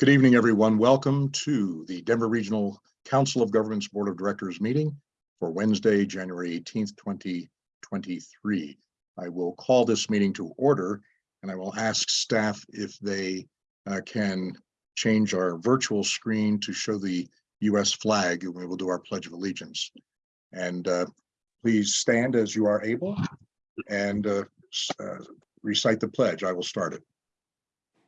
Good evening, everyone. Welcome to the Denver Regional Council of Governments Board of Directors meeting for Wednesday, January 18th, 2023. I will call this meeting to order and I will ask staff if they uh, can change our virtual screen to show the US flag and we will do our Pledge of Allegiance. And uh, please stand as you are able and uh, uh, recite the pledge. I will start it.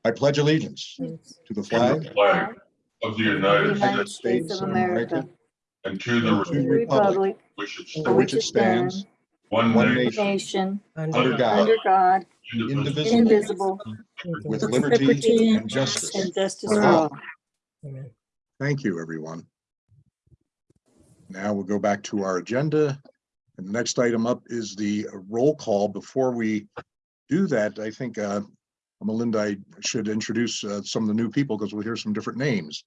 I pledge allegiance to the to flag the flag of the United United States States of America, and to the and to the republic Republic, which it for for which which it it stands, stands, one one nation, nation, under God, under God, indivisible, indivisible, with with liberty liberty and justice. and justice for for all. all. Thank you, everyone. Now we'll go back to our agenda. And the next item up is the roll call. Before we do that, I think uh, Melinda, I should introduce uh, some of the new people because we'll hear some different names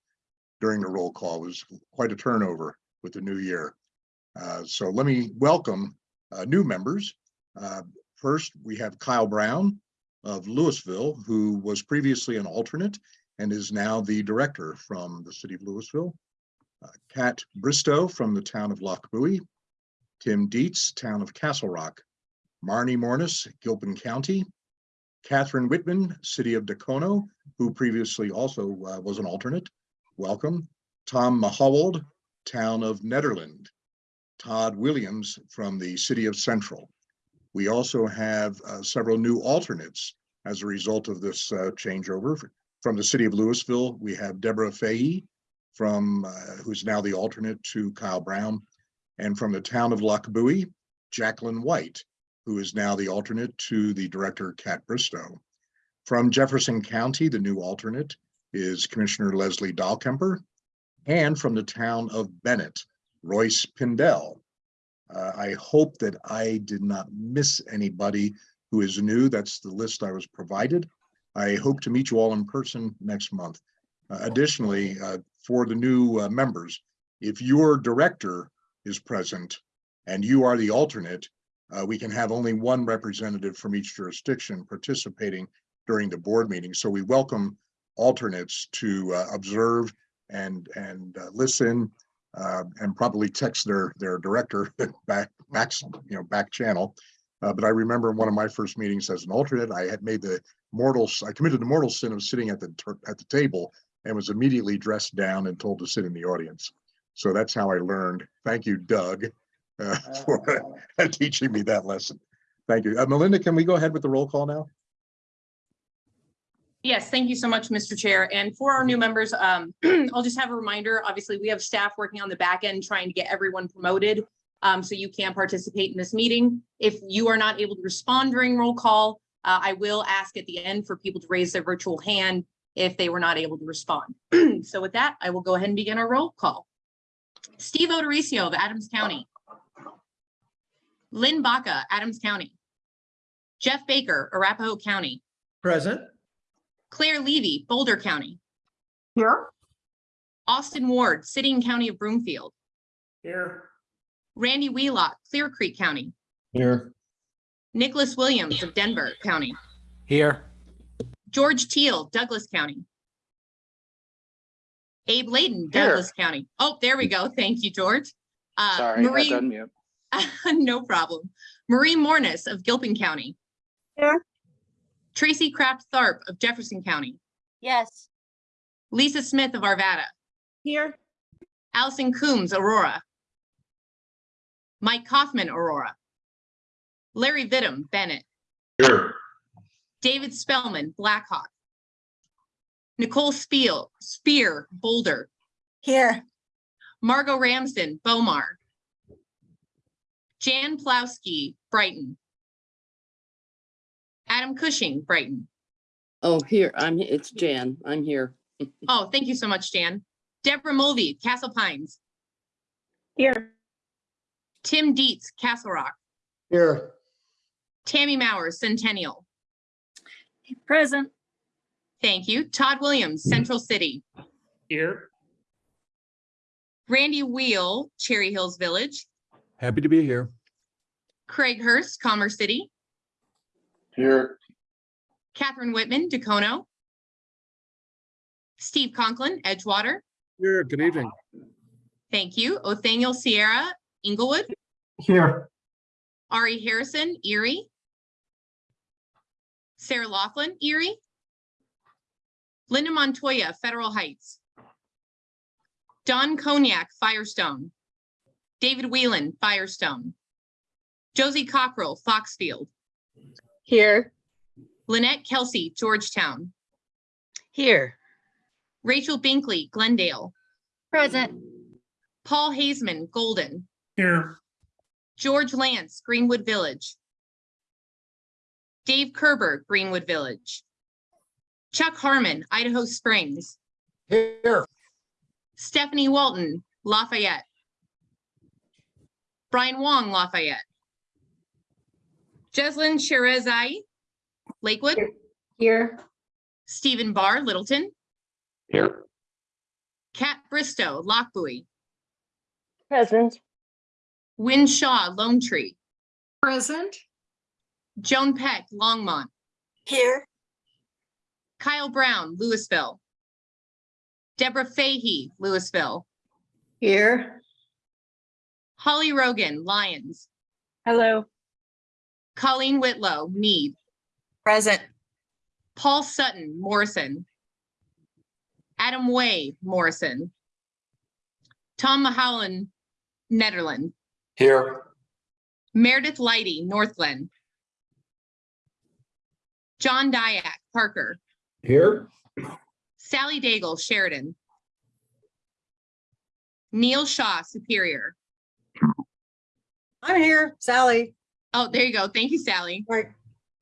during the roll call. It was quite a turnover with the new year. Uh, So let me welcome uh, new members. Uh, First, we have Kyle Brown of Louisville, who was previously an alternate and is now the director from the city of Louisville. Uh, Kat Bristow from the town of Lochbuie. Tim Dietz, town of Castle Rock. Marnie Mornis, Gilpin County. Catherine Whitman, city of Dacono, who previously also uh, was an alternate. Welcome. Tom Mahawold, town of Nederland. Todd Williams from the city of Central. We also have uh, several new alternates as a result of this uh, changeover. From the city of Louisville, we have Deborah Fahey from, uh, who's now the alternate to Kyle Brown. And from the town of Lochbuie, Jacqueline White, who is now the alternate to the director, Kat Bristow. From Jefferson County, the new alternate is Commissioner Leslie Dahlkemper. And from the town of Bennett, Royce Pindell. Uh, I hope that I did not miss anybody who is new. That's the list I was provided. I hope to meet you all in person next month. Uh, Additionally, uh, for the new uh, members, if your director is present and you are the alternate, uh, we can have only one representative from each jurisdiction participating during the board meeting. So we welcome alternates to uh, observe and, and uh, listen uh, and probably text their, their director back, back, you know, back channel. Uh, but I remember in one of my first meetings as an alternate, I had made the mortal, I committed the mortal sin of sitting at the, at the table and was immediately dressed down and told to sit in the audience. So that's how I learned. Thank you, Doug, uh, for teaching me that lesson. Thank you. Uh, Melinda, can we go ahead with the roll call now? Yes, thank you so much, Mr. Chair. And for our new members, um, I'll just have a reminder, obviously, we have staff working on the back end trying to get everyone promoted. Um, so you can participate in this meeting. If you are not able to respond during roll call, uh, I will ask at the end for people to raise their virtual hand if they were not able to respond. So with that, I will go ahead and begin our roll call. Steve O'Dorisio of Adams County. Lynn Baca, Adams County. Jeff Baker, Arapahoe County. Present. Claire Levy, Boulder County. Here. Austin Ward, City and County of Broomfield. Here. Randy Wheelock, Clear Creek County. Here. Nicholas Williams of Denver County. Here. George Teal, Douglas County. Abe Laydon, Here. Douglas County. Oh, there we go. Thank you, George. Uh, Sorry, I had Marie, to unmute. no problem. Marie Mornis of Gilpin County. Here. Tracy Kraft Tharp of Jefferson County. Yes. Lisa Smith of Arvada. Here. Allison Coombs, Aurora. Mike Kaufman, Aurora. Larry Vidham, Bennett. here, David Spellman, Blackhawk. Nicole Spiel, Speer, Boulder. Here. Margot Ramsden, Bow Mar. Jan Plowski, Brighton. Adam Cushing, Brighton. Oh, here, I'm, it's Jan, I'm here. Oh, thank you so much, Jan. Deborah Mulvey, Castle Pines. Here. Tim Dietz, Castle Rock. Here. Tammy Mowers, Centennial. Present. Thank you. Todd Williams, Central City. Here. Randy Wheel, Cherry Hills Village. Happy to be here. Craig Hurst, Commerce City. Here, Catherine Whitman, Dacono. Steve Conklin, Edgewater. Here, good evening. Thank you. Othoniel Sierra, Englewood. Here. Ari Harrison, Erie. Sarah Laughlin, Erie. Linda Montoya, Federal Heights. Don Cognac, Firestone. David Whelan, Firestone. Josie Cockrell, Foxfield. Here. Lynette Kelsey, Georgetown. Here. Rachel Binkley, Glendale. Present. Paul Hazeman, Golden. Here. George Lance, Greenwood Village. Dave Kerber, Greenwood Village. Chuck Harmon, Idaho Springs. Here. Stephanie Walton, Lafayette. Brian Wong, Lafayette. Jeslyn Shahrezaei, Lakewood. Here. Stephen Barr, Littleton. Here. Kat Bristow, Lochbuie. Present. Win Shaw, Lone Tree. Present. Joan Peck, Longmont. Here. Kyle Brown, Louisville. Deborah Fahey, Louisville. Here. Holly Rogan, Lyons. Hello. Colleen Whitlow, Mead. Present. Paul Sutton, Morrison. Adam Way, Morrison. Tom Mahalan, Nederland. Here. Meredith Lighty, Northglenn. John Dyack, Parker. Here. Sally Daigle, Sheridan. Neil Shaw, Superior. I'm here. Sally. Oh, there you go. Thank you, Sally. Right.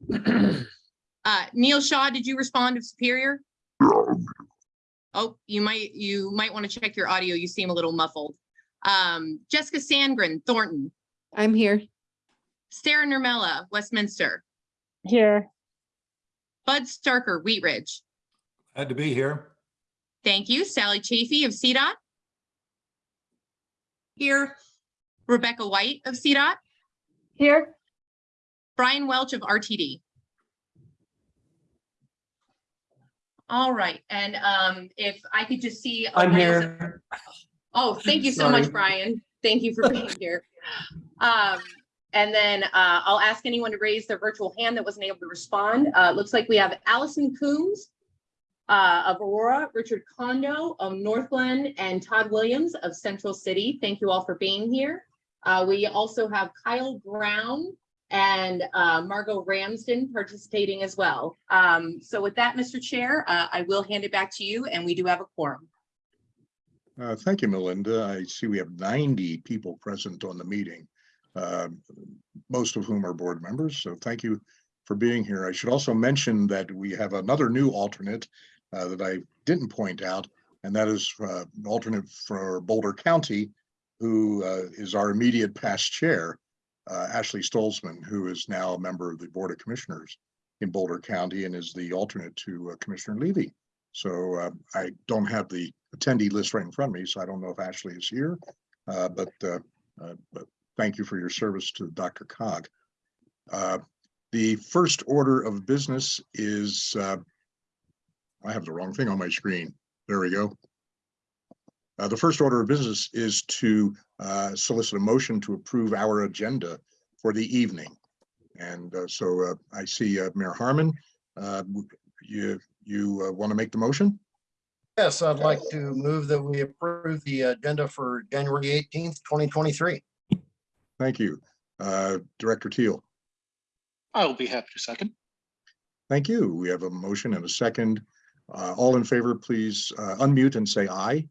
Uh, Neil Shaw, did you respond to Superior? Oh, you might, you might want to check your audio. You seem a little muffled. Um, Jessica Sandgren, Thornton. I'm here. Sarah Nurmela, Westminster. Here. Bud Starker, Wheat Ridge. Had to be here. Thank you. Sally Chafee of CDOT. Here. Rebecca White of CDOT. Here. Brian Welch of RTD. All right, and um, if I could just see. a I'm raise- here. Oh, thank you so much, Brian. Thank you for being here. Um, and then uh, I'll ask anyone to raise their virtual hand that wasn't able to respond. Uh, looks like we have Allison Coombs uh, of Aurora, Richard Condo of Northland, and Todd Williams of Central City. Thank you all for being here. Uh, we also have Kyle Brown and uh, Margot Ramsden participating as well. Um, so with that, Mr. Chair, uh, I will hand it back to you, and we do have a quorum. Uh, Thank you, Melinda. I see we have 90 people present on the meeting, uh, most of whom are board members. So thank you for being here. I should also mention that we have another new alternate uh, that I didn't point out, and that is uh, alternate for Boulder County, who uh, is our immediate past chair, uh, Ashley Stolzman, who is now a member of the Board of Commissioners in Boulder County and is the alternate to uh, Commissioner Levy. So I don't have the attendee list right in front of me, so I don't know if Ashley is here. But, but thank you for your service to DRCOG. Uh, The first order of business is, uh, I have the wrong thing on my screen. There we go. Uh, The first order of business is to uh, solicit a motion to approve our agenda for the evening. And uh, so uh, I see uh, Mayor Harmon, uh, you, you want to make the motion? Yes, I'd like to move that we approve the agenda for January eighteenth, twenty twenty-three. Thank you. Uh, Director Teal, I will be happy to second. thank you. We have a motion and a second. Uh, All in favor, please uh, unmute and say aye.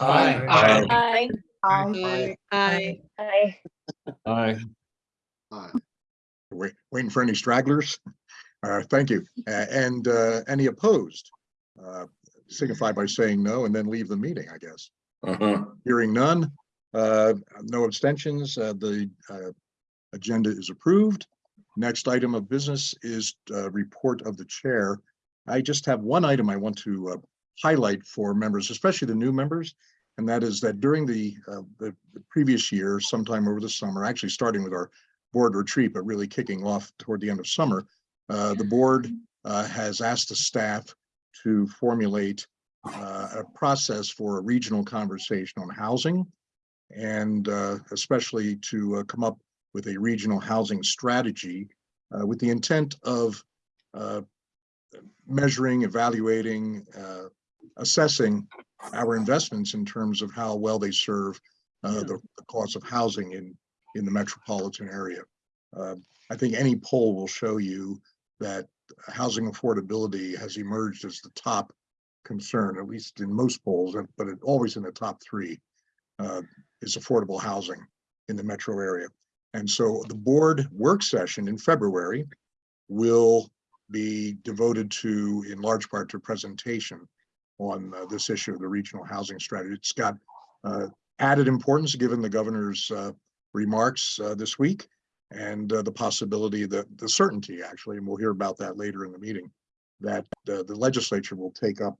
Aye. Aye. Aye. Aye. Aye. Aye. Wait, waiting for any stragglers? Uh, Thank you. A- And uh, any opposed? Uh, Signify by saying no and then leave the meeting, I guess. Uh-huh. Hearing none, uh, no abstentions, uh, the uh, agenda is approved. Next item of business is uh, report of the chair. I just have one item I want to uh, highlight for members, especially the new members. And that is that during the, uh, the previous year, sometime over the summer, actually starting with our board retreat, but really kicking off toward the end of summer, uh, the board uh, has asked the staff to formulate uh, a process for a regional conversation on housing and uh, especially to uh, come up with a regional housing strategy with the intent of measuring, evaluating, uh, assessing our investments in terms of how well they serve uh, the the cost of housing in, in the metropolitan area. Uh, I think any poll will show you that housing affordability has emerged as the top concern, at least in most polls, but it always in the top three uh, is affordable housing in the metro area. And so the board work session in February will be devoted to, in large part, to presentation on uh, this issue of the regional housing strategy. It's got uh, added importance given the governor's uh, remarks uh, this week and uh, the possibility that the certainty actually, and we'll hear about that later in the meeting, that the legislature will take up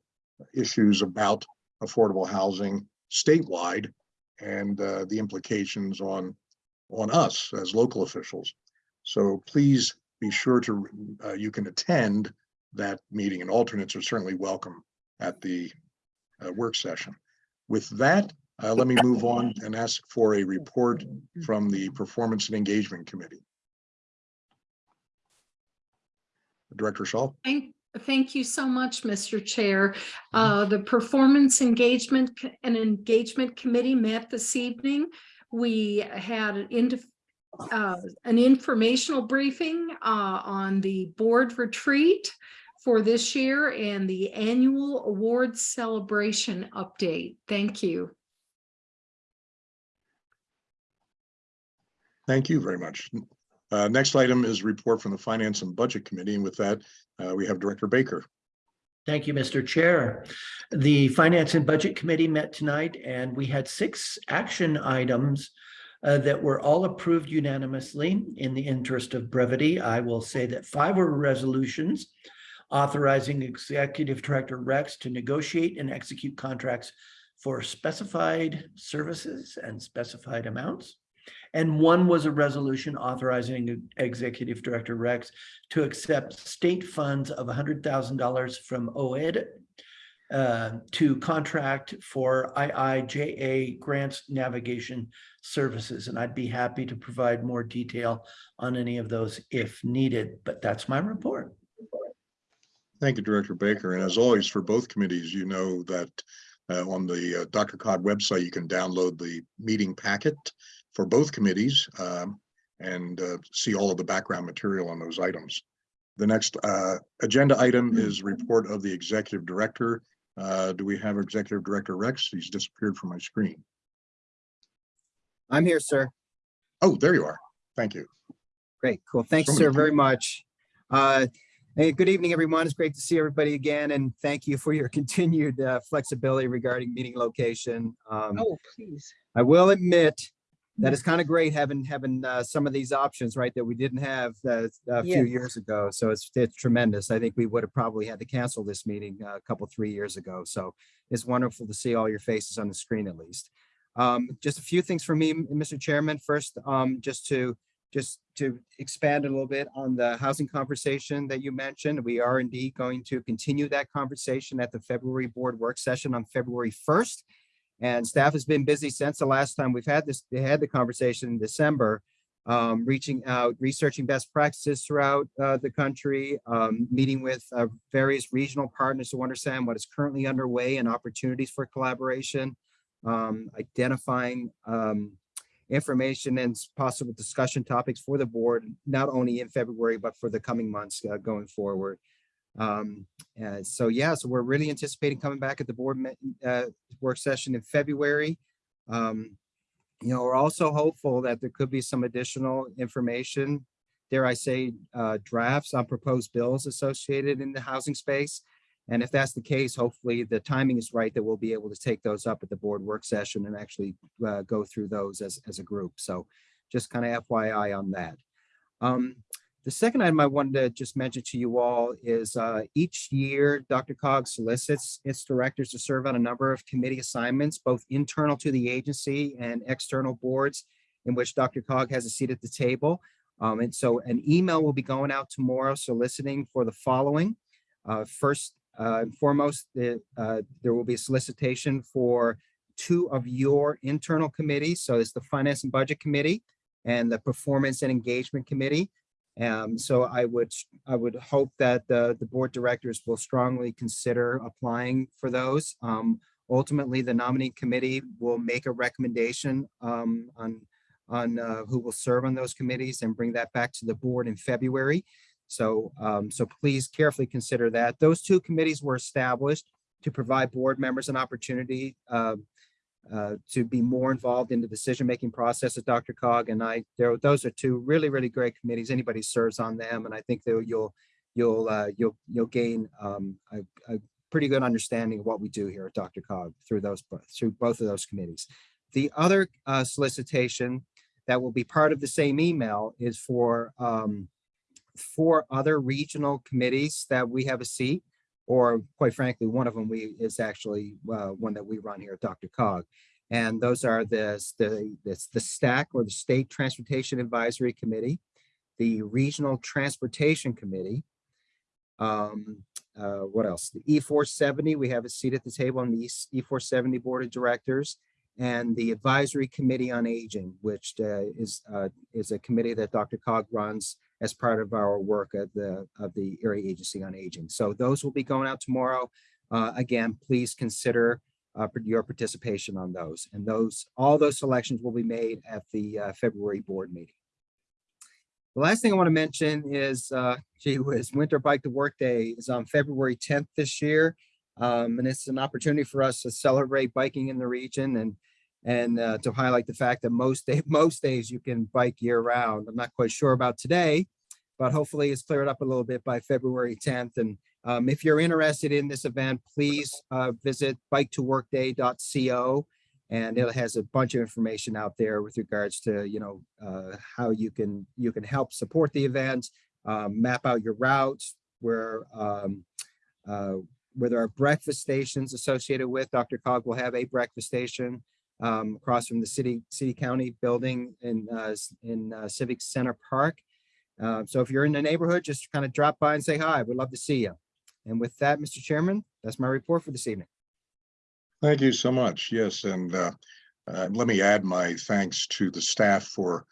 issues about affordable housing statewide and the implications on on us as local officials. So please be sure to you can attend that meeting and alternates are certainly welcome at the uh, work session. With that, uh, let me move on and ask for a report from the Performance and Engagement Committee. Director Shaw? Thank, thank you so much, Mr. Chair. Uh, the Performance Engagement and Engagement Committee met this evening. We had an uh, an informational briefing uh, on the board retreat for this year and the annual awards celebration update. Thank you. Thank you very much. Uh, Next item is report from the Finance and Budget Committee, and with that, uh, we have Director Baker. Thank you, Mr. Chair. The Finance and Budget Committee met tonight and we had six action items uh, that were all approved unanimously. In the interest of brevity, I will say that five were resolutions authorizing Executive Director Rex to negotiate and execute contracts for specified services and specified amounts. And one was a resolution authorizing Executive Director Rex to accept state funds of hundred thousand dollars from OED uh, to contract for IIJA grants navigation services. And I'd be happy to provide more detail on any of those if needed, but that's my report. Thank you, Director Baker. And as always, for both committees, you know that uh, on the uh, DRCOG website, you can download the meeting packet for both committees um, and uh, see all of the background material on those items. The next uh, agenda item is report of the Executive Director. Uh, Do we have Executive Director Rex? He's disappeared from my screen. I'm here, sir. Oh, there you are. Thank you. Great, cool. Thanks, So sir, very much. Hey, good evening, everyone. It's great to see everybody again, and thank you for your continued uh, flexibility regarding meeting location. Um, Oh, please. I will admit that it's kind of great having, having uh, some of these options, right, that we didn't have uh, a few Yes. years ago. So it's, it's tremendous. I think we would have probably had to cancel this meeting uh, a couple, three years ago. So it's wonderful to see all your faces on the screen at least. Um, Just a few things for me, Mr. Chairman. First, um, just to, just to expand a little bit on the housing conversation that you mentioned. We are indeed going to continue that conversation at the February board work session on February 1st. And staff has been busy since the last time we've had this, they had the conversation in December, um, reaching out, researching best practices throughout uh, the country, um, meeting with uh, various regional partners to understand what is currently underway and opportunities for collaboration, um, identifying um, information and possible discussion topics for the board, not only in February, but for the coming months uh, going forward. Um, so yeah, so we're really anticipating coming back at the board uh, work session in February. Um, you know, we're also hopeful that there could be some additional information, dare I say, uh, drafts on proposed bills associated in the housing space. And if that's the case, hopefully the timing is right that we'll be able to take those up at the board work session and actually uh, go through those as, as a group. So just kind of FYI on that. Um, the second item I wanted to just mention to you all is uh, each year, DRCOG solicits its directors to serve on a number of committee assignments, both internal to the agency and external boards in which DRCOG has a seat at the table. Um, and so an email will be going out tomorrow soliciting for the following. Uh, first, uh, foremost, the, uh, there will be a solicitation for two of your internal committees. So it's the Finance and Budget Committee and the Performance and Engagement Committee. Um, so I would, I would hope that the, the board directors will strongly consider applying for those. Um, ultimately, the nominating committee will make a recommendation, um, on, on, uh, who will serve on those committees and bring that back to the board in February. So, um, so please carefully consider that. Those two committees were established to provide board members an opportunity, uh, uh, to be more involved in the decision-making process of DRCOG and I, there, those are two really, really great committees. Anybody serves on them, and I think that you'll, you'll, uh, you'll, you'll gain, um, a, a pretty good understanding of what we do here at DRCOG through those, through both of those committees. The other, uh, solicitation that will be part of the same email is for, um, four other regional committees that we have a seat, or quite frankly, one of them we is actually uh, one that we run here at DRCOG. And those are the, the, the, the STAC or the State Transportation Advisory Committee, the Regional Transportation Committee. Um, uh, what else? The E four seventy, we have a seat at the table on the E four seventy Board of Directors. And the Advisory Committee on Aging, which uh, is, uh, is a committee that DRCOG runs as part of our work at the, of the Area Agency on Aging. So those will be going out tomorrow. Uh, again, please consider uh, your participation on those. And those, all those selections will be made at the uh, February board meeting. The last thing I want to mention is, uh, gee whiz, Winter Bike to Work Day is on February 10th this year. Um, and it's an opportunity for us to celebrate biking in the region and and uh, to highlight the fact that most day, most days you can bike year round. I'm not quite sure about today, but hopefully it's cleared up a little bit by February 10th. And um, if you're interested in this event, please uh, visit bike-to-workday.co and it has a bunch of information out there with regards to, you know, uh, how you can you can help support the event, um, map out your routes, where um, uh, where there are breakfast stations associated with. DRCOG will have a breakfast station um, across from the city, city county building in, uh, in uh, Civic Center Park. Uh, so if you're in the neighborhood, just kind of drop by and say hi. We'd love to see you. And with that, Mr. Chairman, that's my report for this evening. Thank you so much. Yes, and uh, uh, let me add my thanks to the staff for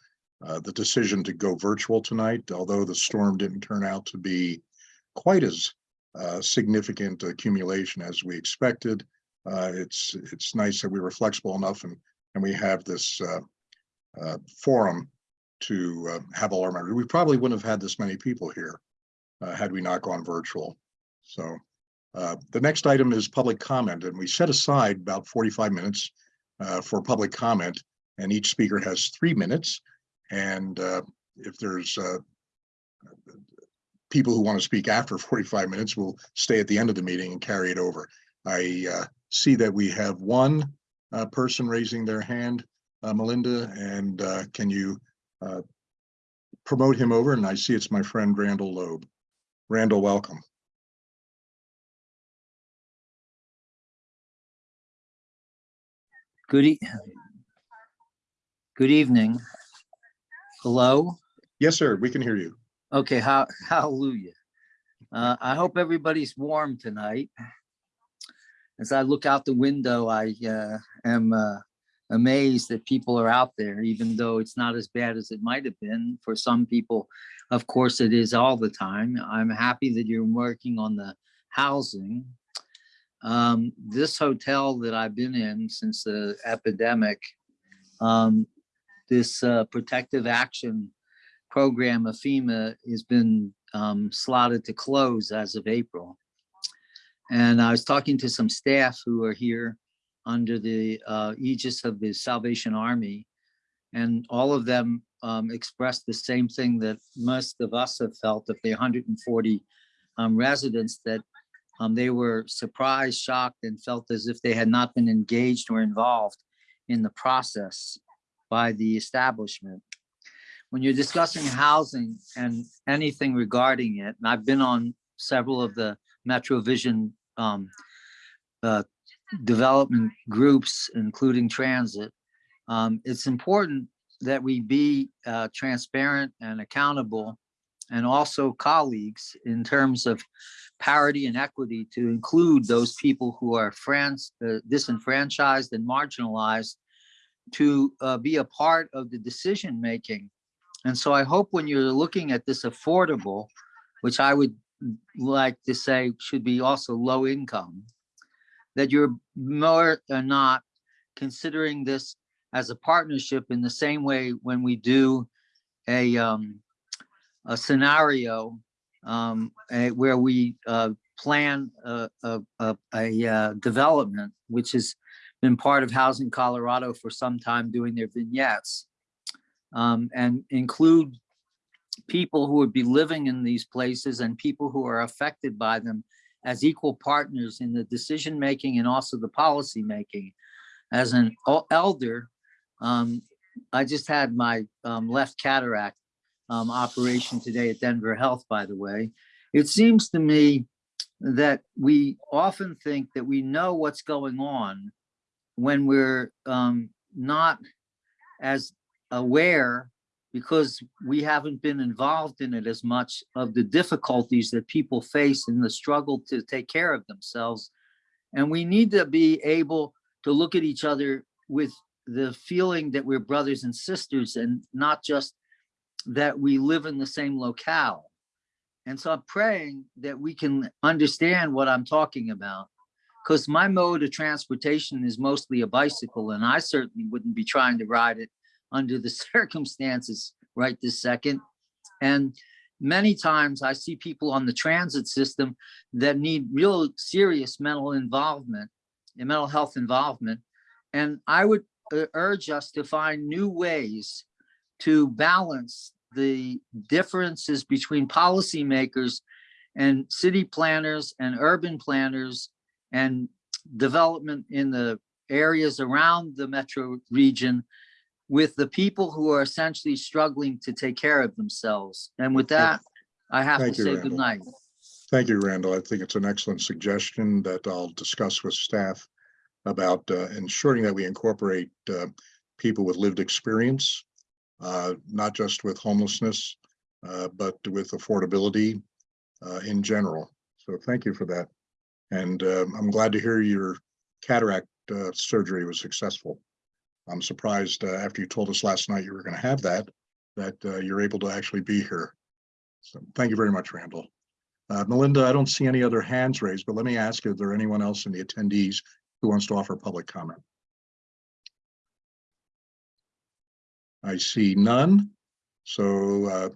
uh, the decision to go virtual tonight, although the storm didn't turn out to be quite as significant accumulation as we expected. Uh, It's, it's nice that we were flexible enough and, and we have this uh, uh, forum to have all our members. We probably wouldn't have had this many people here had we not gone virtual. So The next item is public comment, and we set aside about 45 minutes for public comment, and each speaker has three minutes. And if there's people who want to speak after 45 minutes, we'll stay at the end of the meeting and carry it over. I uh, see that we have one uh, person raising their hand, uh, Melinda, and uh, can you uh, promote him over? And I see it's my friend Randall Loeb. Randall, welcome. Good e- Good evening. Hello? Yes, sir, we can hear you. Okay, ha- hallelujah. Uh, I hope everybody's warm tonight. As I look out the window, I uh, am uh, amazed that people are out there, even though it's not as bad as it might have been. For some people, of course, it is all the time. I'm happy that you're working on the housing. Um, this hotel that I've been in since the epidemic, um, this uh, protective action program of FEMA has been um, slotted to close as of April. And I was talking to some staff who are here under the uh, aegis of the Salvation Army. And all of them um, expressed the same thing that most of us have felt of the 140 um, residents that um, they were surprised, shocked, and felt as if they had not been engaged or involved in the process by the establishment. When you're discussing housing and anything regarding it, and I've been on several of the MetroVision um, uh, development groups, including transit, um, it's important that we be uh, transparent and accountable and also colleagues in terms of parity and equity to include those people who are uh, disenfranchised and marginalized to uh, be a part of the decision making. And so I hope when you're looking at this affordable, which I would like to say should be also low income, that you're more or not considering this as a partnership in the same way when we do a um, a scenario um, eh, where we uh, plan a, a, a, a uh, development, which has been part of Housing Colorado for some time doing their vignettes um, and include people who would be living in these places and people who are affected by them as equal partners in the decision making and also the policy making. As an elder, um, I just had my um, left cataract um, operation today at Denver Health, by the way. It seems to me that we often think that we know what's going on when we're um, not as aware because we haven't been involved in it as much of the difficulties that people face in the struggle to take care of themselves. And we need to be able to look at each other with the feeling that we're brothers and sisters and not just that we live in the same locale. And so I'm praying that we can understand what I'm talking about. Because my mode of transportation is mostly a bicycle, and I certainly wouldn't be trying to ride it under the circumstances right this second. And many times I see people on the transit system that need real serious mental involvement and mental health involvement. And I would uh, urge us to find new ways to balance the differences between policymakers and city planners and urban planners and development in the areas around the metro region with the people who are essentially struggling to take care of themselves. And with that, I have to Thank you, say Randall. good night. Thank you, Randall. I think it's an excellent suggestion that I'll discuss with staff about uh, ensuring that we incorporate uh, people with lived experience, uh, not just with homelessness, uh, but with affordability uh, in general. So thank you for that. And um, I'm glad to hear your cataract uh, surgery was successful. I'm surprised uh, after you told us last night you were going to have that, that uh, you're able to actually be here. So thank you very much, Randall. Uh, Melinda, I don't see any other hands raised, but let me ask, is there anyone else in the attendees who wants to offer public comment? I see none. So uh,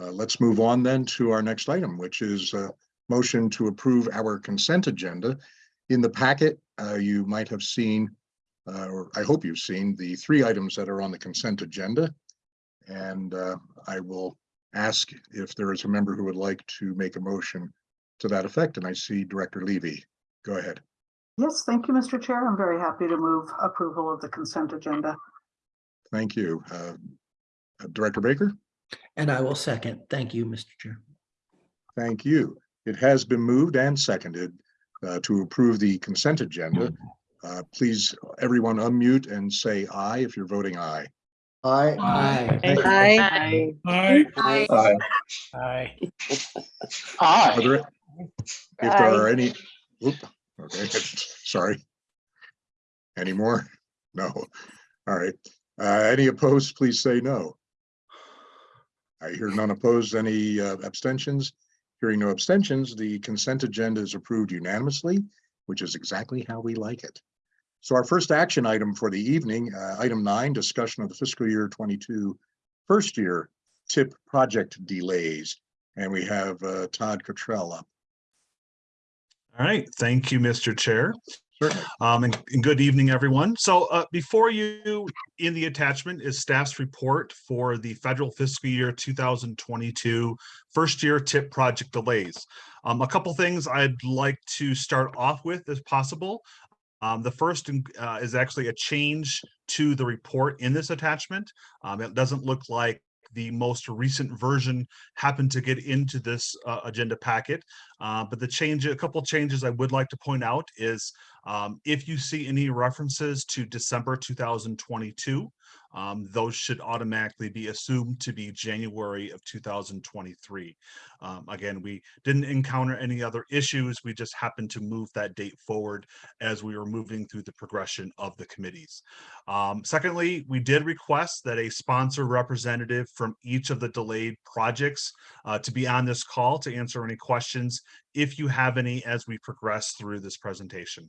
uh, let's move on then to our next item, which is a motion to approve our consent agenda. In the packet, uh, you might have seen, uh, or I hope you've seen, the three items that are on the consent agenda. And uh, I will ask if there is a member who would like to make a motion to that effect, and I see Director Levy. Go ahead. Yes, thank you, Mr. Chair. I'm very happy to move approval of the consent agenda. Thank you. Uh, uh, Director Baker, And I will second. Thank you, Mr. Chair. thank you. It has been moved and seconded uh, to approve the consent agenda. Uh, Please, everyone unmute and say aye if you're voting aye. Aye. Aye. Aye. Aye. Aye. Aye. Are Aye. there, if there are any, oop, okay, sorry. Any more? No. All right. Uh, any opposed, please say no. I hear none opposed. Any uh, abstentions? Hearing no abstentions, the consent agenda is approved unanimously, which is exactly how we like it. So our first action item for the evening, uh, item nine, discussion of the fiscal year 22 first year tip project delays. And we have uh, Todd Cottrell up. All right, thank you, Mr. Chair. Um, and, and good evening, everyone. So, uh, before you, in the attachment is staff's report for the federal fiscal year 2022 first year tip project delays. Um, a couple things I'd like to start off with if possible. Um, the first uh, is actually a change to the report in this attachment. Um, it doesn't look like the most recent version happened to get into this uh, agenda packet. Uh, but the change, a couple changes I would like to point out is um, if you see any references to December 2022, um, those should automatically be assumed to be January of 2023. Um, again, we didn't encounter any other issues. We just happened to move that date forward as we were moving through the progression of the committees. Um, secondly, we did request that a sponsor representative from each of the delayed projects uh, to be on this call to answer any questions if you have any as we progress through this presentation.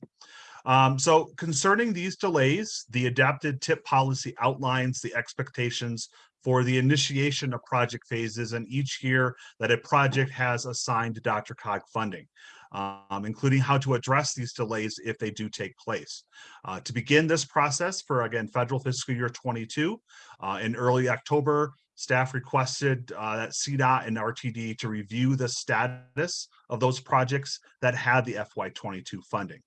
Um, so concerning these delays, the adapted tip policy outlines the expectations for the initiation of project phases and each year that a project has assigned DRCOG funding, um, including how to address these delays if they do take place. Uh, to begin this process for, again, federal fiscal year 22, uh, in early October, staff requested uh, that CDOT and RTD to review the status of those projects that had the FY22 funding.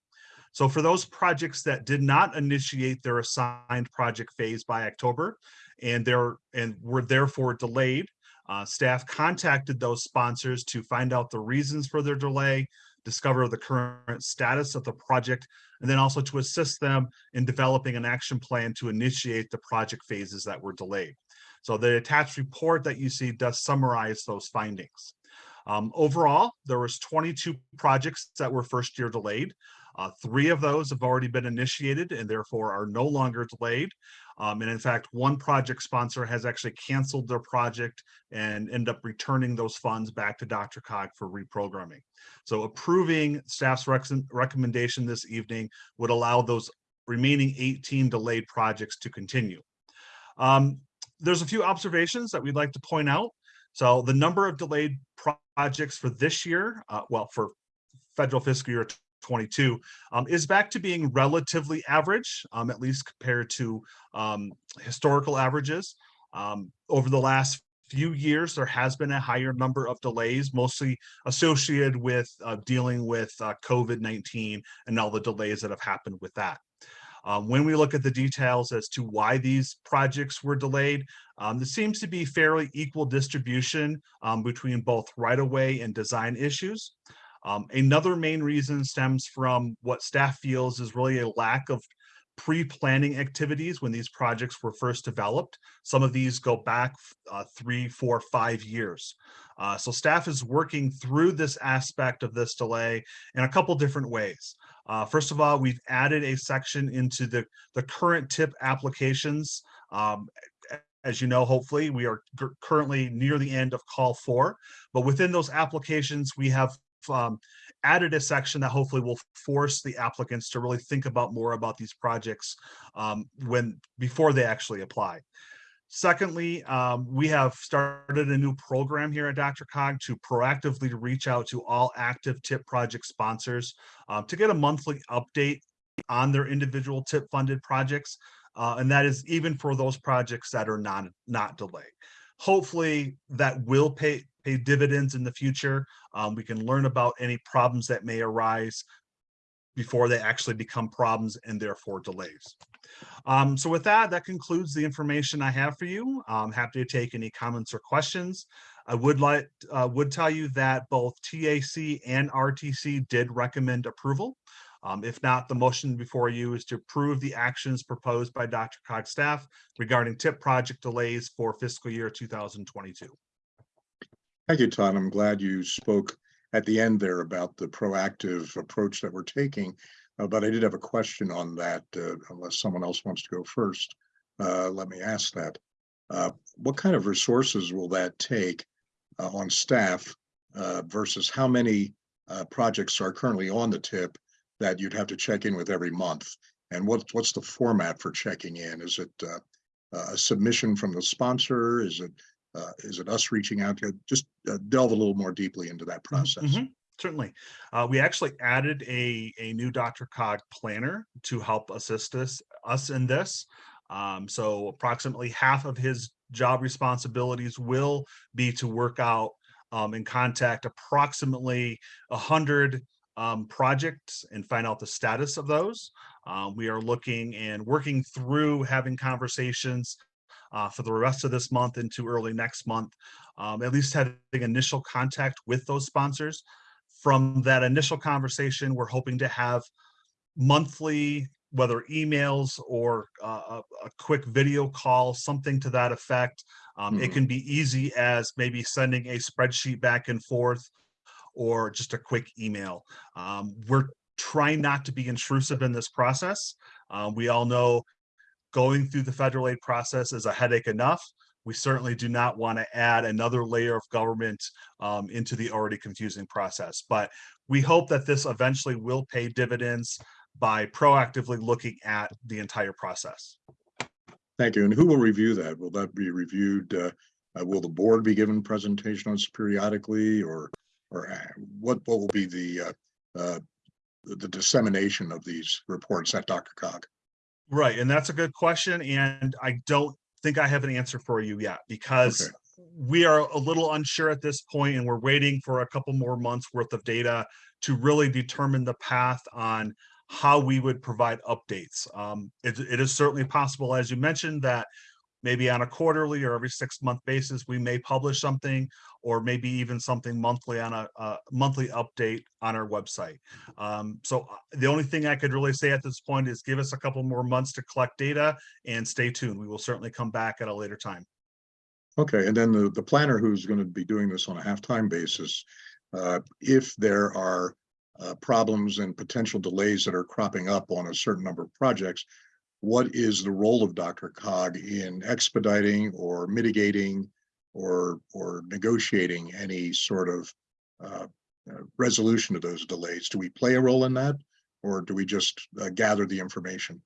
So for those projects that did not initiate their assigned project phase by October and and were therefore delayed, uh, staff contacted those sponsors to find out the reasons for their delay, discover the current status of the project, and then also to assist them in developing an action plan to initiate the project phases that were delayed. So the attached report that you see does summarize those findings. Um, overall, there was 22 projects that were first year delayed. Uh, three of those have already been initiated and therefore are no longer delayed. Um, and in fact, one project sponsor has actually canceled their project and end up returning those funds back to DRCOG for reprogramming. So approving staff's rec recommendation this evening would allow those remaining 18 delayed projects to continue. Um, there's a few observations that we'd like to point out. So the number of delayed projects for this year, uh, well, for federal fiscal year 22 um, is back to being relatively average, um, at least compared to um, historical averages. Um, over the last few years, there has been a higher number of delays, mostly associated with uh, dealing with uh, COVID-19 and all the delays that have happened with that. Um, when we look at the details as to why these projects were delayed, um, there seems to be fairly equal distribution um, between both right-of-way and design issues. Um, another main reason stems from what staff feels is really a lack of pre-planning activities when these projects were first developed. Some of these go back uh, three, four, five years. Uh, so staff is working through this aspect of this delay in a couple different ways. Uh, first of all, we've added a section into the, the current tip applications. Um, as you know, hopefully we are currently near the end of call four, but within those applications, we have um, added a section that hopefully will force the applicants to really think about more about these projects um, when before they actually apply. Secondly, um, we have started a new program here at DRCOG to proactively reach out to all active TIP project sponsors um, to get a monthly update on their individual TIP funded projects. Uh, and that is even for those projects that are not, not delayed. Hopefully that will pay, pay dividends in the future. Um, we can learn about any problems that may arise before they actually become problems and therefore delays. Um, so with that, that concludes the information I have for you. I'm happy to take any comments or questions. I would like uh, would tell you that both TAC and RTC did recommend approval. Um, if not, the motion before you is to approve the actions proposed by DRCOG staff regarding TIP project delays for fiscal year 2022. Thank you, Todd. I'm glad you spoke at the end there about the proactive approach that we're taking. Uh, but I did have a question on that, uh, unless someone else wants to go first. Uh, let me ask that. Uh, what kind of resources will that take uh, on staff uh, versus how many projects are currently on the tip that you'd have to check in with every month? And what, what's the format for checking in? Is it a submission from the sponsor? Is it uh, is it us reaching out to just uh, delve a little more deeply into that process? Mm -hmm. Certainly. Uh, we actually added a, a new DRCOG planner to help assist us, us in this. Um, so approximately half of his job responsibilities will be to work out um, and contact approximately a hundred um, projects and find out the status of those. Uh, we are looking and working through having conversations uh, for the rest of this month into early next month, um, at least having initial contact with those sponsors. From that initial conversation, we're hoping to have monthly whether emails or uh, a, a quick video call, something to that effect. Um, it Mhm. can be easy as maybe sending a spreadsheet back and forth or just a quick email. Um, we're trying not to be intrusive in this process. Uh, we all know going through the federal aid process is a headache enough. We certainly do not want to add another layer of government um, into the already confusing process. But we hope that this eventually will pay dividends by proactively looking at the entire process. Thank you. And who will review that? Will that be reviewed? uh, uh, Will the board be given presentation on periodically or, or uh, what, what will be the, uh, uh, the the dissemination of these reports at DRCOG? Right, and that's a good question, and I don't think I have an answer for you yet because Okay. we are a little unsure at this point, and we're waiting for a couple more months worth of data to really determine the path on how we would provide updates. Um, it, it is certainly possible, as you mentioned, that maybe on a quarterly or every six month basis, we may publish something, or maybe even something monthly on a, a monthly update on our website. Um, so uh, the only thing I could really say at this point is give us a couple more months to collect data and stay tuned. We will certainly come back at a later time. Okay, and then the, the planner who's going to be doing this on a half-time basis, uh, if there are uh, problems and potential delays that are cropping up on a certain number of projects, what is the role of DRCOG in expediting or mitigating or, or negotiating any sort of uh, uh, resolution of those delays? Do we play a role in that? Or do we just uh, gather the information?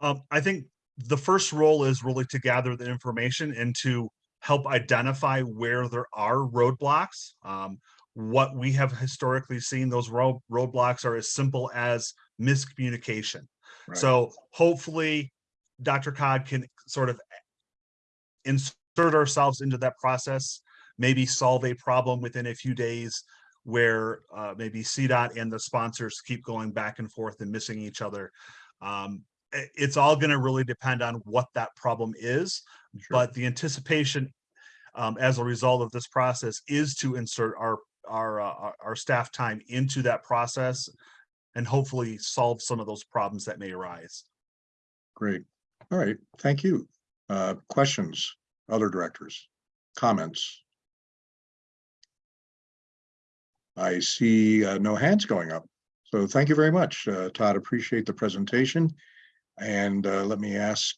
Um, I think the first role is really to gather the information and to help identify where there are roadblocks. Um, what we have historically seen, those road roadblocks are as simple as miscommunication. Right. So hopefully DRCOG can sort of insert ourselves into that process, maybe solve a problem within a few days where uh, maybe CDOT and the sponsors keep going back and forth and missing each other. Um, it's all going to really depend on what that problem is, Sure. but the anticipation um, as a result of this process is to insert our our uh, our- our staff time into that process and hopefully solve some of those problems that may arise. Great. All right, thank you. Uh, questions, other directors, comments? I see uh, no hands going up. So thank you very much, uh, Todd. Appreciate the presentation. And uh, let me ask,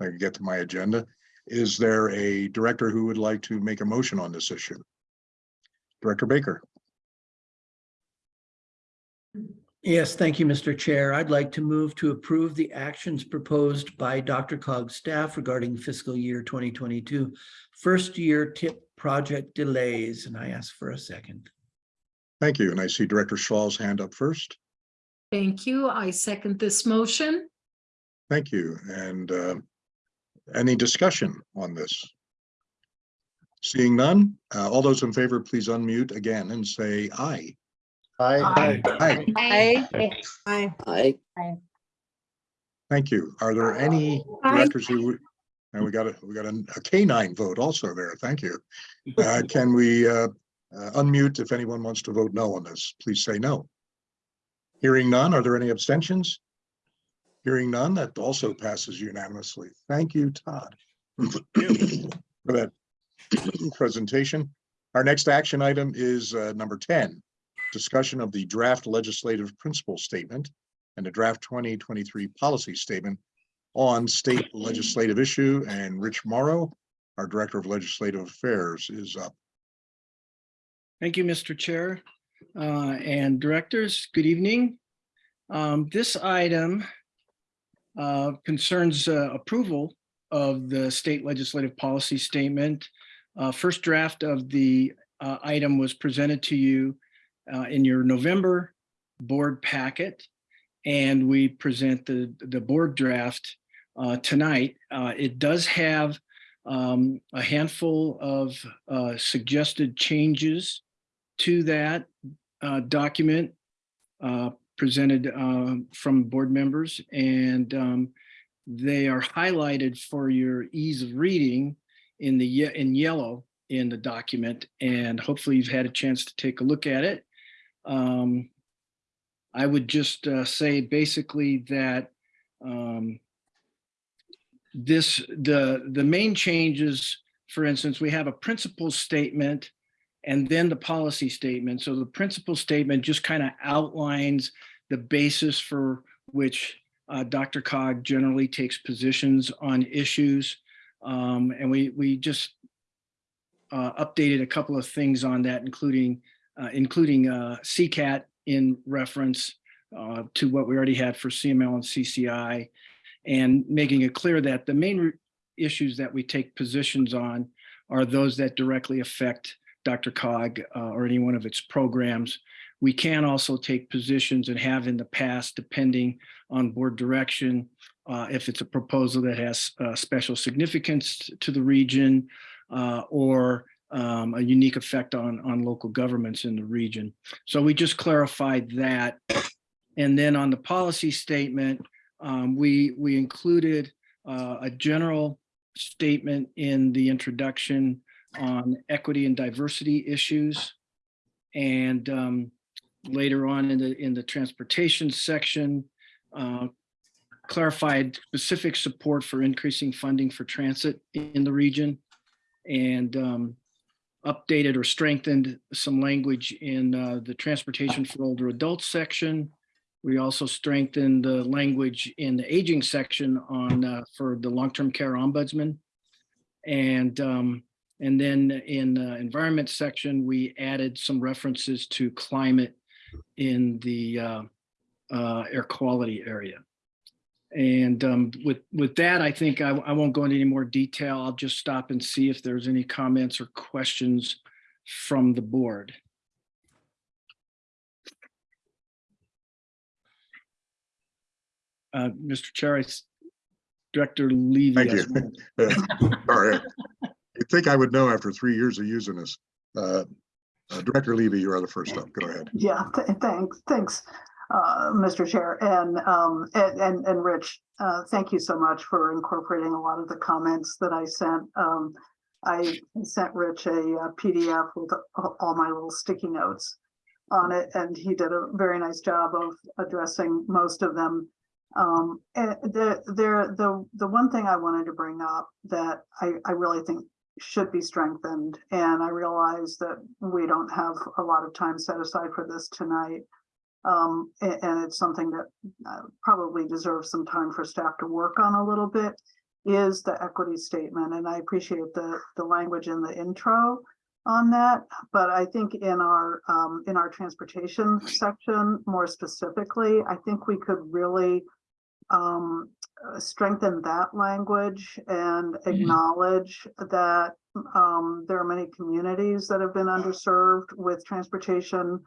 I can get to my agenda. Is there a director who would like to make a motion on this issue? Director Baker, Yes, thank you, Mr. Chair. I'd like to move to approve the actions proposed by DRCOG's staff regarding fiscal year 2022 first year tip project delays, and I ask for a second. thank you. And I see Director Schwal's hand up first. Thank you. I second this motion. Thank you. And uh, any discussion on this? Seeing none, uh, all those in favor, please unmute again and say aye. Aye. Aye. Aye. Aye. Thank you. Are there any Aye. directors who, and we got a, we got a a canine vote also there. Thank you. Uh, Can we uh, uh, unmute if anyone wants to vote no on this? Please say no. Hearing none, are there any abstentions? Hearing none, that also passes unanimously. Thank you, Todd. For that presentation. Our next action item is uh, number ten. Discussion of the draft legislative principle statement and the draft twenty twenty-three policy statement on state legislative issue. And Rich Mauro, our Director of Legislative Affairs, is up. Thank you, Mr. Chair uh, and Directors. Good evening. Um, This item uh, concerns uh, approval of the state legislative policy statement. Uh, First draft of the uh, item was presented to you uh, in your November board packet. And we present the, the board draft uh, tonight. Uh, It does have um, a handful of uh, suggested changes to that uh, document uh, presented from board members and um, they are highlighted for your ease of reading in the in yellow in the document and hopefully you've had a chance to take a look at it. Um, I would just uh, say basically that um, this, the, the main changes, for instance, we have a principal statement and then the policy statement. So the principal statement just kind of outlines the basis for which uh, DRCOG generally takes positions on issues. Um, and we, we just uh, updated a couple of things on that, including, including uh, CCAT in reference uh, to what we already had for CML and CCI, and making it clear that the main issues that we take positions on are those that directly affect DRCOG uh, or any one of its programs. We can also take positions and have in the past, depending on board direction, uh, if it's a proposal that has uh, special significance to the region uh, or um, a unique effect on, on local governments in the region. So we just clarified that. And then on the policy statement, um, we, we included uh, a general statement in the introduction on equity and diversity issues. And um, later on in the, in the transportation section, uh, clarified specific support for increasing funding for transit in the region and um, updated or strengthened some language in uh, the transportation for older adults section. We also strengthened the language in the aging section on uh, for the long-term care ombudsman. And um, and then in the environment section, we added some references to climate in the uh, uh, air quality area. And um, with, with that, I think I, I won't go into any more detail. I'll just stop and see if there's any comments or questions from the board. Uh, Mr. Chair, I s- Director Levy. Thank you. one. All right. I think I would know after three years of using this. Uh, uh, Director Levy, you are the first up. Go ahead. Yeah, th- thanks, thanks, uh, Mr. Chair, and, um, and, and, Rich, uh, thank you so much for incorporating a lot of the comments that I sent. Um, I sent Rich a uh, PDF with all my little sticky notes on it, and he did a very nice job of addressing most of them. Um, and the, there, the, the one thing I wanted to bring up that I, I really think should be strengthened. And I realize that we don't have a lot of time set aside for this tonight. Um, a- and, it's something that uh, probably deserves some time for staff to work on a little bit is the equity statement. And I appreciate the, the language in the intro on that. But I think in our, um, in our transportation section, more specifically, I think we could really um, strengthen that language and acknowledge that um, there are many communities that have been underserved with transportation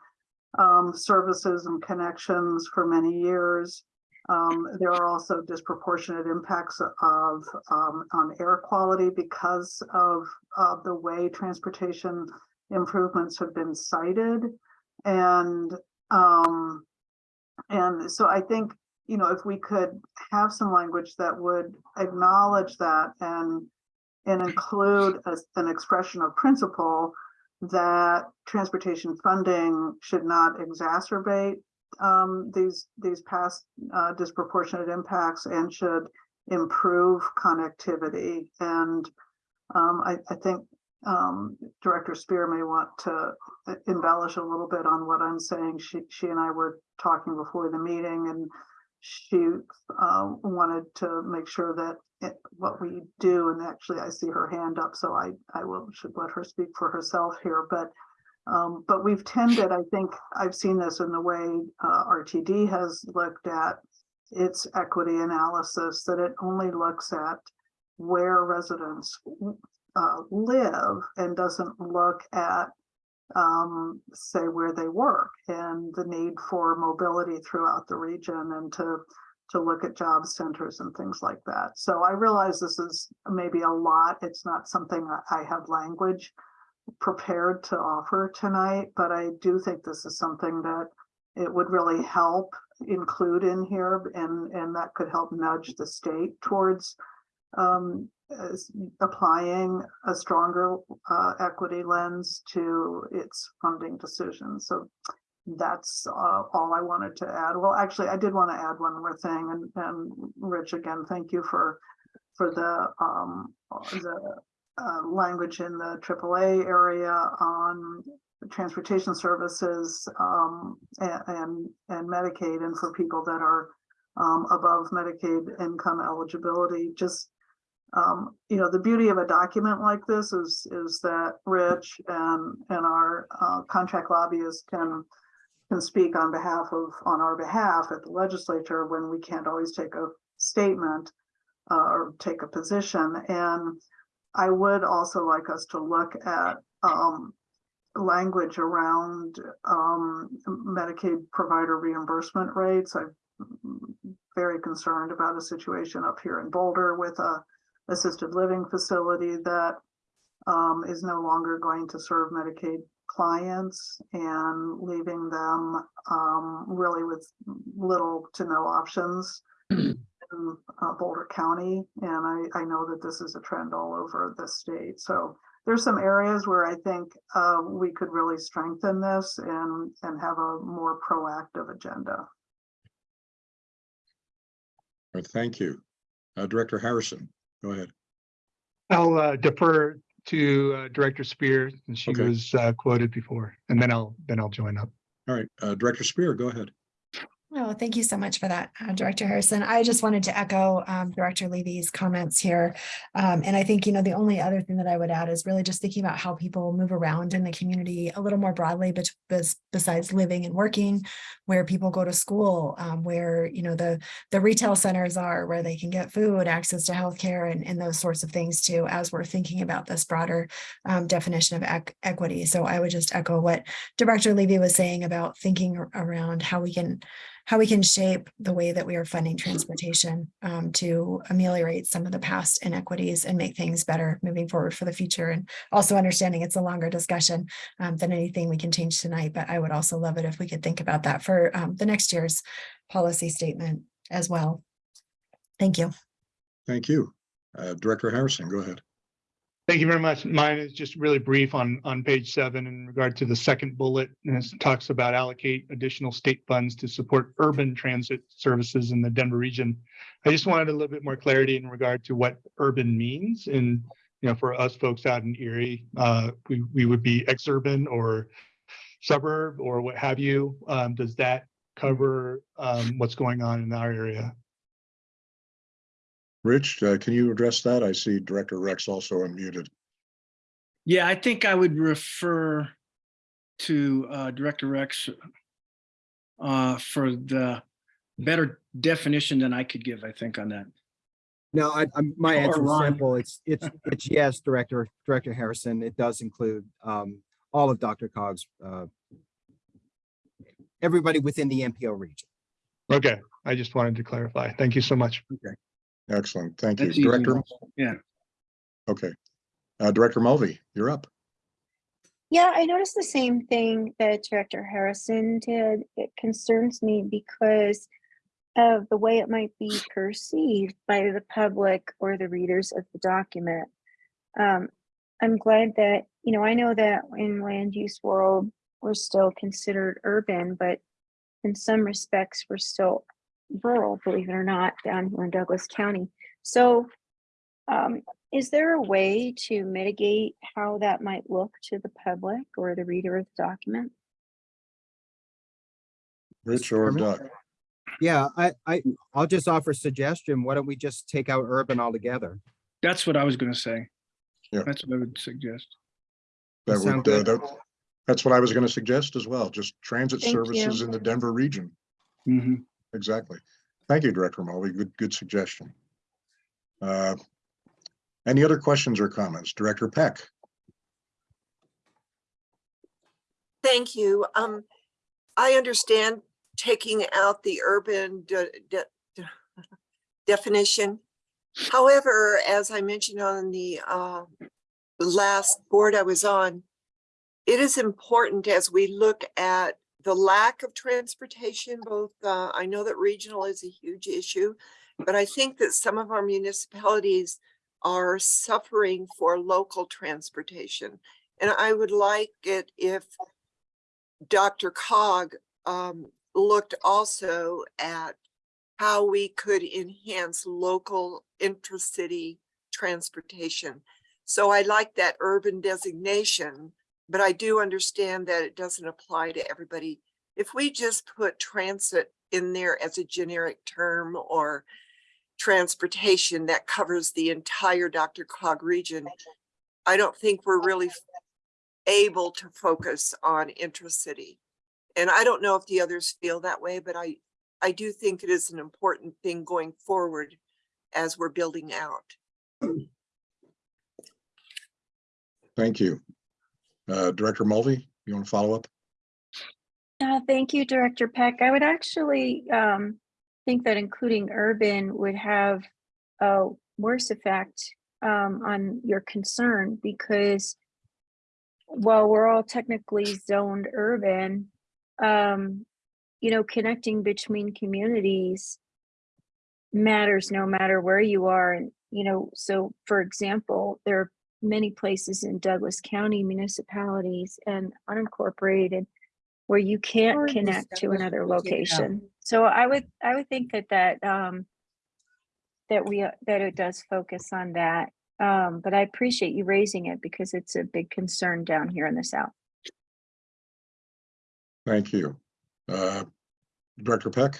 um, services and connections for many years. Um, there are also disproportionate impacts of um, on air quality because of, of the way transportation improvements have been cited. And um, and so I think you know, if we could have some language that would acknowledge that and and include a- an expression of principle that transportation funding should not exacerbate um, these these past uh, disproportionate impacts and should improve connectivity. And um, I, I think um, Director Speer may want to uh, embellish a little bit on what I'm saying. She she and I were talking before the meeting and she uh, wanted to make sure that it- what we do, and actually I see her hand up, so I, I will, should let her speak for herself here, but um, but we've tended, I think, I've seen this in the way uh, RTD has looked at its equity analysis, that it only looks at where residents uh, live and doesn't look at um, say where they work and the need for mobility throughout the region and to to look at job centers and things like that. So I realize this is maybe a lot. It's not something I have language prepared to offer tonight, but I do think this is something that it would really help include in here and and that could help nudge the state towards um, as applying a stronger uh, equity lens to its funding decisions. So that's uh, all I wanted to add. Well, actually, I did want to add one more thing and, and Rich, again, thank you for, for the, um, the uh, language in the AAA area on transportation services, um, a- and, and Medicaid and for people that are um, above Medicaid income eligibility, just um, you know, the beauty of a document like this is, is that Rich and, and our, uh, contract lobbyists can, can speak on behalf of, on our behalf at the legislature when we can't always take a statement, uh, or take a position. And I would also like us to look at, um, language around, um, Medicaid provider reimbursement rates. I'm very concerned about a situation up here in Boulder with a, assisted living facility that um, is no longer going to serve Medicaid clients and leaving them um, really with little to no options in uh, Boulder County. And I, I know that this is a trend all over the state. So there's some areas where I think uh, we could really strengthen this and, and have a more proactive agenda. All right, Thank you. Uh, Director Harrison, go ahead. I'll uh, defer to uh, Director Speer, and she Okay. was uh, quoted before, and then I'll, then I'll join up. All right, uh, Director Speer, go ahead. Oh, thank you so much for that, uh, Director Harrison. I just wanted to echo um, Director Levy's comments here. Um, And I think, you know, the only other thing that I would add is really just thinking about how people move around in the community a little more broadly, but besides living and working, where people go to school, um, where, you know, the, the retail centers are, where they can get food, access to healthcare and, and those sorts of things too, as we're thinking about this broader um, definition of ec- equity. So I would just echo what Director Levy was saying about thinking around how we can how we can shape the way that we are funding transportation um, to ameliorate some of the past inequities and make things better moving forward for the future. And also understanding it's a longer discussion um, than anything we can change tonight, but I would also love it if we could think about that for um, the next year's policy statement as well. Thank you. Thank you. Uh, Director Harrison, go ahead. Thank you very much. Mine is just really brief on, on page seven in regard to the second bullet. And it talks about allocate additional state funds to support urban transit services in the Denver region. I just wanted a little bit more clarity in regard to what urban means. And, you know, for us folks out in Erie, uh, we, we would be exurban or suburb or what have you. Um, does that cover, um, what's going on in our area? Rich, uh, can you address that? I see Director Rex also unmuted. Yeah, I think I would refer to uh, Director Rex uh, for the better definition than I could give, I think, on that. No, I, I'm, my answer is simple. It's, it's, it's yes, Director, Director Harrison. It does include, um, all of DRCOG's, uh, everybody within the MPO region. Okay, I just wanted to clarify. Thank you so much. Excellent, thank you. That's easy Director, enough. Yeah. okay. Uh, Director Mulvey, you're up. Yeah, I noticed the same thing that Director Harrison did. It concerns me because of the way it might be perceived by the public or the readers of the document. Um, I'm glad that, you know, I know that in land use world, we're still considered urban, but in some respects, we're still rural, believe it or not, down here in Douglas County. So um, is there a way to mitigate how that might look to the public or the reader of the document? Rich or Doug? Yeah, I, I, I'll just offer a suggestion. Why don't we just take out urban altogether? That's what I was going to say. Yeah. That's what I would suggest. That Sound would, uh, good? that- that's what I was going to suggest as well, just transit Thank services you. in the Denver region. Mhm. Exactly. Thank you, Director Mulvey. Good, good suggestion. Uh, Any other questions or comments? Director Peck? Thank you. Um, I understand taking out the urban de- de- de- definition. However, as I mentioned on the uh, last board I was on, it is important as we look at the lack of transportation, both, uh, I know that regional is a huge issue, but I think that some of our municipalities are suffering for local transportation. And I would like it if DRCOG um, looked also at how we could enhance local intracity transportation. So I like that urban designation, but I do understand that it doesn't apply to everybody. If we just put transit in there as a generic term or transportation that covers the entire DRCOG region, I don't think we're really able to focus on intracity. And I don't know if the others feel that way, but I, I do think it is an important thing going forward as we're building out. Thank you. Uh, Director Mulvey, you want to follow up? Uh, thank you, Director Peck. I would actually um, think that including urban would have a worse effect um, on your concern because while we're all technically zoned urban, um, you know, connecting between communities matters no matter where you are. And, you know, so for example, there are many places in Douglas County municipalities and unincorporated where you can't Or connect to another County, yeah. location. So I would, I would think that that, um, that we, uh, that it does focus on that. Um, but I appreciate you raising it because it's a big concern down here in the south. Thank you. Uh, Director Peck?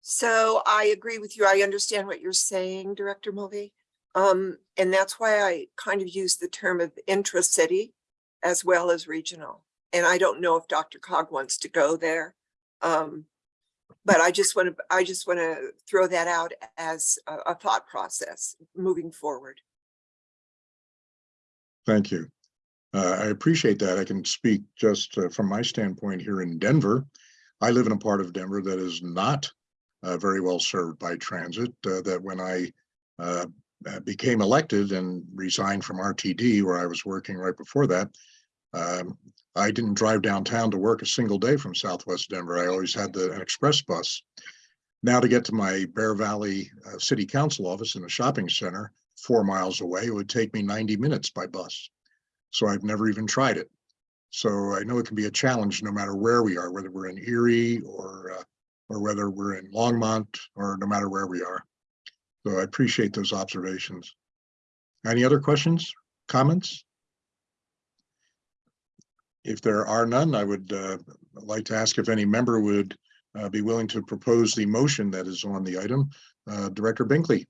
So I agree with you. I understand what you're saying, Director Mulvey. Um, and that's why I kind of use the term of intra-city as well as regional. And I don't know if DRCOG wants to go there. Um, but I just want to, I just want to throw that out as a, a thought process moving forward. Thank you. Uh, I appreciate that. I can speak just uh, from my standpoint here in Denver. I live in a part of Denver that is not uh, very well served by transit, uh, that when I uh, became elected and resigned from RTD, where I was working right before that, um, I didn't drive downtown to work a single day from Southwest Denver. I always had the an express bus. Now to get to my Bear Valley uh, City Council office in a shopping center four miles away, it would take me 90 minutes by bus. So I've never even tried it. So I know it can be a challenge no matter where we are, whether we're in Erie or uh, or whether we're in Longmont or no matter where we are. So I appreciate those observations. Any other questions, comments? If there are none, I would uh, like to ask if any member would uh, be willing to propose the motion that is on the item. Uh, Director Binkley.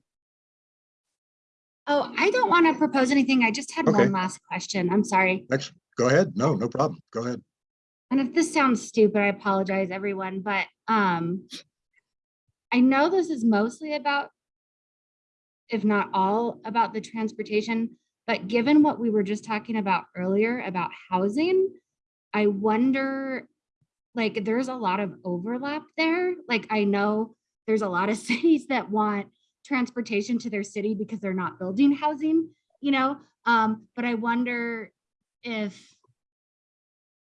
Oh, I don't want to propose anything. I just had Okay. one last question. I'm sorry. Next, go ahead. No, no problem. Go ahead. And if this sounds stupid, I apologize, everyone, but um, I know this is mostly about, if not all, about the transportation, but given what we were just talking about earlier about housing, I wonder, like, there's a lot of overlap there. Like, I know there's a lot of cities that want transportation to their city because they're not building housing, you know? Um, but I wonder if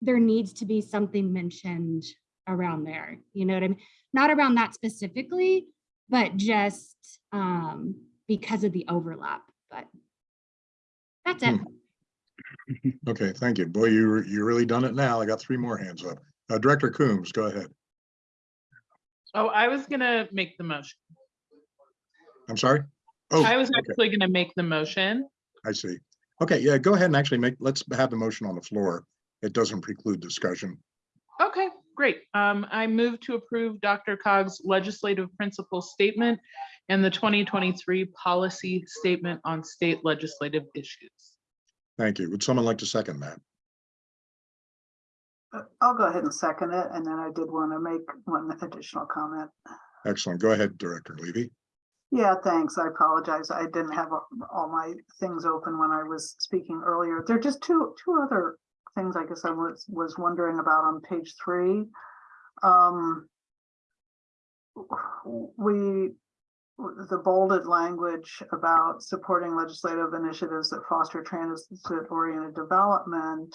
there needs to be something mentioned around there, you know what I mean? Not around that specifically, but just um, because of the overlap, but that's it. Okay, thank you. Boy, you, you really done it now. I got three more hands up. Uh, Director Coombs, go ahead. Oh, I was gonna make the motion. I'm sorry? Oh, I was okay, actually gonna make the motion. I see. Okay, yeah, go ahead and actually make, let's have the motion on the floor. It doesn't preclude discussion. Okay, great. Um, I move to approve DRCOG's legislative principle statement and the 2023 policy statement on state legislative issues. Thank you. Would someone like to second that? Uh, I'll go ahead and second it, and then I did want to make one additional comment. Excellent. Go ahead, Director Levy. Yeah, thanks. I apologize. I didn't have all- all my things open when I was speaking earlier. There are just two, two other things I guess I was, was wondering about on page three. Um, we, the bolded language about supporting legislative initiatives that foster transit-oriented development.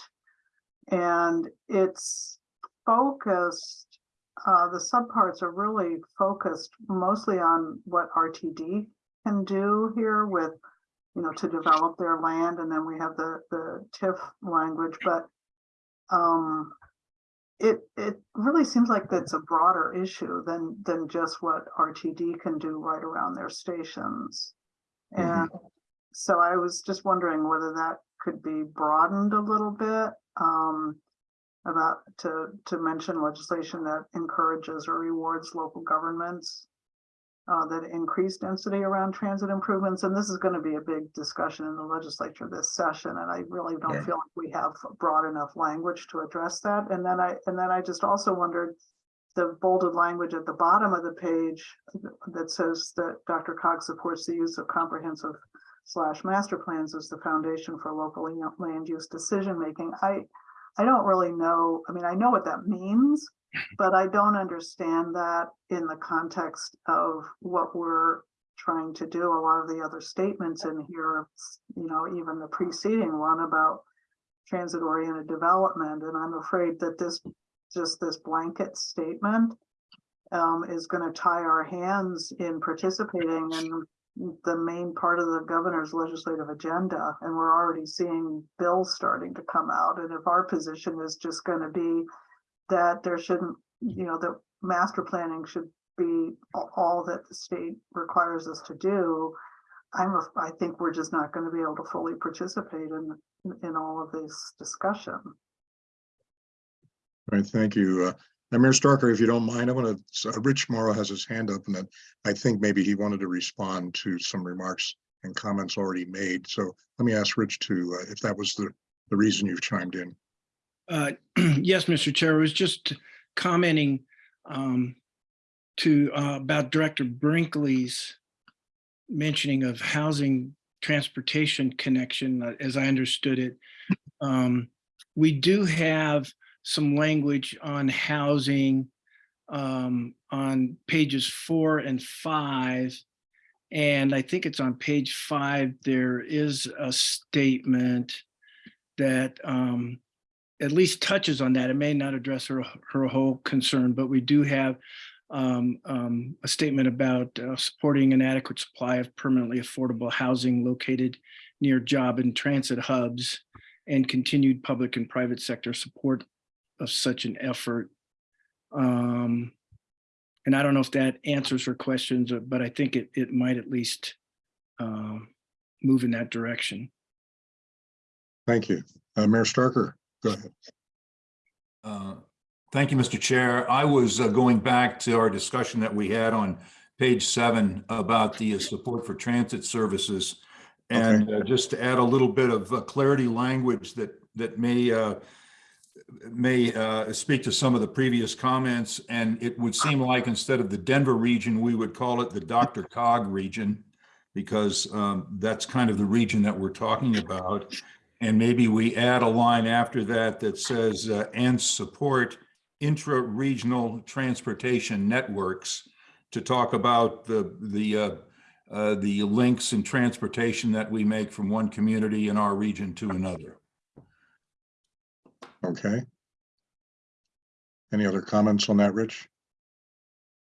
And it's focused, uh, the subparts are really focused mostly on what RTD can do here with, you know, to develop their land, and then we have the, the TIF language, but um, it, it really seems like that's a broader issue than, than just what RTD can do right around their stations. And so I was just wondering whether that could be broadened a little bit, um, about, to, to mention legislation that encourages or rewards local governments uh, that increase density around transit improvements, and this is gonna be a big discussion in the legislature this session, and I really don't Yeah. feel like we have broad enough language to address that, and then I, and then I just also wondered the bolded language at the bottom of the page that says that DRCOG supports the use of comprehensive slash master plans as the foundation for local land- use decision-making. I, I don't really know, I mean, I know what that means, but I don't understand that in the context of what we're trying to do. A lot of the other statements in here, you know, even the preceding one about transit oriented development, and I'm afraid that this, just this blanket statement um, is gonna tie our hands in participating in the main part of the governor's legislative agenda, and we're already seeing bills starting to come out, and if our position is just gonna be that there shouldn't, you know, that master planning should be all that the state requires us to do. I'm, I think we're just not gonna be able to fully participate in, in all of this discussion. All right, thank you. Uh, and Mayor Starker, if you don't mind, I want to, Rich Mauro has his hand up and I think maybe he wanted to respond to some remarks and comments already made. So let me ask Rich to, uh, if that was the, the reason you've chimed in. Uh, Yes, Mr. Chair, I was just commenting um, to, uh, about Director Brinkley's mentioning of housing transportation connection, uh, as I understood it. Um, We do have some language on housing um, on pages four and five. And I think it's on page five, there is a statement that um, at least touches on that. It may not address her, her whole concern, but we do have um, um, a statement about uh, supporting an adequate supply of permanently affordable housing located near job and transit hubs and continued public and private sector support of such an effort. Um, and I don't know if that answers her questions, uh, but I think it, it might at least um, move in that direction. Thank you. Uh, Mayor Starker, go ahead. Uh, Thank you, Mr. Chair. I was uh, going back to our discussion that we had on page seven about the uh, support for transit services. And uh, just to add a little bit of uh, clarity language that, that may, uh, may uh, speak to some of the previous comments. And it would seem like instead of the Denver region, we would call it the DRCOG region because um, that's kind of the region that we're talking about. And maybe we add a line after that that says, uh, and support intra-regional transportation networks to talk about the, the, uh, uh, the links and transportation that we make from one community in our region to another. Okay. Any other comments on that, Rich?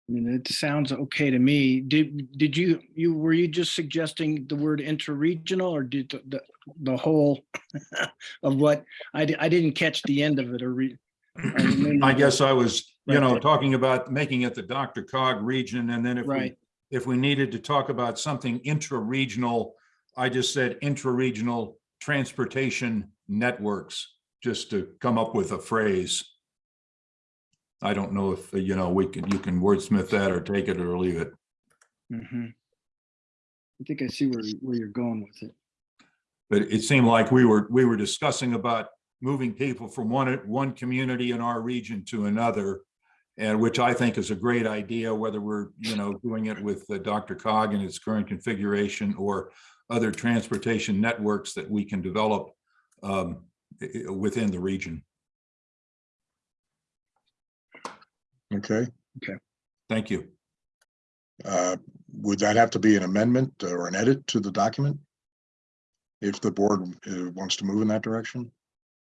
I mean, it sounds okay to me. Did, did you, you, were you just suggesting the word interregional or did the, the, the whole of what, I, I didn't catch the end of it or re. maybe- I guess I was, you know, talking about making it the Dr. Cog region and then if we, if we needed to talk about something intra-regional, I just said intra-regional transportation networks, just to come up with a phrase. I don't know if, you know, we can, you can wordsmith that or take it or leave it. Mhm. I think I see where, where you're going with it. But it seemed like we were, we were discussing about moving people from one, one community in our region to another. And which I think is a great idea, whether we're, you know, doing it with uh, DRCOG in its current configuration or other transportation networks that we can develop um, within the region. Okay. Okay. Thank you. Uh, Would that have to be an amendment or an edit to the document? If the board uh, wants to move in that direction?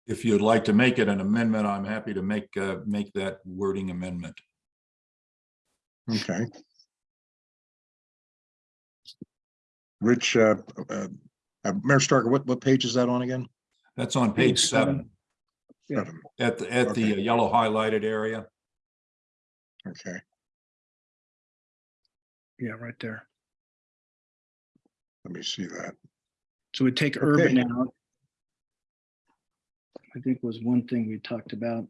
If you'd like to make it an amendment, I'm happy to make, uh, make that wording amendment. Okay. Rich, uh, uh, uh, Mayor Starker, what, what page is that on again? That's on page seven. Yeah. At, the at the Okay. yellow highlighted area. Okay. Yeah, right there. Let me see that. So we take Okay. urban out. I think was one thing we talked about.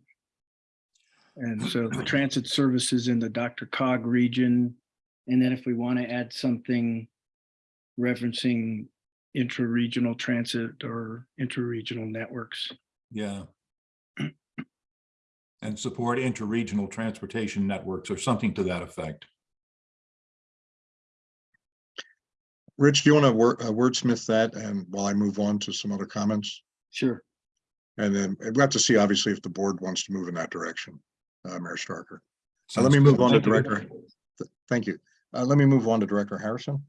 And so the transit services in the DRCOG region. And then if we want to add something referencing intra-regional transit or intra-regional networks. Yeah. And support interregional transportation networks or something to that effect. Rich, do you want to word, uh, wordsmith that and while I move on to some other comments? Sure. And then we have to see obviously if the board wants to move in that direction, uh, Mayor Starker. Uh, let me move on to Director. Th- Thank you. Uh, let me move on to Director Harrison.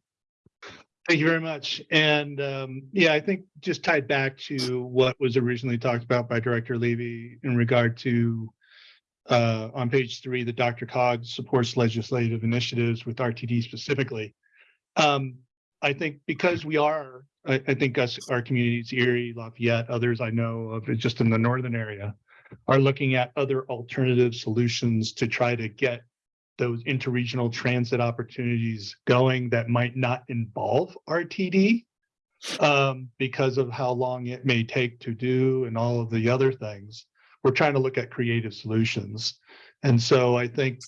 Thank you very much. And um, yeah, I think just tied back to what was originally talked about by Director Levy in regard to uh, on page three, that DRCOG supports legislative initiatives with RTD specifically. Um, I think because we are, I, I think us, our communities, Erie, Lafayette, others I know of, just in the northern area, are looking at other alternative solutions to try to get those interregional transit opportunities going that might not involve RTD um, because of how long it may take to do and all of the other things. We're trying to look at creative solutions. And so I think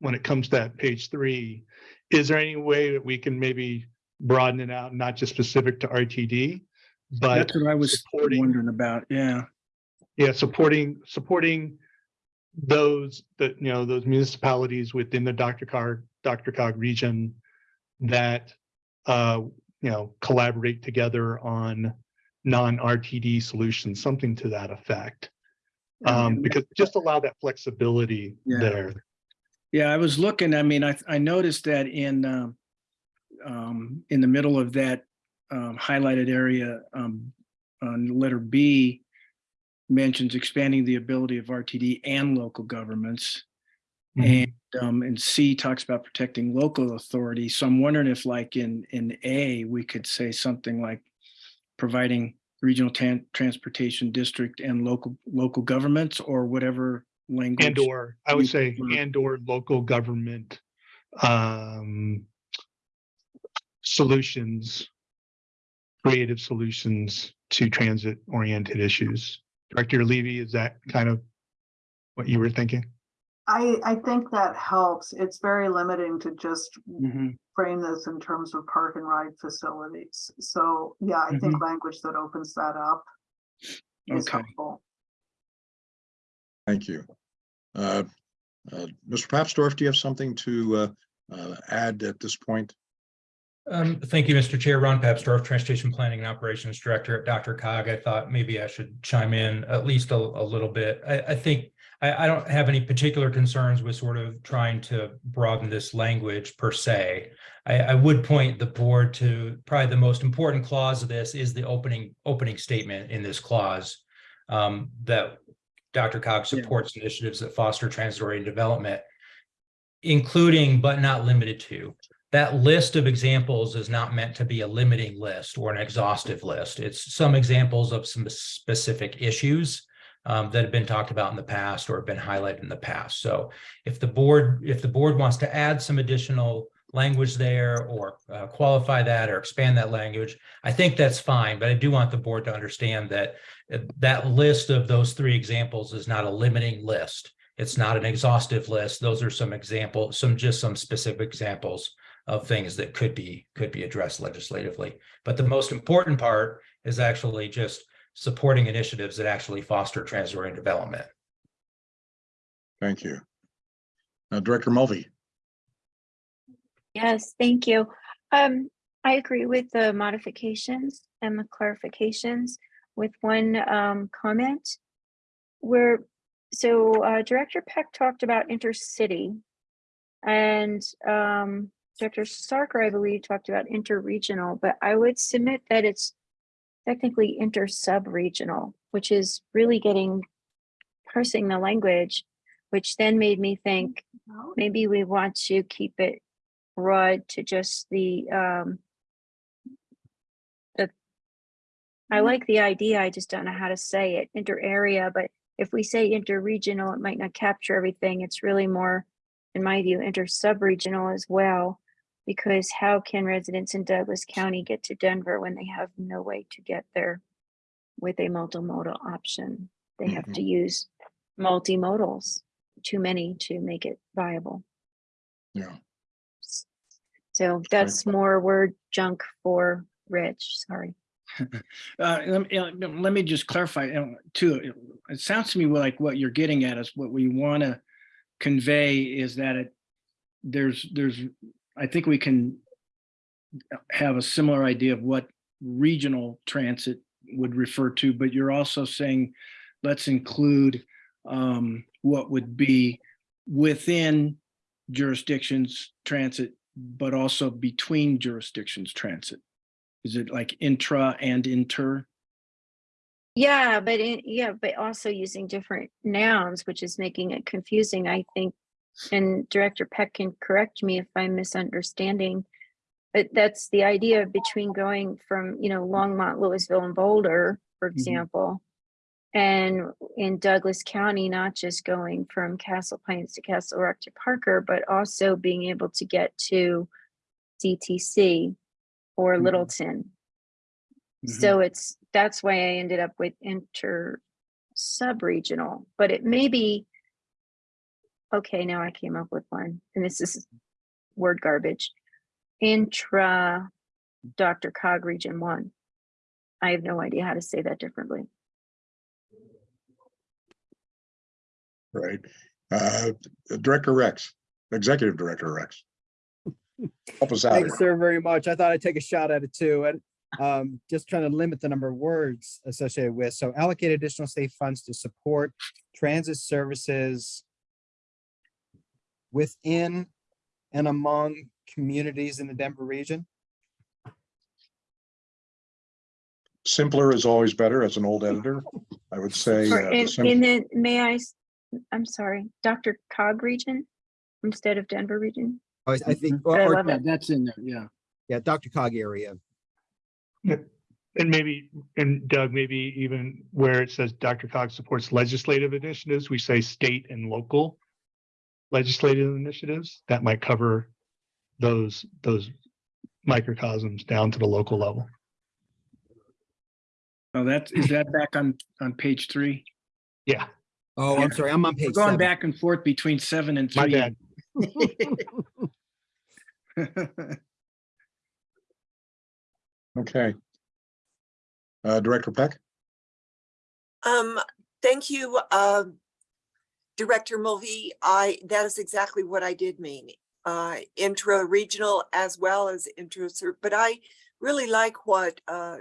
when it comes to that page three, is there any way that we can maybe broaden it out, not just specific to RTD? But That's what I was wondering about. Yeah. yeah, supporting, supporting those, that, you know, those municipalities within the DRCOG, Dr. Cog region that, uh, you know, collaborate together on non-RTD solutions, something to that effect. Um, because just allow that flexibility Yeah. there. Yeah, I was looking, I mean, I, I noticed that in, um, um, in the middle of that, um, highlighted area, um, on letter B mentions expanding the ability of RTD and local governments. And, um, and C talks about protecting local authority. So I'm wondering if like in, in A, we could say something like providing regional tran- transportation district and local, local governments or whatever language. And or, I would say, prefer. and or local government, um, solutions, creative solutions to transit oriented issues. Director Levy, is that kind of what you were thinking? I, I think that helps. It's very limiting to just Mhm. frame this in terms of park and ride facilities. So, yeah, I think language that opens that up is Okay. helpful. Thank you. Uh, uh, Mr. Papsdorf, do you have something to uh, uh, add at this point? Um, thank you, Mr. Chair. Ron Papsdorf, Transportation Planning and Operations Director at DRCOG. I thought maybe I should chime in at least a, a little bit. I, I think I, I don't have any particular concerns with sort of trying to broaden this language per se. I, I would point the board to probably the most important clause of this is the opening, opening statement in this clause. Um, that DRCOG supports initiatives that foster transit-oriented development, including but not limited to. That list of examples is not meant to be a limiting list or an exhaustive list. It's some examples of some specific issues um, that have been talked about in the past or have been highlighted in the past. So if the board, if the board wants to add some additional language there or uh, qualify that or expand that language, I think that's fine. But I do want the board to understand that uh, that list of those three examples is not a limiting list. It's not an exhaustive list. Those are some examples, some just some specific examples of things that could be could be addressed legislatively. But the most important part is actually just supporting initiatives that actually foster transit-oriented development. Thank you. Uh, Director Mulvey, Yes, thank you. Um, I agree with the modifications and the clarifications with one um comment. Where, so uh Director Peck talked about intercity. And um Director Starker, I believe, talked about interregional, but I would submit that it's technically inter-sub-regional, which is really getting parsing the language, which then made me think maybe we want to keep it broad to just the um the I like the idea, I just don't know how to say it, inter area, but if we say inter-regional, it might not capture everything. It's really more, in my view, inter-sub-regional as well. Because how can residents in Douglas County get to Denver when they have no way to get there with a multimodal option? They have to use multimodals, too many to make it viable. Yeah. So that's more word junk for Rich, sorry. Uh, let me, let me just clarify too. It- It sounds to me like what you're getting at is what we want to convey is that it, there's, there's, I think we can have a similar idea of what regional transit would refer to, but you're also saying, let's include um, what would be within jurisdictions transit, but also between jurisdictions transit. Is it like intra and inter? Yeah, but it, yeah, but also using different nouns, which is making it confusing, I think. And Director Peck can correct me if I'm misunderstanding. But that's the idea between going from, you know, Longmont, Louisville and Boulder, for example. And in Douglas County, not just going from Castle Pines to Castle Rock to Parker, but also being able to get to DTC or Mhm. Littleton. Mm-hmm. So it's, that's why I ended up with inter sub-regional, but it may be. Okay, now I came up with one, and this is word garbage. Intra DRCOG Region One. I have no idea how to say that differently. Right. Uh, Director Rex, Executive Director Rex. Help us out Thanks, here. sir, very much. I thought I'd take a shot at it too. And um, just trying to limit the number of words associated with, so allocate additional state funds to support transit services within and among communities in the Denver region. Simpler is always better as an old editor. I would say. Or uh, the in, sim- and then, may I, s- I'm sorry, Dr. Cog Region instead of Denver Region? Oh, I think, But I or, or- love Yeah, it. that's in there, yeah. yeah, DRCOG area. And maybe, and Doug, maybe even where it says DRCOG supports legislative initiatives, we say state and local legislative initiatives. That might cover those, those microcosms down to the local level. Oh, that's, is that back on, on page three? Yeah, Oh, I'm sorry, I'm on page. We're going seven. back and forth between seven and three. my three. bad. Okay. Uh, Director Peck? Um, thank you, um, Director Mulvey. I, that is exactly what I did mean. Uh, intra-regional as well as intra, but I really like what, uh,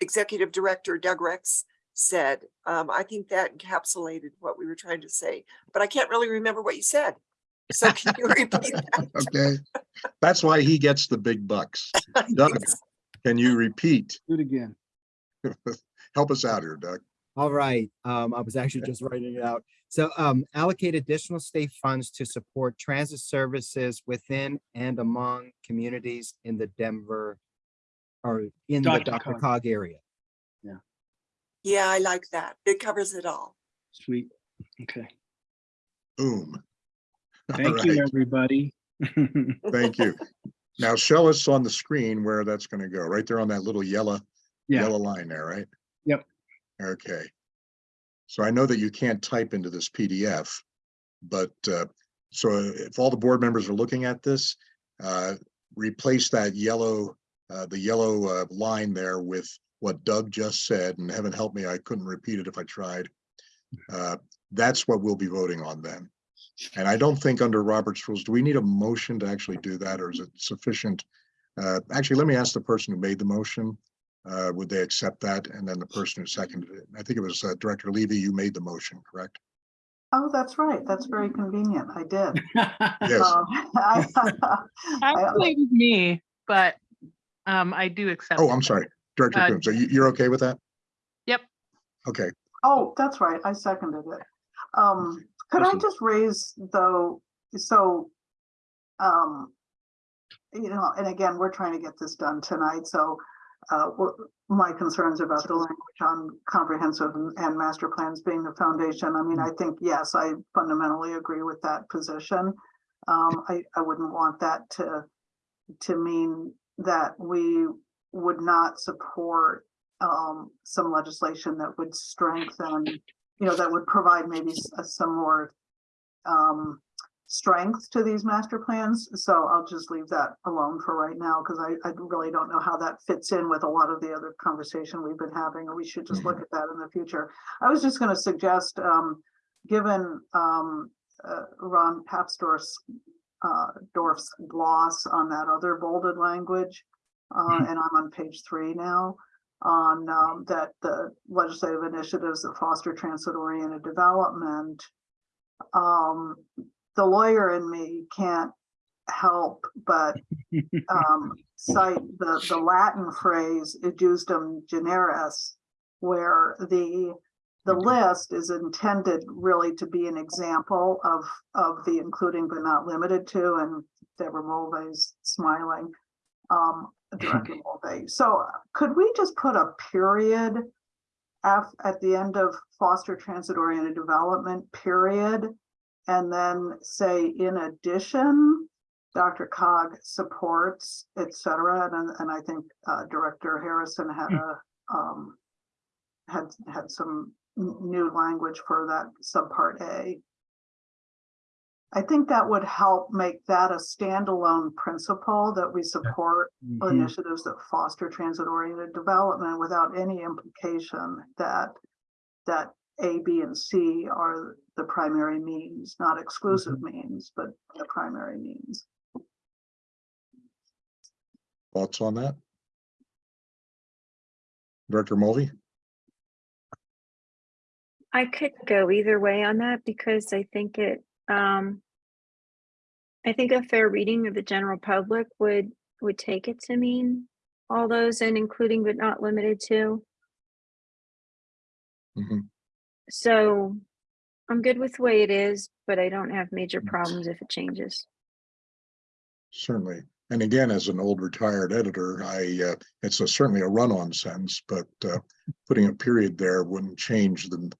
Executive Director Doug Rex said. Um, I think that encapsulated what we were trying to say, but I can't really remember what you said. So can you repeat that? Okay. That's why he gets the big bucks. Doug, can you repeat? Do it again. Help us out here, Doug. All right, um, I was actually just writing it out. So, um, allocate additional state funds to support transit services within and among communities in the Denver or in the Dr. Dr. Cog. Cog area. Yeah, Yeah, I like that. It covers it all. Sweet. Okay. Boom. All Thank you, right. everybody. Thank you. Now show us on the screen where that's gonna go, right there on that little yellow, Yeah, yellow line there, right? Yep. Okay. So I know that you can't type into this PDF, but uh, so if all the board members are looking at this, uh, replace that yellow, uh, the yellow uh, line there with what Doug just said, and heaven help me, I couldn't repeat it if I tried. Uh, That's what we'll be voting on then. And I don't think under Robert's rules, do we need a motion to actually do that, or is it sufficient? Uh, Actually, let me ask the person who made the motion. Uh, Would they accept that? And then the person who seconded it. I think it was uh, Director Levy, you made the motion, correct? Oh, that's right. That's very convenient. I did. Yes. Um, I- Actually, it was me, but um, I do accept. Oh, it. I'm sorry, Director Uh, Coombs, are you, you're okay with that? Yep. Okay, Oh, that's right. I seconded it. Um, could I just raise though, so, um, you know, and again, we're trying to get this done tonight, so uh, my concerns about the language on comprehensive and- master plans being the foundation. I mean, I think, yes, I fundamentally agree with that position. Um, I, I wouldn't want that to, to mean that we would not support um, some legislation that would strengthen, you know, that would provide maybe uh, some more um, strength to these master plans. So I'll just leave that alone for right now because I, I really don't know how that fits in with a lot of the other conversation we've been having, or we should just look at that in the future. I was just going to suggest, um, given um, uh, Ron Papsdorf's uh, Dorf's gloss on that other bolded language, uh, and I'm on page three now, on um, that the legislative initiatives that foster transit-oriented development um, the lawyer in me can't help but um, cite the, the Latin phrase "ejusdem generis," where the the list is intended really to be an example of of the including but not limited to, and Deborah Mulvey's smiling. Um, Director Mulvey. So could we just put a period at the end of foster transit oriented development, period? And then say, in addition, DRCOG supports, et cetera, and, and I think, uh, Director Harrison had a, um, had, had some new language for that subpart A. I think that would help make that a standalone principle that we support Mhm. initiatives that foster transit-oriented development without any implication that, that A, B, and C are the primary means, not exclusive means, but the primary means. Thoughts on that? Director Mulvey? I could go either way on that because I think it, um, I think a fair reading of the general public would, would take it to mean all those and including but not limited to. Mhm. So I'm good with the way it is, but I don't have major problems if it changes. Certainly. And again, as an old retired editor, I, uh, it's a certainly a run-on sentence, but, uh, putting a period there wouldn't change the,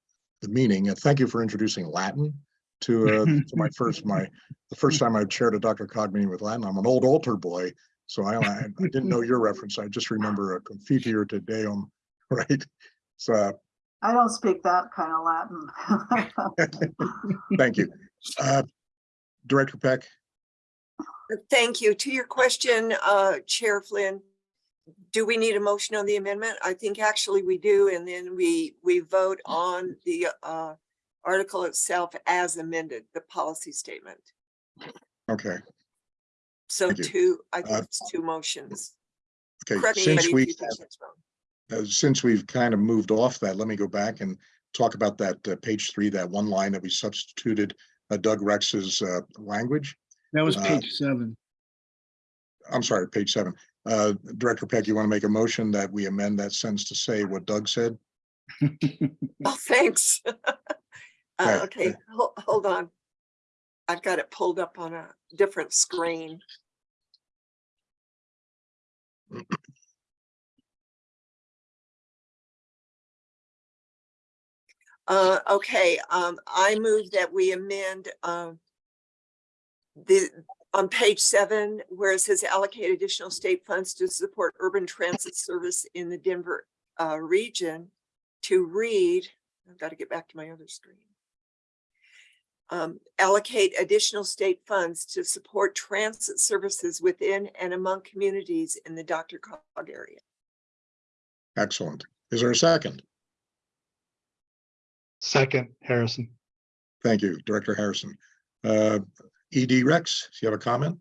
the meaning. And thank you for introducing Latin to, uh, to my first, my, the first time I chaired a DRCOG meeting with Latin. I'm an old altar boy, so I, I I didn't know your reference. I just remember a confiteor te deum, right? So, I don't speak that kind of Latin. thank you. Uh, Director Peck? Thank you. To your question, uh, Chair Flynn, do we need a motion on the amendment? I think actually we do, and then we, we vote on the, uh, article itself as amended, the policy statement. Okay, So two, I Uh, think it's two motions. okay. Correct Since we. you think that's wrong. Uh, since we've kind of moved off that, let me go back and talk about that uh, page three, that one line that we substituted uh, Doug Rex's uh, language. That was Uh, page seven. I'm sorry, page seven. Uh, Director Peck, you want to make a motion that we amend that sentence to say what Doug said? Oh, thanks. Okay. Uh, okay, hold, hold on. I've got it pulled up on a different screen. Uh, okay, um, I move that we amend, um, the, on page seven, where it says allocate additional state funds to support urban transit service in the Denver, uh, region to read, I've got to get back to my other screen. Um, allocate additional state funds to support transit services within and among communities in the DRCOG area. Excellent. Is there a second? Second, Harrison. Thank you, Director Harrison. Uh, ED Rex, do you have a comment?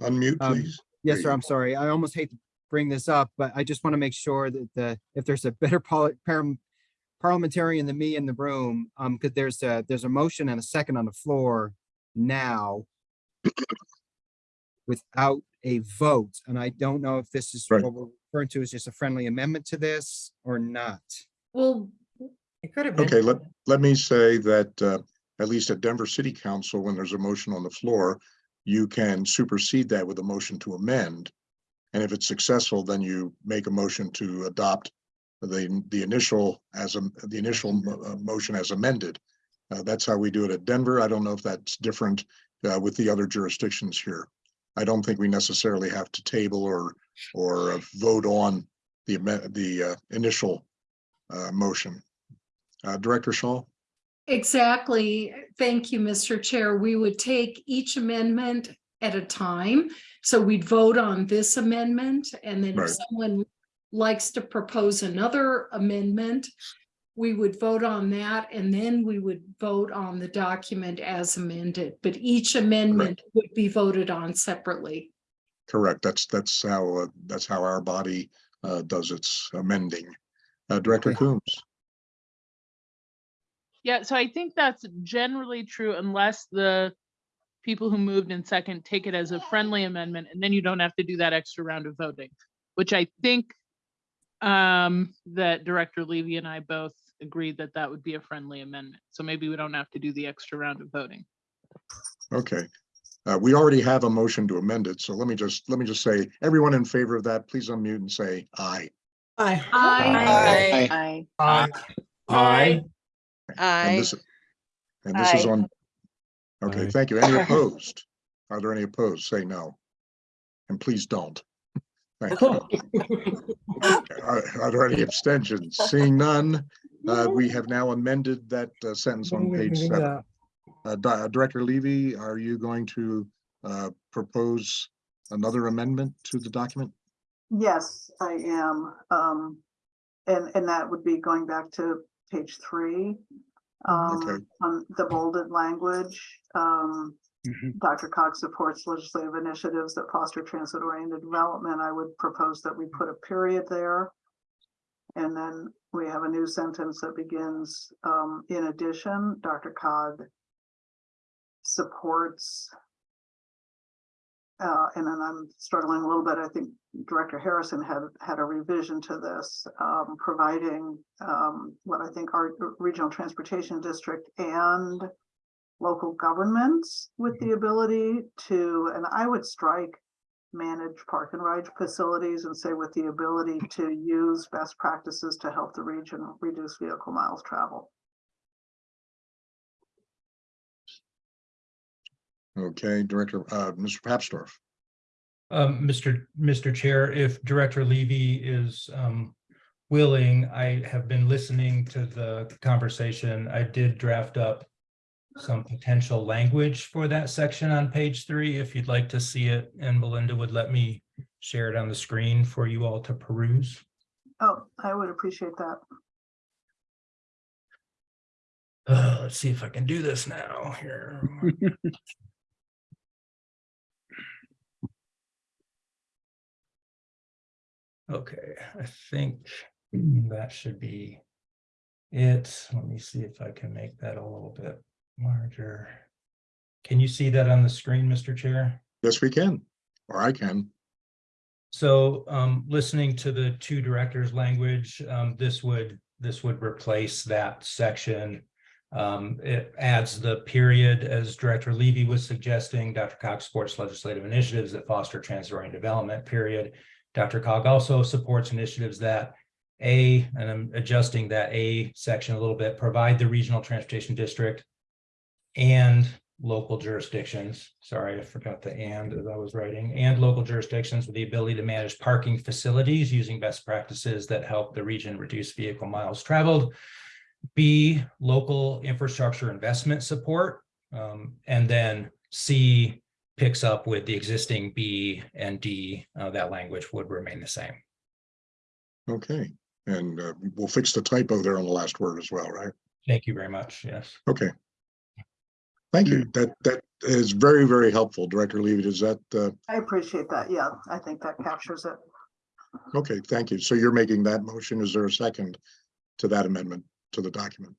Unmute, Um, please. Yes, There sir. you I'm sorry. I almost hate to bring this up, but I just want to make sure that the, if there's a better poli- parliamentarian than me in the room, um, because there's a, there's a motion and a second on the floor now without a vote, and I don't know if this is Right. what we're referring to as just a friendly amendment to this or not. Well, It could have been. Okay, let, let me say that, uh, at least at Denver City Council, when there's a motion on the floor, you can supersede that with a motion to amend. And if it's successful, then you make a motion to adopt the, the initial as a, the initial mo- uh, motion as amended. Uh, that's how we do it at Denver. I don't know if that's different uh, with the other jurisdictions here. I don't think we necessarily have to table or, or uh, vote on the, the uh, initial uh, motion. Uh, Director Shaw? Exactly. Thank you, Mr. Chair. We would take each amendment at a time. So we'd vote on this amendment and then Right. if someone likes to propose another amendment, we would vote on that and then we would vote on the document as amended, but each amendment would be voted on separately. Correct. That's, that's how, uh, that's how our body uh, does its amending. Uh, Director Coombs? Yeah, so I think that's generally true unless the people who moved in second take it as a friendly amendment, and then you don't have to do that extra round of voting, which I think um, that Director Levy and I both agreed that that would be a friendly amendment. So maybe we don't have to do the extra round of voting. Okay. Uh, we already have a motion to amend it, so let me just, let me just say, everyone in favor of that, please unmute and say aye. Aye. Aye. Aye. Aye. And Aye. this, and this is Aye. on. Okay, Aye. thank you. Any opposed? Are there any opposed? Say no. And please don't. Thank you. Are, are there any abstentions? Seeing none, uh, we have now amended that uh, sentence on page seven. Uh, Di- uh, Director Levy, are you going to, uh, propose another amendment to the document? Yes, I am. Um, and, and that would be going back to page three. Okay. Um, on the bolded language, um, DRCOG supports legislative initiatives that foster transit-oriented development. I would propose that we put a period there. And then we have a new sentence that begins, um, in addition, DRCOG supports uh, and then I'm struggling a little bit. I think Director Harrison had, had a revision to this, um, providing, um, what I think our regional transportation district and local governments with the ability to, and I would strike manage park and ride facilities and say with the ability to use best practices to help the region reduce vehicle miles traveled. Okay, Director, uh, Mr. Papsdorf. Um, Mr. Mr. Chair, if Director Levy is um willing, I have been listening to the conversation. I did draft up some potential language for that section on page three, if you'd like to see it, and Melinda would let me share it on the screen for you all to peruse. Oh, I would appreciate that. Uh, let's see if I can do this now here. Okay, I think that should be it. Let me see if I can make that a little bit larger. Can you see that on the screen, Mr. Chair? Yes, we can, or I can. So um, listening to the two directors' language, um, this would, this would replace that section. Um, it adds the period, as Director Levy was suggesting, DRCOG supports legislative initiatives that foster transit-oriented development, period. DRCOG also supports initiatives that A, and I'm adjusting that A section a little bit, provide the regional transportation district and local jurisdictions, sorry, I forgot the and as I was writing, and local jurisdictions with the ability to manage parking facilities using best practices that help the region reduce vehicle miles traveled. B, local infrastructure investment support. Um, and then C picks up with the existing B and D, uh, that language would remain the same. Okay, and uh, we'll fix the typo there on the last word as well, right? Thank you very much. Yes. Okay. Thank you. That, that is very, very helpful. Director Levy, does that, uh, I appreciate that. Yeah, I think that captures it. okay, thank you. So you're making that motion. Is there a second to that amendment to the document?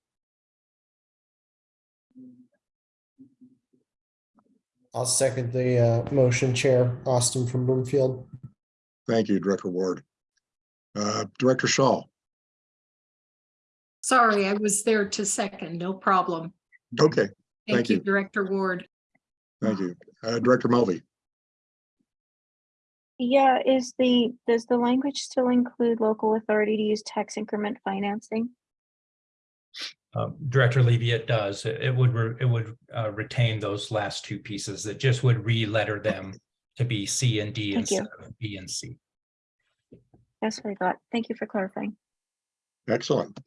I'll second the uh, motion, Chair Austin from Broomfield. Thank you, Director Ward. Uh, Director Shaw. Sorry, I was there to second, no problem. Okay, Thank Thank you, you. Director Ward. thank you. Uh, Director Mulvey. Yeah, is the, does the language still include local authority to use tax increment financing? Um, Director Levy, it does. It it would, re- it would uh, retain those last two pieces. It just would re-letter them to be C and D Thank you. instead of B and C. That's what I thought. Thank you for clarifying. Excellent.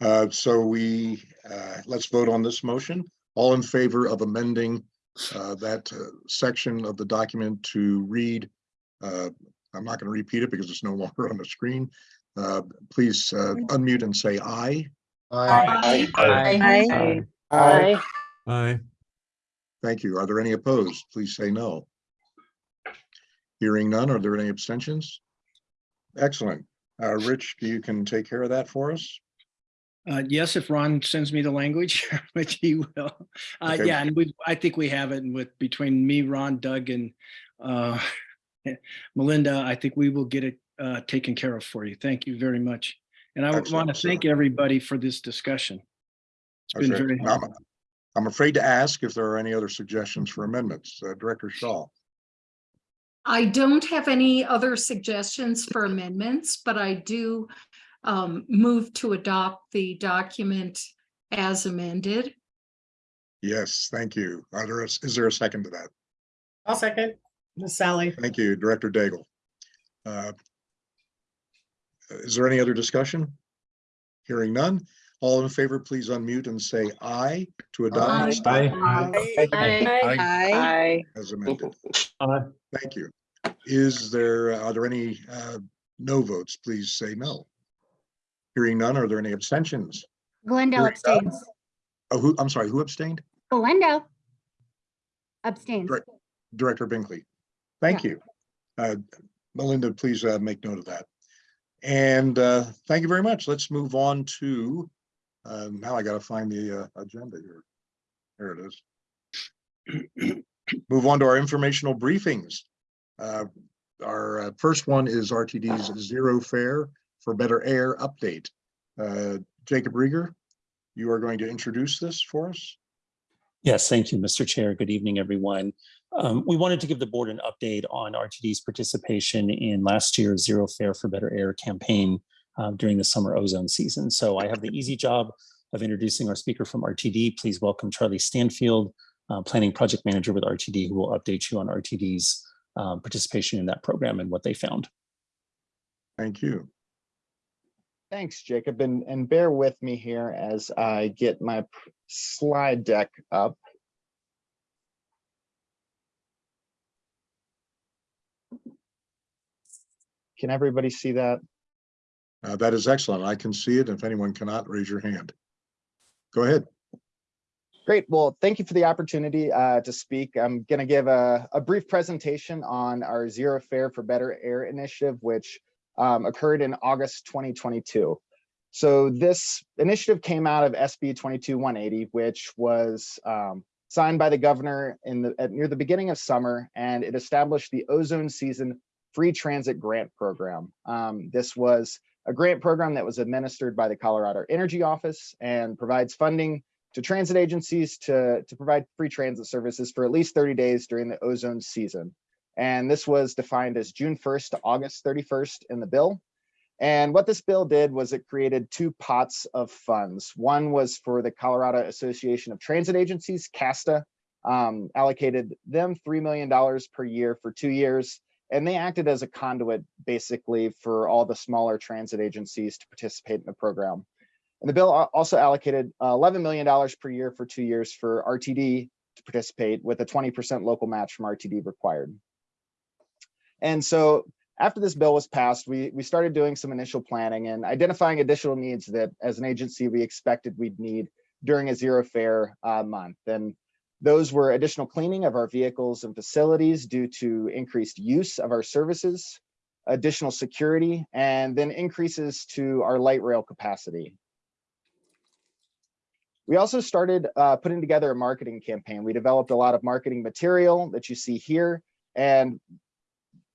Uh, so we, uh, let's vote on this motion. All in favor of amending, uh, that, uh, section of the document to read, uh, I'm not going to repeat it because it's no longer on the screen. Uh, please, uh, unmute and say aye. Aye. Aye. Aye. Aye. Thank you. Are there any opposed? Please say no. Hearing none, are there any abstentions? Excellent. Uh, Rich, you can take care of that for us? Uh, yes, if Ron sends me the language, which he will. Uh, Okay. yeah, and we, I think we have it and with, between me, Ron, Doug and, uh, Melinda, I think we will get it, uh, taken care of for you. Thank you very much. And I want to thank everybody for this discussion. It's been Okay. very I'm- helpful. I'm afraid to ask if there are any other suggestions for amendments. Uh, Director Shaw. I don't have any other suggestions for amendments, but I do um, move to adopt the document as amended. Yes, thank you. Are there, is there a second to that? I'll second. Miss Sally. Thank you, Director Daigle. Uh, Is there any other discussion? Hearing none. All in favor, please unmute and say aye to adopt this Aye. document Aye. as amended. Aye. Thank you. Is there, are there any uh, no votes? Please say no. Hearing none, are there any abstentions? Glendale Hearing none. abstains. Oh, who, I'm sorry, who abstained? Glendale abstains. Direct- Director Binkley. Thank you. Uh, Melinda, please uh, make note of that. And uh, thank you very much. Let's move on to, uh, now I gotta find the uh, agenda here. There it is. Move on to our informational briefings. Uh, Our uh, first one is RTD's Zero Fare for Better Air update. Uh, Jacob Rieger, you are going to introduce this for us? Yes, thank you, Mr. Chair. Good evening, everyone. Um, we wanted to give the board an update on RTD's participation in last year's Zero Fare for Better Air campaign uh, during the summer ozone season. So I have the easy job of introducing our speaker from RTD. Please welcome Charlie Stanfield, uh, Planning Project Manager with RTD, who will update you on RTD's um, participation in that program and what they found. Thank you. Thanks, Jacob, and, and bear with me here as I get my slide deck up. Can everybody see that? Uh, That is excellent. I can see it. If anyone cannot, raise your hand. Go ahead. Great. Well, thank you for the opportunity uh, to speak. I'm going to give a, a brief presentation on our Zero Fare for Better Air initiative, which um, occurred in August 2022. So this initiative came out of SB 22180, which was um, signed by the governor in the at near the beginning of summer, and it established the ozone season free transit grant program. Um, this was a grant program that was administered by the Colorado Energy Office and provides funding to transit agencies to, to provide free transit services for at least 30 days during the ozone season. And this was defined as June 1st to August 31st in the bill. And what this bill did was it created two pots of funds. One was for the Colorado Association of Transit Agencies, CASTA, um, allocated them $3 million per year for two years. And they acted as a conduit basically for all the smaller transit agencies to participate in the program. And the bill also allocated uh, $11 million per year for two years for RTD to participate with a 20% local match from RTD required. And so after this bill was passed, we, we started doing some initial planning and identifying additional needs that as an agency we expected we'd need during a zero fare uh, month. And those were additional cleaning of our vehicles and facilities due to increased use of our services, additional security, and then increases to our light rail capacity. We also started uh, putting together a marketing campaign. We developed a lot of marketing material that you see here and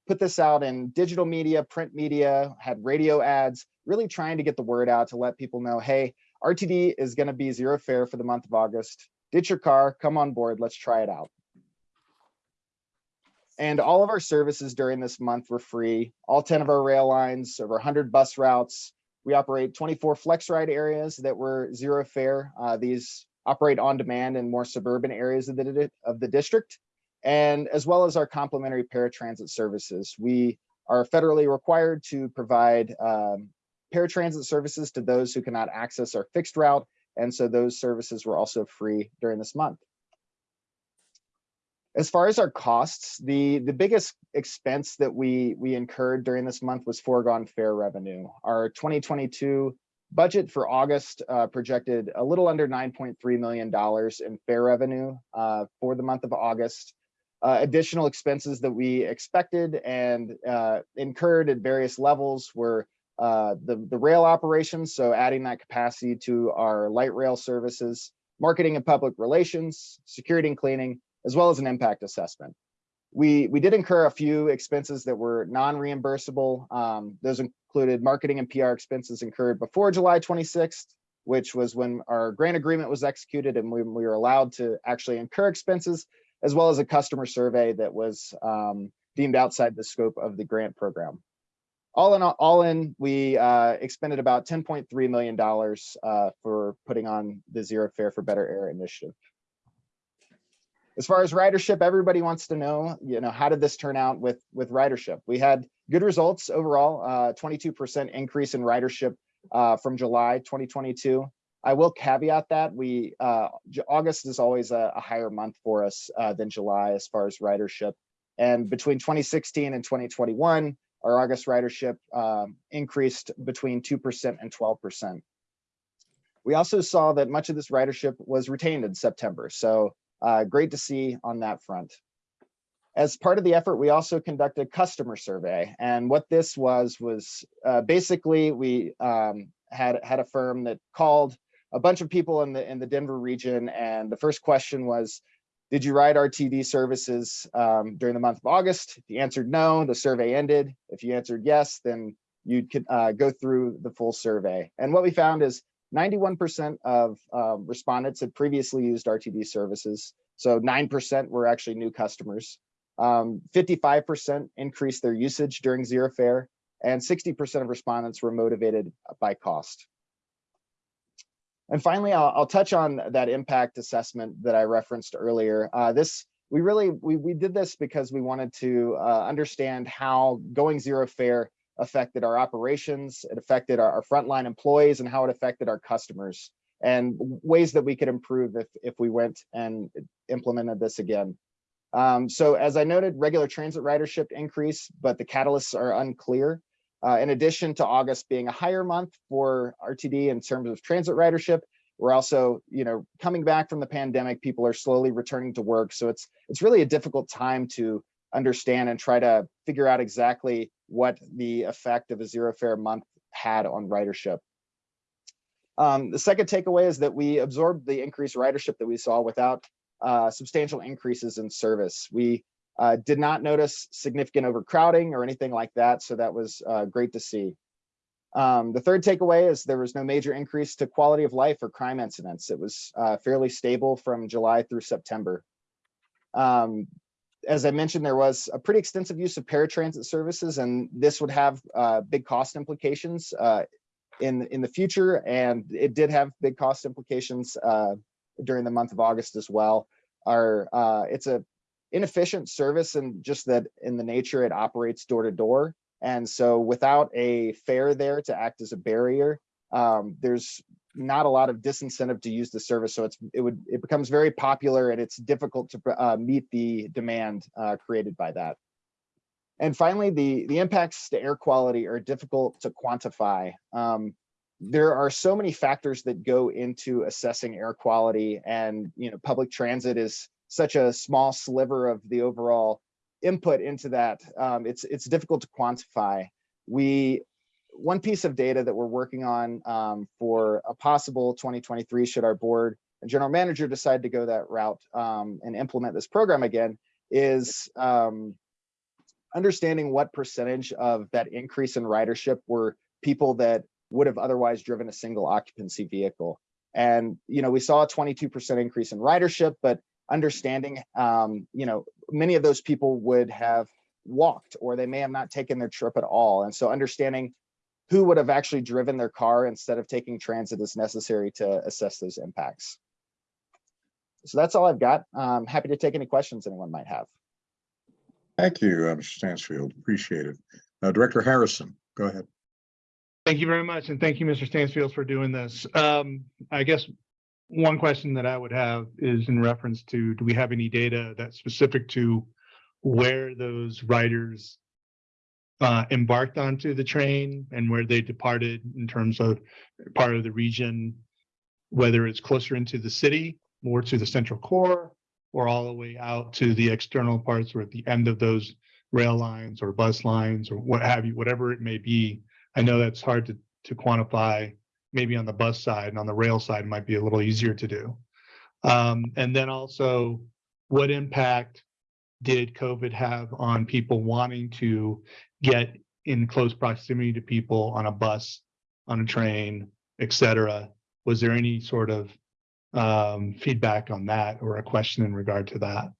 put this out in digital media, print media, had radio ads, really trying to get the word out to let people know, hey, RTD is going to be zero fare for the month of August. Ditch your car, come on board, let's try it out. And all of our services during this month were free. All 10 of our rail lines, over 100 bus routes. We operate 24 flex ride areas that were zero fare. Uh, these operate on demand in more suburban areas of the, of the district. And as well as our complementary paratransit services. We are federally required to provide um, paratransit services to those who cannot access our fixed route. And so those services were also free during this month. As far as our costs, the, the biggest expense that we, we incurred during this month was foregone fare revenue. Our 2022 budget for August uh, projected a little under $9.3 million in fare revenue uh, for the month of August. Uh, additional expenses that we expected and uh, incurred at various levels were uh, the, the rail operations, so adding that capacity to our light rail services, marketing and public relations, security and cleaning, as well as an impact assessment. We, we did incur a few expenses that were non-reimbursable. Um, those included marketing and PR expenses incurred before July 26th, which was when our grant agreement was executed and we, we were allowed to actually incur expenses, as well as a customer survey that was um, deemed outside the scope of the grant program. All in, all- all in, we uh, expended about $10.3 million uh, for putting on the Zero Fare for Better Air initiative. As far as ridership, everybody wants to know, you know, how did this turn out with, with ridership? We had good results overall, uh, 22% increase in ridership uh, from July 2022. I will caveat that we, uh, August is always a, a higher month for us uh, than July as far as ridership. And between 2016 and 2021, our August ridership um, increased between 2% and 12%. We also saw that much of this ridership was retained in September. So uh, great to see on that front. As part of the effort, we also conducted a customer survey. And what this was, was uh, basically we um, had, had a firm that called a bunch of people in the, in the Denver region. And the first question was, did you ride RTD services um, during the month of August? If you answered no, the survey ended. If you answered yes, then you could uh, go through the full survey. And what we found is 91% of um, respondents had previously used RTD services. So 9% were actually new customers. Um, 55% increased their usage during zero fare, and 60% of respondents were motivated by cost. And finally, I'll, I'll touch on that impact assessment that I referenced earlier. Uh, this we really we, we did this because we wanted to uh, understand how going zero fare affected our operations, it affected our, our frontline employees, and how it affected our customers, and ways that we could improve if if we went and implemented this again. Um, so as I noted, regular transit ridership increase, but the catalysts are unclear. Uh, in addition to August being a higher month for RTD in terms of transit ridership, we're also, you know, coming back from the pandemic, people are slowly returning to work. So it's it's really a difficult time to understand and try to figure out exactly what the effect of a zero fare month had on ridership. Um, the second takeaway is that we absorbed the increased ridership that we saw without uh, substantial increases in service. We uh, did not notice significant overcrowding or anything like that, so that was uh, great to see. Um, the third takeaway is there was no major increase to quality of life or crime incidents. It was uh, fairly stable from July through September. Um, as I mentioned, there was a pretty extensive use of paratransit services, and this would have uh, big cost implications uh, in in the future. And it did have big cost implications uh, during the month of August as well. Our uh, it's a inefficient service, and just that in the nature it operates door to door. And so, without a fare there to act as a barrier, um, there's not a lot of disincentive to use the service. So it's it would it becomes very popular and it's difficult to uh, meet the demand uh, created by that. And finally, the the impacts to air quality are difficult to quantify. Um, there are so many factors that go into assessing air quality, and you know, public transit is such a small sliver of the overall input into that. Um, it's it's difficult to quantify. We one piece of data that we're working on um, for a possible 2023 should our board and general manager decide to go that route um, and implement this program again is um, understanding what percentage of that increase in ridership were people that would have otherwise driven a single occupancy vehicle. And, you know, we saw a 22% increase in ridership, but understanding, um, you know, many of those people would have walked or they may have not taken their trip at all. And so understanding who would have actually driven their car instead of taking transit is necessary to assess those impacts. So that's all I've got. I'm happy to take any questions anyone might have. Thank you, uh, Mr. Stansfield. Appreciate it. Uh, Director Harrison, go ahead. Thank you very much, and thank you, Mr. Stansfield, for doing this. Um, I guess one question that I would have is in reference to, do we have any data that's specific to where those riders uh, embarked onto the train and where they departed in terms of part of the region, whether it's closer into the city, more to the central core, or all the way out to the external parts or at the end of those rail lines or bus lines or what have you, whatever it may be. I know that's hard to, to quantify, maybe on the bus side and on the rail side might be a little easier to do. Um, and then also, what impact did COVID have on people wanting to get in close proximity to people on a bus, on a train, et cetera? Was there any sort of um, feedback on that or a question in regard to that?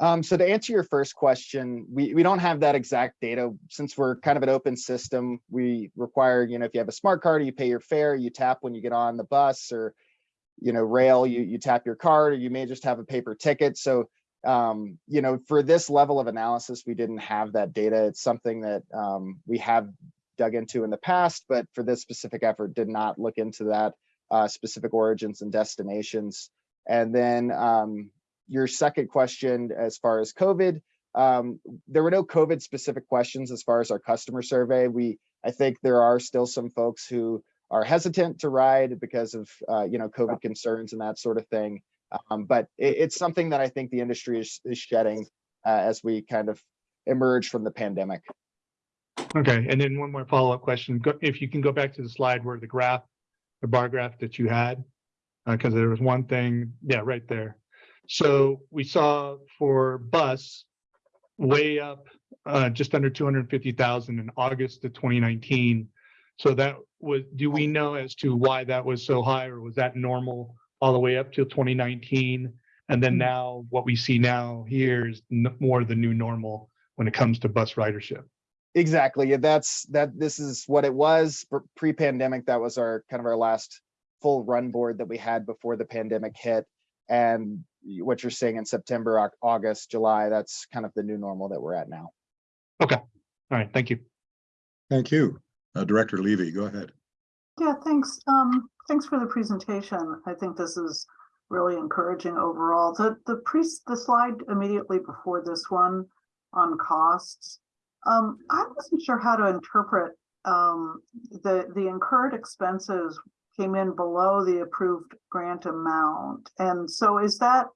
Um, so to answer your first question, we, we don't have that exact data. Since we're kind of an open system, we require, you know, if you have a smart card, you pay your fare, you tap when you get on the bus or, you know, rail, you, you tap your card, or you may just have a paper ticket. So, um, you know, for this level of analysis, we didn't have that data. It's something that um, we have dug into in the past, but for this specific effort, did not look into that uh, specific origins and destinations. And then um, your second question, as far as COVID, um, there were no COVID specific questions as far as our customer survey. We, I think there are still some folks who are hesitant to ride because of, uh, you know, COVID concerns and that sort of thing. Um, but it, it's something that I think the industry is, is shedding uh, as we kind of emerge from the pandemic. Okay, and then one more follow-up question. If you can go back to the slide where the graph, the bar graph that you had, because there was one thing, yeah, right there. So we saw for bus, way up, uh, just under two hundred and fifty thousand in August of twenty nineteen. So that was, do we know as to why that was so high, or was that normal all the way up till twenty nineteen? And then now, what we see now here is more the new normal when it comes to bus ridership. Exactly. That's that. This is what it was pre-pandemic. That was our kind of our last full run board that we had before the pandemic hit. And what you're saying in September, August, July, that's kind of the new normal that we're at now. Okay, all right, thank you. Thank you. Uh, Director Levy, go ahead. Yeah, thanks. Um, thanks for the presentation. I think this is really encouraging overall. The, the pre, the slide immediately before this one on costs. Um, I wasn't sure how to interpret, um, the, the incurred expenses came in below the approved grant amount. And so is that,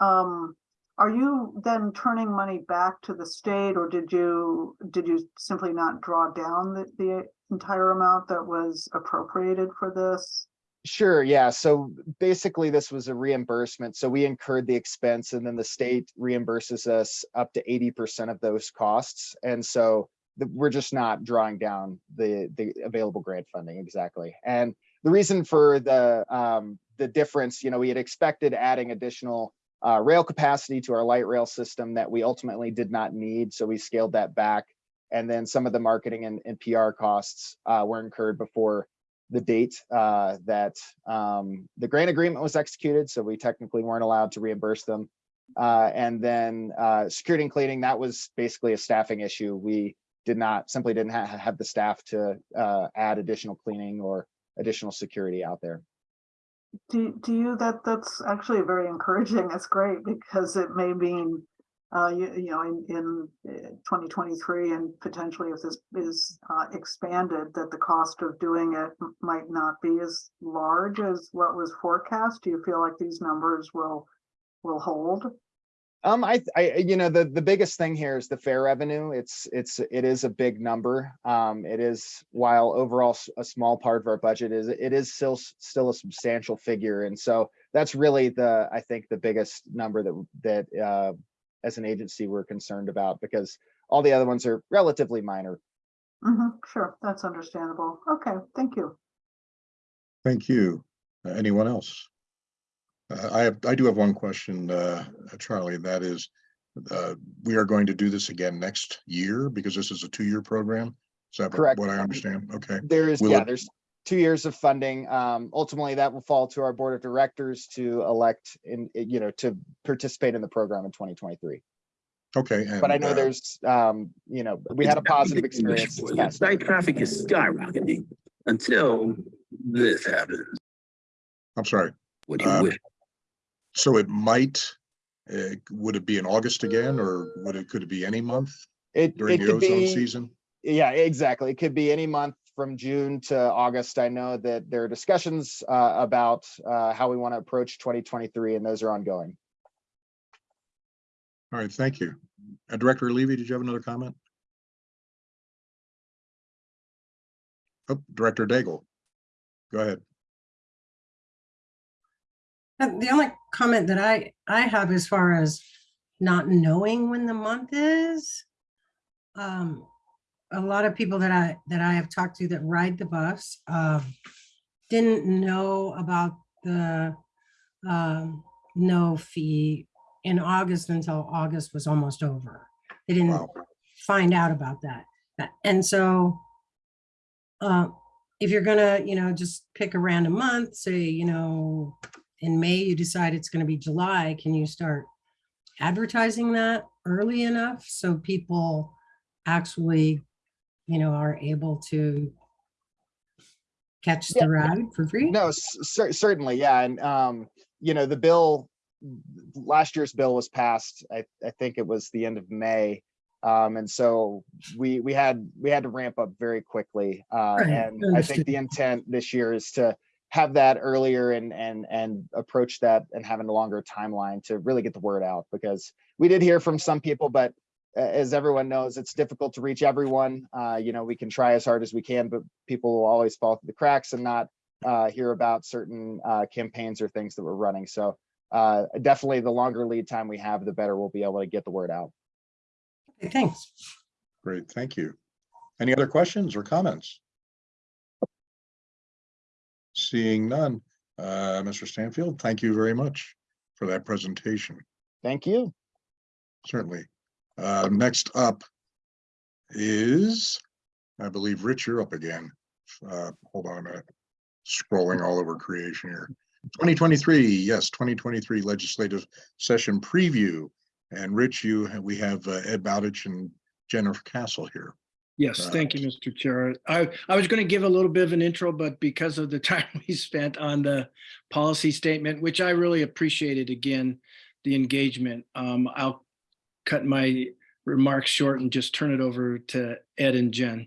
um, are you then turning money back to the state or did you, did you simply not draw down the, the entire amount that was appropriated for this? Sure, yeah. So basically this was a reimbursement. So we incurred the expense and then the state reimburses us up to eighty percent of those costs. And so the, we're just not drawing down the, the available grant funding, exactly. And the reason for the, um, the difference, you know, we had expected adding additional uh, rail capacity to our light rail system that we ultimately did not need. So we scaled that back. And then some of the marketing and, and PR costs uh, were incurred before the date uh, that um, the grant agreement was executed, so we technically weren't allowed to reimburse them. Uh, and then uh, security and cleaning, that was basically a staffing issue. We did not, simply didn't ha have the staff to uh, add additional cleaning or additional security out there. Do, do you, that, that's actually very encouraging. That's great because it may mean, uh, you, you know, in, in twenty twenty-three and potentially if this is, uh, expanded, that the cost of doing it might not be as large as what was forecast. Do you feel like these numbers will, will hold? Um, I, I, you know, the, the biggest thing here is the fare revenue. It's, it's, it is a big number. Um, it is, while overall a small part of our budget is, it is still, still a substantial figure. And so that's really the, I think, the biggest number that, that, uh, as an agency, we're concerned about because all the other ones are relatively minor. Mm -hmm, sure, that's understandable. Okay, thank you. Thank you. Uh, Anyone else? Uh, I have, I do have one question, uh, Charlie, and that is, uh, we are going to do this again next year because this is a two-year program? Is that Correct. what I understand? Okay. There is, Will yeah, it- there's two years of funding. Um, ultimately, that will fall to our board of directors to elect in, you know, to participate in the program in twenty twenty-three. Okay. But I know uh, there's, um, you know, we had a positive experience. this past. Site traffic is skyrocketing until this happens. I'm sorry. What do you Uh, wish? So it might, uh, would it be in August again, or would it, could it be any month It, during it the could ozone be, season? yeah, exactly. It could be any month from June to August. I know that there are discussions, uh, about, uh, how we want to approach twenty twenty-three and those are ongoing. All right, thank you. Uh, Director Levy, did you have another comment? Oh, Director Daigle. Go ahead. The only comment that I, I have as far as not knowing when the month is, um, a lot of people that I, that I have talked to that ride the bus, uh, didn't know about the, um, no fee in August until August was almost over. They didn't Wow. find out about that. And so, uh, if you're gonna, you know, just pick a random month, say, you know, in May, you decide it's gonna be July, can you start advertising that early enough so people actually, you know, are able to catch Yeah. the ride for free? No, cer- certainly, yeah, and, um, you know, the bill, last year's bill was passed, I, I think it was the end of May. Um, and so we, we had, we had to ramp up very quickly. Uh, Right, and I think the intent this year is to have that earlier and, and, and approach that and having a longer timeline to really get the word out. Because we did hear from some people, but as everyone knows, it's difficult to reach everyone. Uh, you know, we can try as hard as we can, but people will always fall through the cracks and not uh, hear about certain uh, campaigns or things that we're running. So uh, definitely the longer lead time we have, the better we'll be able to get the word out. Okay, Thanks. Great, thank you. Any other questions or comments? Seeing none, uh, Mr. Stanfield, thank you very much for that presentation. Thank you. Certainly. Uh, next up is, I believe, Rich, you're up again. Uh, hold on a minute. Scrolling all over creation here. Twenty twenty-three, yes, twenty twenty-three legislative session preview. And Rich, you, we have uh, Ed Bowditch and Jennifer Cassell here. Yes, Uh, thank you, Mr. Chair. I, I was going to give a little bit of an intro, but because of the time we spent on the policy statement, which I really appreciated again, the engagement, um, I'll cut my remarks short and just turn it over to Ed and Jen.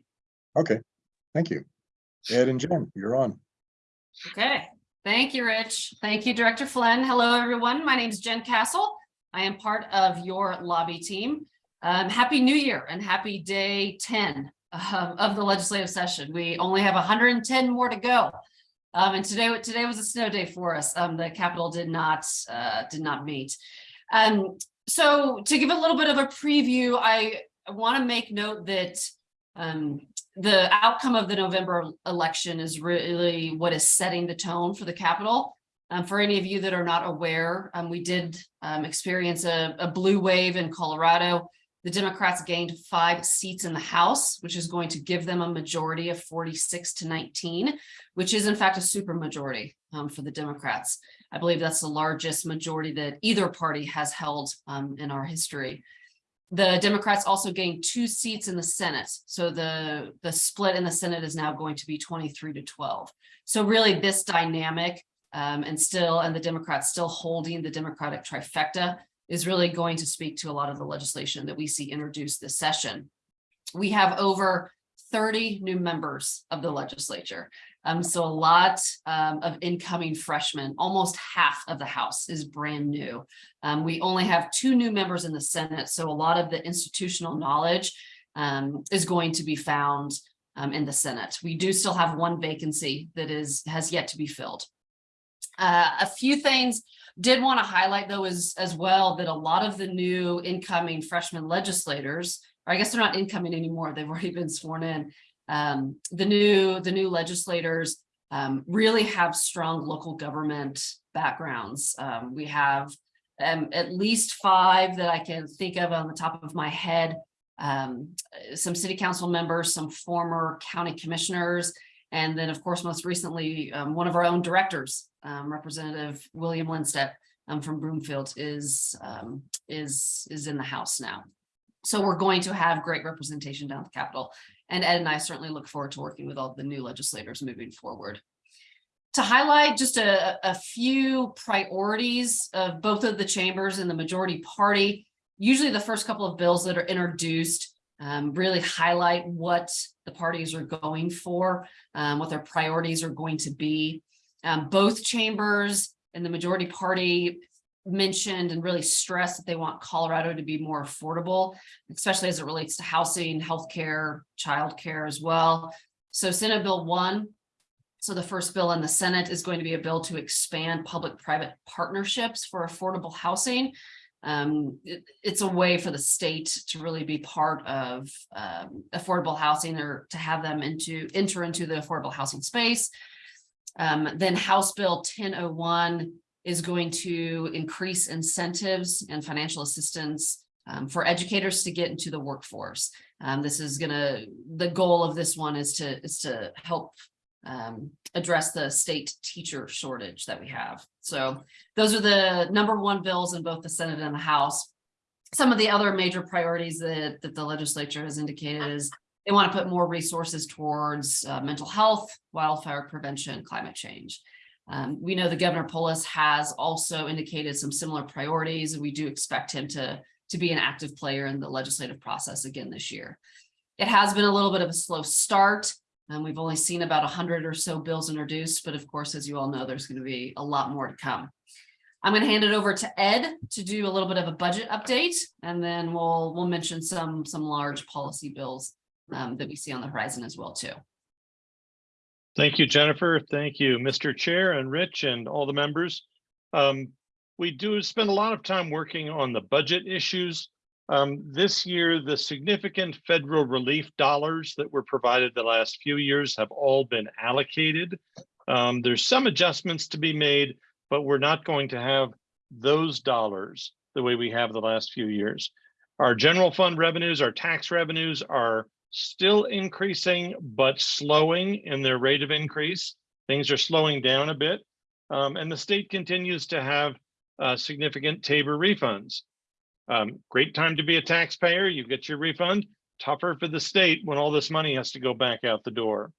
Okay, thank you. Ed and Jen, you're on. Okay, thank you, Rich. Thank you, Director Flynn. Hello, everyone. My name is Jen Cassell. I am part of your lobby team. Um, happy New Year and happy day 10 um, of the legislative session. We only have 110 more to go. Um, and today, today was a snow day for us. Um, the Capitol did not, uh, did not meet. Um, so to give a little bit of a preview, I want to make note that um, the outcome of the November election is really what is setting the tone for the Capitol. Um, for any of you that are not aware, um, we did um, experience a, a blue wave in Colorado. The Democrats gained five seats in the House, which is going to give them a majority of 46 to 19, which is in fact a super majority um, for the Democrats. I believe that's the largest majority that either party has held um, in our history. The Democrats also gained two seats in the Senate. So the, the split in the Senate is now going to be 23 to 12. So really this dynamic um, and still, and the Democrats still holding the Democratic trifecta is really going to speak to a lot of the legislation that we see introduced this session. We have over 30 new members of the legislature. Um, so a lot um, of incoming freshmen, almost half of the House is brand new. Um, we only have two new members in the Senate, so a lot of the institutional knowledge um, is going to be found um, in the Senate. We do still have one vacancy that is has yet to be filled. Uh, a few things did want to highlight though is as well that a lot of the new incoming freshman legislators, or I guess they're not incoming anymore, they've already been sworn in. Um, the new the new legislators um, really have strong local government backgrounds. Um, we have um, at least five that I can think of on the top of my head. Um, some city council members, some former county commissioners, and then, of course, most recently, um, one of our own directors, um, Representative William Lindstedt um, from Broomfield is, um, is, is in the House now. So we're going to have great representation down at the Capitol. And Ed and I certainly look forward to working with all the new legislators moving forward. To highlight just a, a few priorities of both of the chambers and the majority party, usually the first couple of bills that are introduced um, really highlight what the parties are going for, um, what their priorities are going to be. Um, both chambers and the majority party mentioned and really stressed that they want Colorado to be more affordable, especially as it relates to housing, healthcare, childcare as well. So Senate Bill one, so the first bill in the Senate is going to be a bill to expand public-private partnerships for affordable housing. Um, it- it's a way for the state to really be part of um, affordable housing or to have them into, enter into the affordable housing space. Um, then House Bill ten oh one is going to increase incentives and financial assistance um, for educators to get into the workforce. Um, this is gonna, the goal of this one is to, is to help um, address the state teacher shortage that we have. So those are the number one bills in both the Senate and the House. Some of the other major priorities that, that the legislature has indicated is they want to put more resources towards uh, mental health, wildfire prevention, climate change. Um, we know the Governor Polis has also indicated some similar priorities, and we do expect him to, to be an active player in the legislative process again this year. It has been a little bit of a slow start, and we've only seen about a hundred or so bills introduced, but of course, as you all know, there's going to be a lot more to come. I'm going to hand it over to Ed to do a little bit of a budget update, and then we'll, we'll mention some, some large policy bills um, that we see on the horizon as well, too. Thank you, Jennifer. Thank you, Mr. Chair and Rich and all the members. Um, we do spend a lot of time working on the budget issues. Um, this year, the significant federal relief dollars that were provided the last few years have all been allocated. Um, there's some adjustments to be made, but we're not going to have those dollars the way we have the last few years. Our general fund revenues, our tax revenues are still increasing, but slowing in their rate of increase. Things are slowing down a bit. Um, and the state continues to have uh, significant TABOR refunds. Um, great time to be a taxpayer. You get your refund. Tougher for the state when all this money has to go back out the door.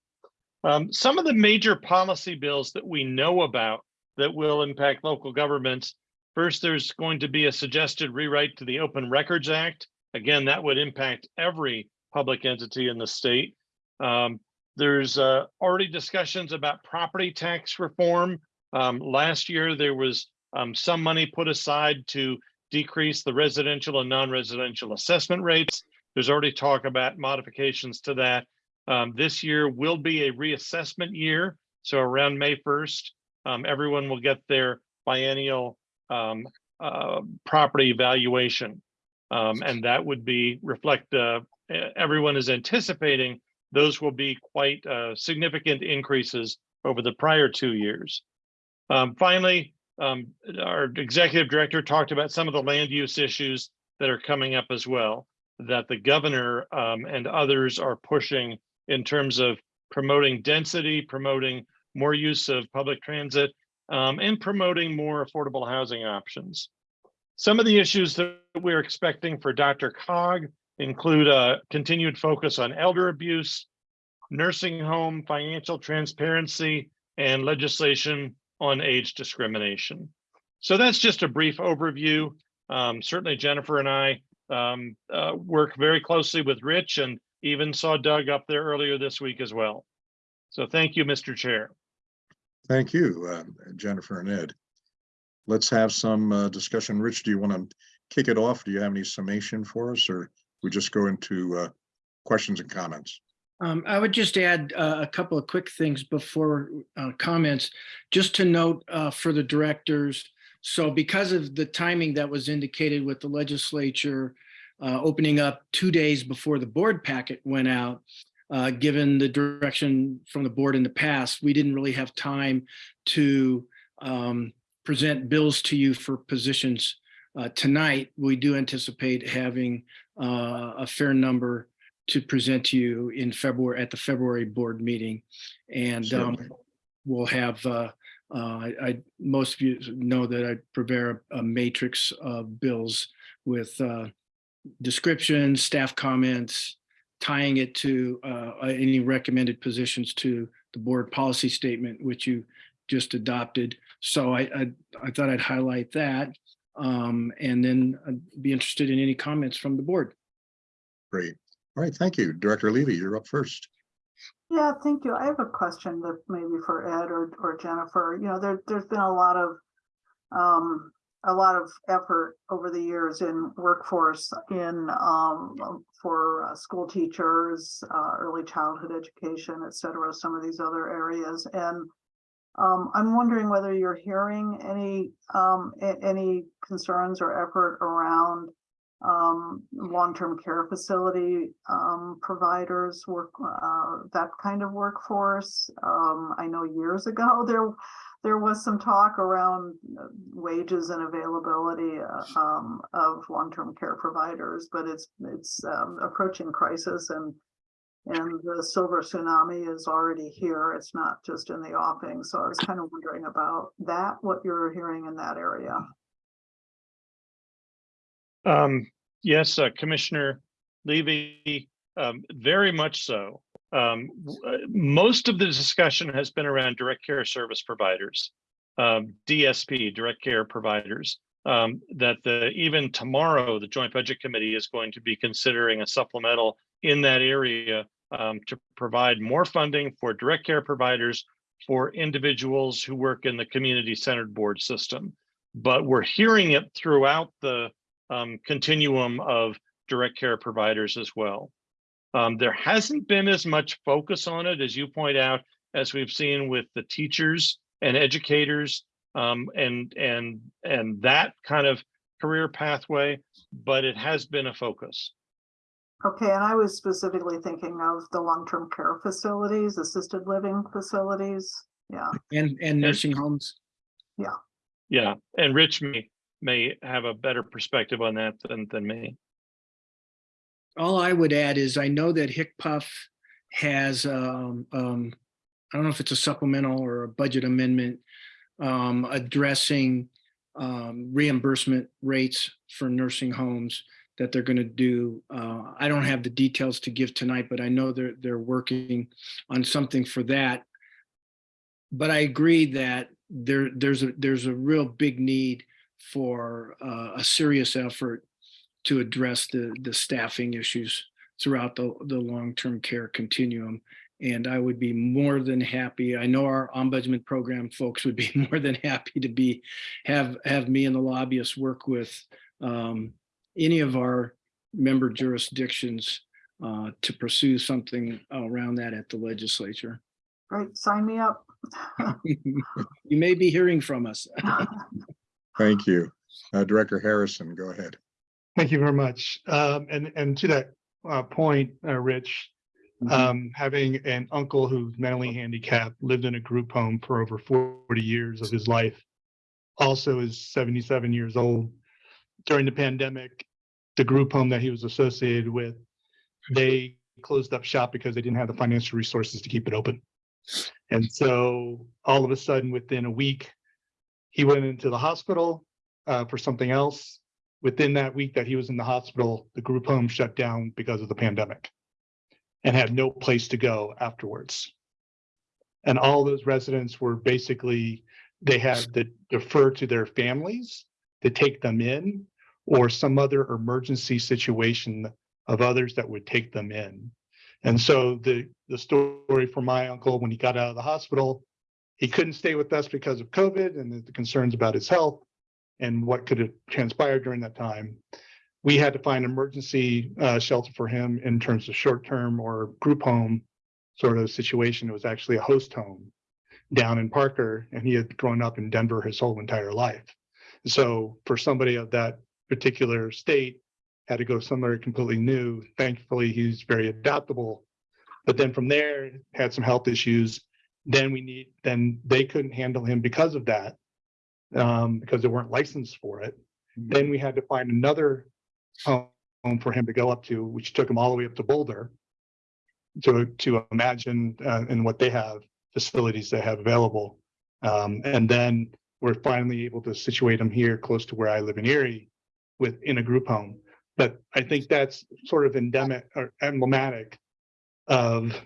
Um, some of the major policy bills that we know about that will impact local governments. First, there's going to be a suggested rewrite to the Open Records Act. Again, that would impact every public entity in the state. Um, there's uh, already discussions about property tax reform. Um, last year, there was um, some money put aside to decrease the residential and non-residential assessment rates. There's already talk about modifications to that. Um, this year will be a reassessment year. So around May 1st, um, everyone will get their biennial um, uh, property valuation. Um, and that would be reflect, uh, everyone is anticipating those will be quite uh, significant increases over the prior two years. Um, finally, um, our executive director talked about some of the land use issues that are coming up as well, that the governor um, and others are pushing in terms of promoting density, promoting more use of public transit, um, and promoting more affordable housing options. Some of the issues that we're expecting for DRCOG include a continued focus on elder abuse, nursing home, financial transparency, and legislation on age discrimination. So that's just a brief overview. Um, certainly Jennifer and I um, uh, work very closely with Rich and even saw Doug up there earlier this week as well. So thank you, Mr. Chair. Thank you, uh, Jennifer and Ed. Let's have some uh, discussion. Rich, do you want to kick it off? Do you have any summation for us or we just go into uh, questions and comments? Um, I would just add uh, a couple of quick things before uh, comments, just to note uh, for the directors. So because of the timing that was indicated with the legislature uh, opening up two days before the board packet went out, uh, given the direction from the board in the past, we didn't really have time to um, present bills to you for positions uh, tonight, we do anticipate having uh, a fair number to present to you in February, at the February board meeting. And um, we'll have, uh, uh, I, I- most of you know that I prepare a matrix of bills with uh, descriptions, staff comments, tying it to uh, any recommended positions to the board policy statement, which you just adopted. So I, I, I thought I'd highlight that. Um, and then I'd be interested in any comments from the board. Great. All right, thank you. Director Levy, you're up first. Yeah, thank you. I have a question that maybe for Ed or, or Jennifer, you know, there, there's been a lot of, um, a lot of effort over the years in workforce in, um, for uh, school teachers, uh, early childhood education, et cetera, some of these other areas. And, um, I'm wondering whether you're hearing any, um, any concerns or effort around um, long-term care facility, um, providers, work, uh, that kind of workforce. Um, I know years ago, there, there was some talk around uh, wages and availability, uh, um, of long-term care providers, but it's, it's, approaching crisis and and the silver tsunami is already here. It's not just in the offing. So I was kind of wondering about that, what you're hearing in that area. Um, yes, uh, Commissioner Levy, um, very much so. Um, uh, most of the discussion has been around direct care service providers, um, DSP, direct care providers. Um, that the, even tomorrow, the Joint Budget Committee is going to be considering a supplemental in that area um, to provide more funding for direct care providers for individuals who work in the community-centered board system. But we're hearing it throughout the um, continuum of direct care providers as well. Um, there hasn't been as much focus on it, as you point out, as we've seen with the teachers and educators um, and and and that kind of career pathway, but it has been a focus. Okay, and I was specifically thinking of the long-term care facilities, assisted living facilities. Yeah, And, and nursing homes. yeah. Yeah, and Rich may may have a better perspective on that than than me. All I would add is I know that HCPF has, um, um, I don't know if it's a supplemental or a budget amendment um, addressing um, reimbursement rates for nursing homes that they're going to do. Uh, I don't have the details to give tonight, but I know they're, they're working on something for that. But I agree that there, there's a, there's a real big need for uh, a serious effort to address the, the staffing issues throughout the, the long-term care continuum. And I would be more than happy, I know our ombudsman program folks would be more than happy to be, have, have me and the lobbyists work with um, any of our member jurisdictions uh, to pursue something around that at the legislature. Great, sign me up. You may be hearing from us. Thank you. Uh, Director Harrison, go ahead. Thank you very much. Um, and, and to that, uh, point, uh, Rich, um, having an uncle who's mentally handicapped, lived in a group home for over forty years of his life. Also is seventy-seven years old. During the pandemic, the group home that he was associated with, they closed up shop because they didn't have the financial resources to keep it open. And so all of a sudden, within a week, he went into the hospital uh, for something else. Within that week that he was in the hospital, the group home shut down because of the pandemic and had no place to go afterwards. And all those residents were basically, they had to defer to their families to take them in or some other emergency situation of others that would take them in. And so the, the story for my uncle, when he got out of the hospital, he couldn't stay with us because of COVID and the concerns about his health and what could have transpired during that time. We had to find emergency uh, shelter for him in terms of short-term or group home sort of situation. It was actually a host home down in Parker, and he had grown up in Denver his whole entire life. So for somebody of that particular state, had to go somewhere completely new. Thankfully, he's very adaptable. But then from there, had some health issues. Then we need, then they couldn't handle him because of that. um, because they weren't licensed for it. Then we had to find another home for him to go up to, which took him all the way up to Boulder to, to imagine, uh, and what they have, facilities they have available. Um, and then we're finally able to situate him here close to where I live in Erie with, in a group home. But I think that's sort of endemic or emblematic of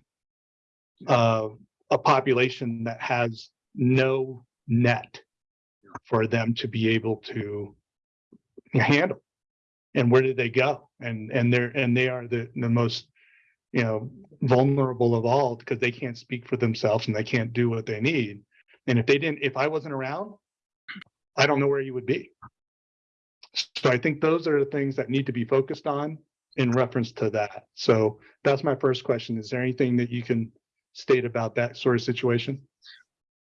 uh, a population that has no net for them to be able to handle. And where did they go? And, and they're, and they are the, the most, you know, vulnerable of all because they can't speak for themselves and they can't do what they need. And if they didn't, if I wasn't around, I don't know where you would be. So I think those are the things that need to be focused on in reference to that. So that's my first question. Is there anything that you can state about that sort of situation?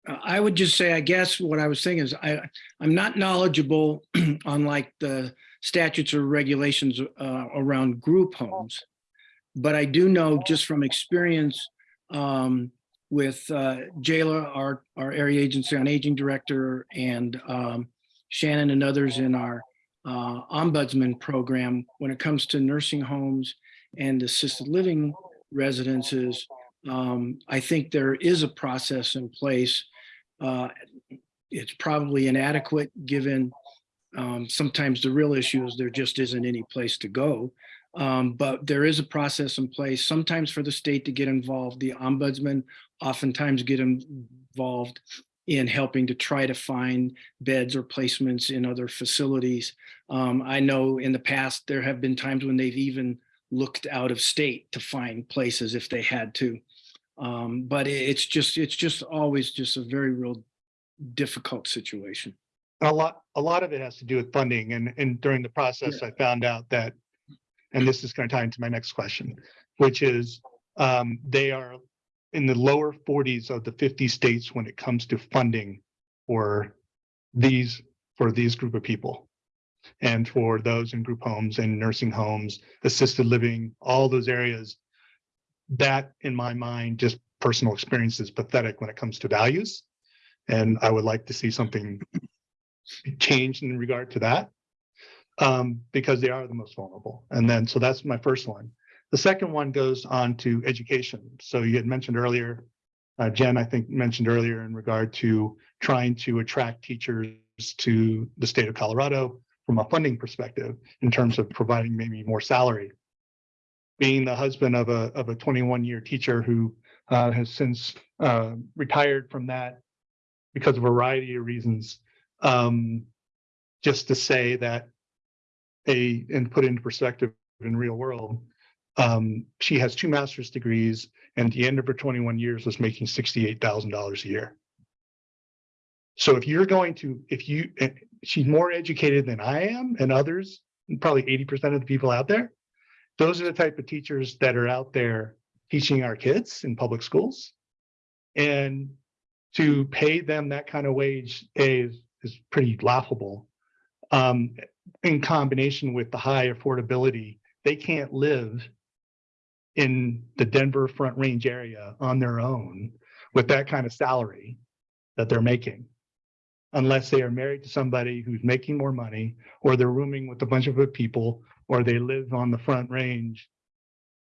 I would just say, I guess what I was saying is I, I'm not knowledgeable on like the statutes or regulations uh, around group homes. But I do know just from experience um, with uh, Jayla, our, our area agency on aging director and um, Shannon and others in our uh, ombudsman program, when it comes to nursing homes and assisted living residences, um, I think there is a process in place. Uh, it's probably inadequate given um, sometimes the real issue is there just isn't any place to go. Um, but there is a process in place, sometimes for the state to get involved. The ombudsman oftentimes get involved in helping to try to find beds or placements in other facilities. Um, I know in the past, there have been times when they've even looked out of state to find places if they had to. Um, but it's just, it's just always just a very real difficult situation. A lot, a lot of it has to do with funding and, and during the process, I found out that, and this is going to tie into my next question, which is, um, they are in the lower forties of the fifty states when it comes to funding for these, for these group of people. And for those in group homes and nursing homes, assisted living, all those areas. That, in my mind, just personal experience is pathetic when it comes to values. And I would like to see something changed in regard to that. Um, because they are the most vulnerable. And then, so that's my first one. The second one goes on to education. So you had mentioned earlier, uh, Jen, I think mentioned earlier in regard to trying to attract teachers to the state of Colorado from a funding perspective in terms of providing maybe more salary. Being the husband of a, of a 21 year teacher who uh, has since uh, retired from that because of a variety of reasons. Um, just to say that a, and put into perspective in real world, um, she has two master's degrees and at the end of her 21 years was making $68,000 a year. So if you're going to, if you, eh, she's more educated than I am and others, probably 80% of the people out there. Those are the type of teachers that are out there teaching our kids in public schools. And to pay them that kind of wage is, is pretty laughable. Um, in combination with the high affordability, they can't live in the Denver Front Range area on their own with that kind of salary that they're making. Unless they are married to somebody who's making more money, or they're rooming with a bunch of people, or they live on the Front Range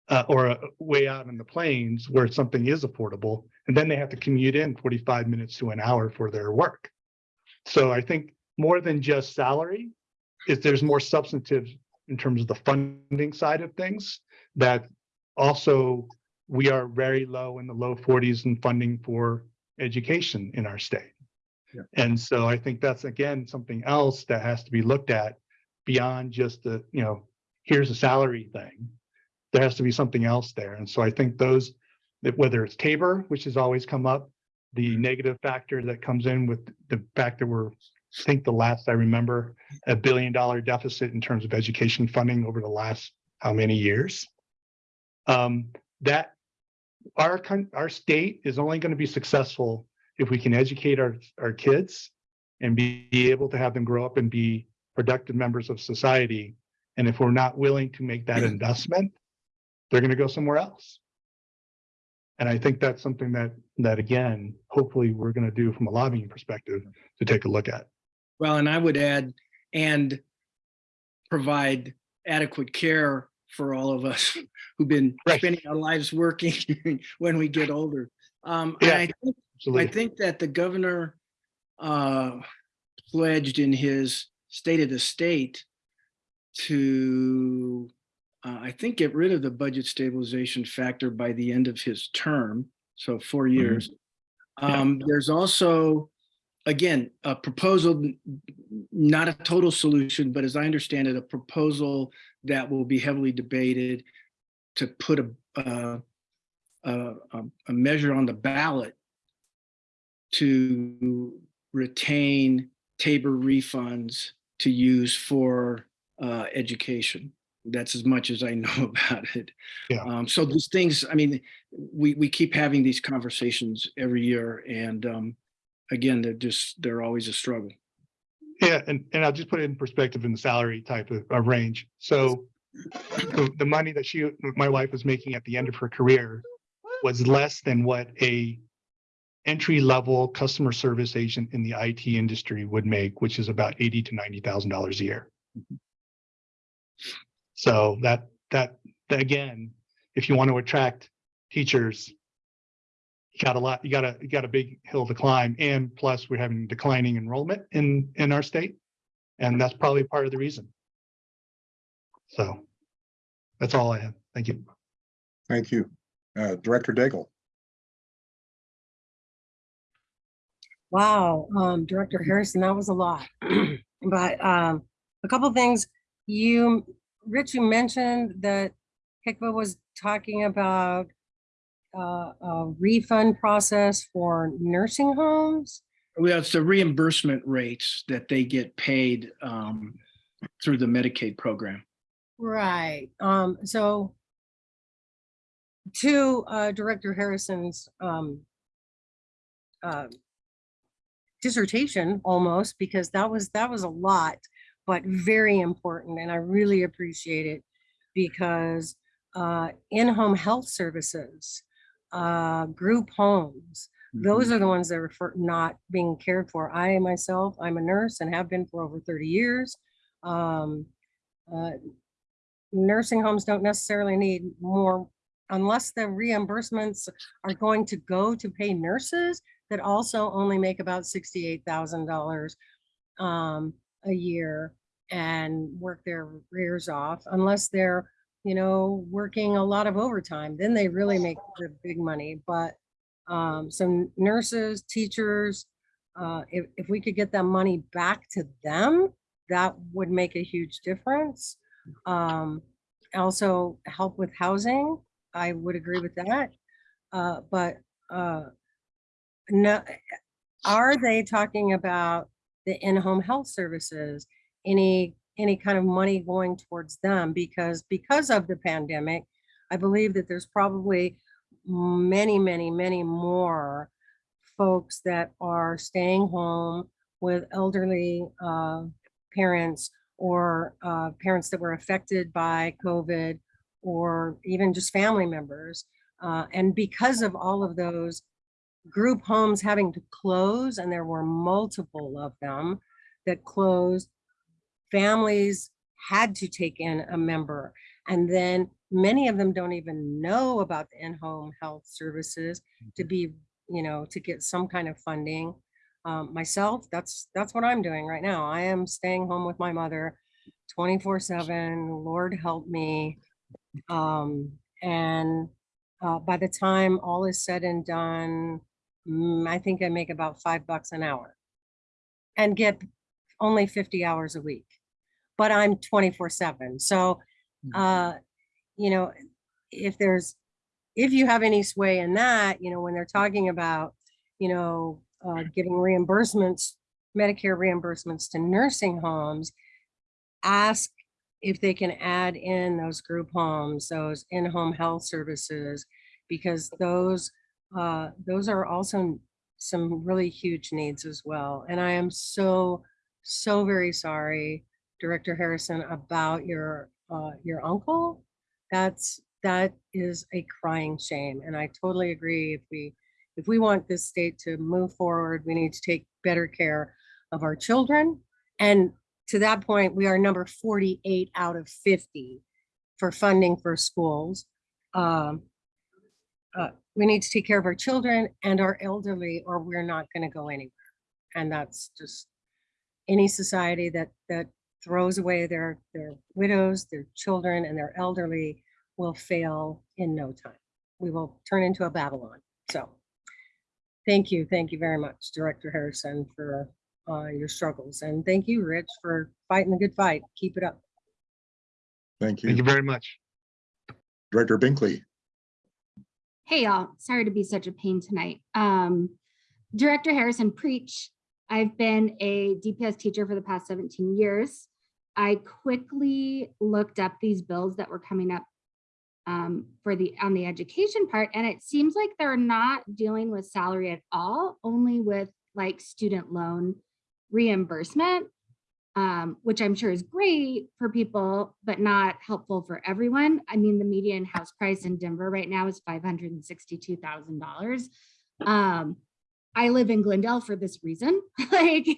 uh, or uh, way out in the plains where something is affordable, and then they have to commute in forty-five minutes to an hour for their work. So I think more than just salary, is there's more substantive in terms of the funding side of things that also we are very low in the low forties in funding for education in our state. And so I think that's again, something else that has to be looked at beyond just the, you know, here's a salary thing. There has to be something else there. And so I think those, that whether it's TABOR, which has always come up, the mm-hmm. negative factor that comes in with the fact that we're, I think the last I remember, a billion dollar deficit in terms of education funding over the last how many years? Um, that our, our state is only going to be successful if we can educate our, our kids and be, be able to have them grow up and be productive members of society. And if we're not willing to make that investment, they're going to go somewhere else. And I think that's something that, that again, hopefully we're going to do from a lobbying perspective to take a look at. Well, and I would add, and provide adequate care for all of us who've been spending our lives working when we get older. Um, Yeah, I think, I think that the governor uh, pledged in his State of the State to, uh, I think, get rid of the budget stabilization factor by the end of his term, so four years. Um, there's also, again, a proposal, not a total solution, but as I understand it, a proposal that will be heavily debated to put a, uh, a, a, a measure on the ballot to retain TABOR refunds to use for uh, education. That's as much as I know about it. Yeah. Um, so these things, I mean, we, we keep having these conversations every year and um, again, they're just, they're always a struggle. Yeah, and, and I'll just put it in perspective in the salary type of, of range. So the, the money that she, my wife was making at the end of her career was less than what a entry level customer service agent in the IT industry would make, which is about eighty to ninety thousand dollars a year. So that, that, that again, if you want to attract teachers, you got a lot, you got a, you got a big hill to climb. And plus we're having declining enrollment in, in our state. And that's probably part of the reason. So that's all I have. Thank you. Thank you. Uh, Director Daigle. Wow, um, Director Harrison, that was a lot. But, um, a couple things, you, Rich, you mentioned that HCPF was talking about uh, a refund process for nursing homes. Well, it's the reimbursement rates that they get paid um, through the Medicaid program. Right, um, so to, uh, Director Harrison's, um, uh, dissertation almost, because that was, that was a lot, but very important, and I really appreciate it because, uh, in-home health services, uh, group homes, those are the ones that are for not being cared for. I myself, I'm a nurse and have been for over thirty years. Um, uh, nursing homes don't necessarily need more unless the reimbursements are going to go to pay nurses that also only make about sixty-eight thousand dollars um, a year and work their rears off unless they're, you know, working a lot of overtime, then they really make the big money. But um, so nurses, teachers, uh, if, if we could get that money back to them, that would make a huge difference. Um, also help with housing, I would agree with that. Uh, but, uh, no, are they talking about the in-home health services? Any, any kind of money going towards them? Because, because of the pandemic, I believe that there's probably many, many, many more folks that are staying home with elderly uh, parents or uh, parents that were affected by COVID or even just family members. Uh, and because of all of those group homes having to close, and there were multiple of them that closed, families had to take in a member. And then many of them don't even know about the in-home health services to be, you know, to get some kind of funding. Um, myself, that's, that's what I'm doing right now. I am staying home with my mother 24 seven, Lord help me. Um, and uh, by the time all is said and done, mm, I think I make about five bucks an hour and get only 50 hours a week, but I'm 24 seven. So, uh, you know, if there's, if you have any sway in that, you know, when they're talking about, you know, uh, giving reimbursements, Medicare reimbursements to nursing homes, ask if they can add in those group homes, those in-home health services, because those, uh, those are also some really huge needs as well. And I am so, so very sorry, Director Harrison, about your, uh, your uncle. That's, that is a crying shame. And I totally agree. If we, if we want this state to move forward, we need to take better care of our children, And to that point, we are number forty-eight out of fifty for funding for schools. Um, uh, we need to take care of our children and our elderly, or we're not gonna go anywhere. And that's just any society that, that throws away their, their widows, their children, and their elderly will fail in no time. We will turn into a Babylon. So thank you, thank you very much, Director Harrison, for uh, your struggles. And thank you, Rich, for fighting the good fight. Keep it up. Thank you. Thank you you. very much. Director Binkley. Hey y'all, sorry to be such a pain tonight. Um, Director Harrison, preach. I've been a DPS teacher for the past 17 years. I quickly looked up these bills that were coming up um, for the, on the education part, and it seems like they're not dealing with salary at all, only with like student loan reimbursement, um, which I'm sure is great for people, but not helpful for everyone. I mean, the median house price in Denver right now is $562,000. Um, I live in Glendale for this reason. like,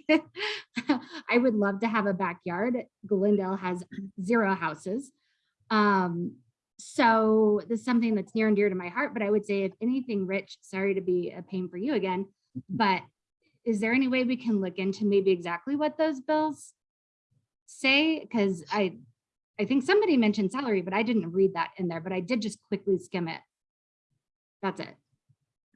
I would love to have a backyard. Glendale has zero houses. Um, so this is something that's near and dear to my heart, but I would say if anything, Rich, sorry to be a pain for you again, but is there any way we can look into maybe exactly what those bills say? Because I, I think somebody mentioned salary, but I didn't read that in there, but I did just quickly skim it. That's it.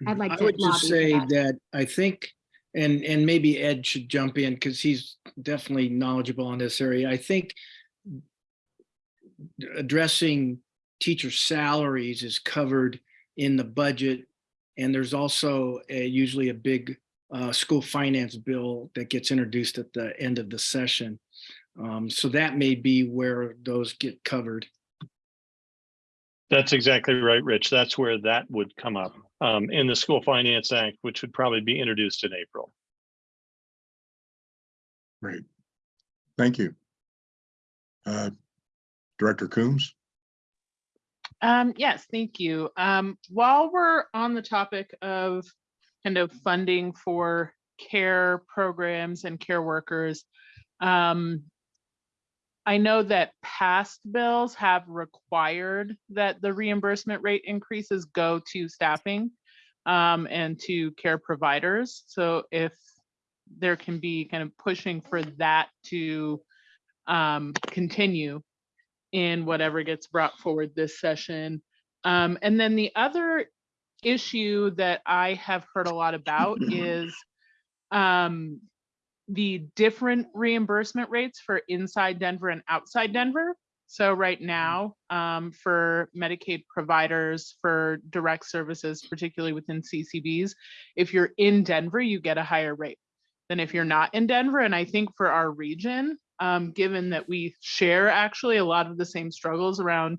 I'd like I to would just say that. that I think, and, and maybe Ed should jump in because he's definitely knowledgeable in this area. I think addressing teacher salaries is covered in the budget. And there's also a- usually a big uh, school finance bill that gets introduced at the end of the session. Um, So that may be where those get covered. That's exactly right, Rich. That's where that would come up um, in the School Finance Act, which would probably be introduced in April. Great. Thank you. Uh, Director Coombs. Um, yes, thank you. Um, while we're on the topic of kind of funding for care programs and care workers, um, I know that past bills have required that the reimbursement rate increases go to staffing um, and to care providers. So if there can be kind of pushing for that to um, continue in whatever gets brought forward this session. Um, and then the other issue that I have heard a lot about is um, the different reimbursement rates for inside Denver and outside Denver. So right now, um, for Medicaid providers for direct services, particularly within CCBs, if you're in Denver, you get a higher rate than if you're not in Denver. And I think for our region, um, given that we share actually a lot of the same struggles around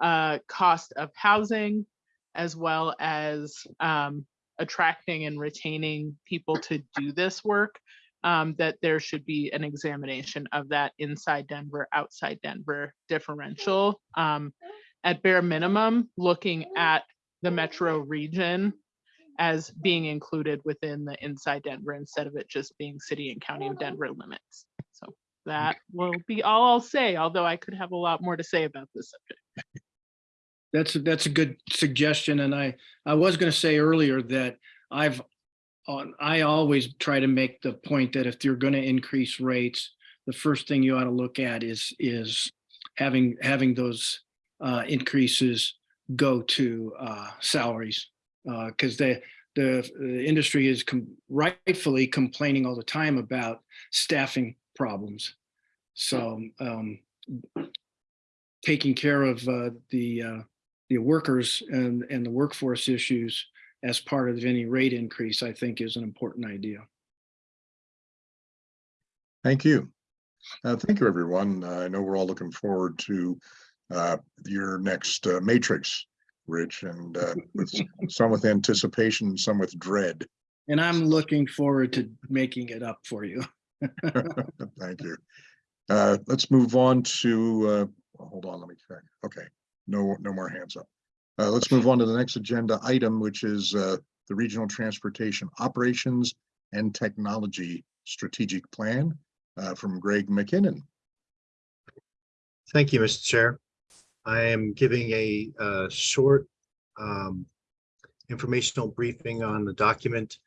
uh, cost of housing, as well as um, attracting and retaining people to do this work, um, that there should be an examination of that inside Denver, outside Denver differential. Um, at bare minimum, looking at the metro region as being included within the inside Denver instead of it just being city and county of Denver limits. So that will be all I'll say, although I could have a lot more to say about this subject. That's, a- that's a good suggestion. And I, I was going to say earlier that I've, I always try to make the point that if you're going to increase rates, the first thing you ought to look at is, is having, having those uh, increases go to uh, salaries. Because the, the the industry is com- rightfully complaining all the time about staffing problems. So um, taking care of uh, the uh, the workers and and the workforce issues as part of any rate increase, I think is an important idea. Thank you. Uh, Thank you, everyone. Uh, I know we're all looking forward to uh, your next uh, matrix, Rich, and uh, with some with anticipation, some with dread. And I'm looking forward to making it up for you. Thank you. Uh, Let's move on to, uh, hold on, let me check. Okay, no, no more hands up. Uh, Let's move on to the next agenda item, which is uh, the Regional Transportation Operations and Technology Strategic Plan. uh, from Greg McKinnon. Thank you, Mr. Chair. I am giving a uh, short um, informational briefing on the document.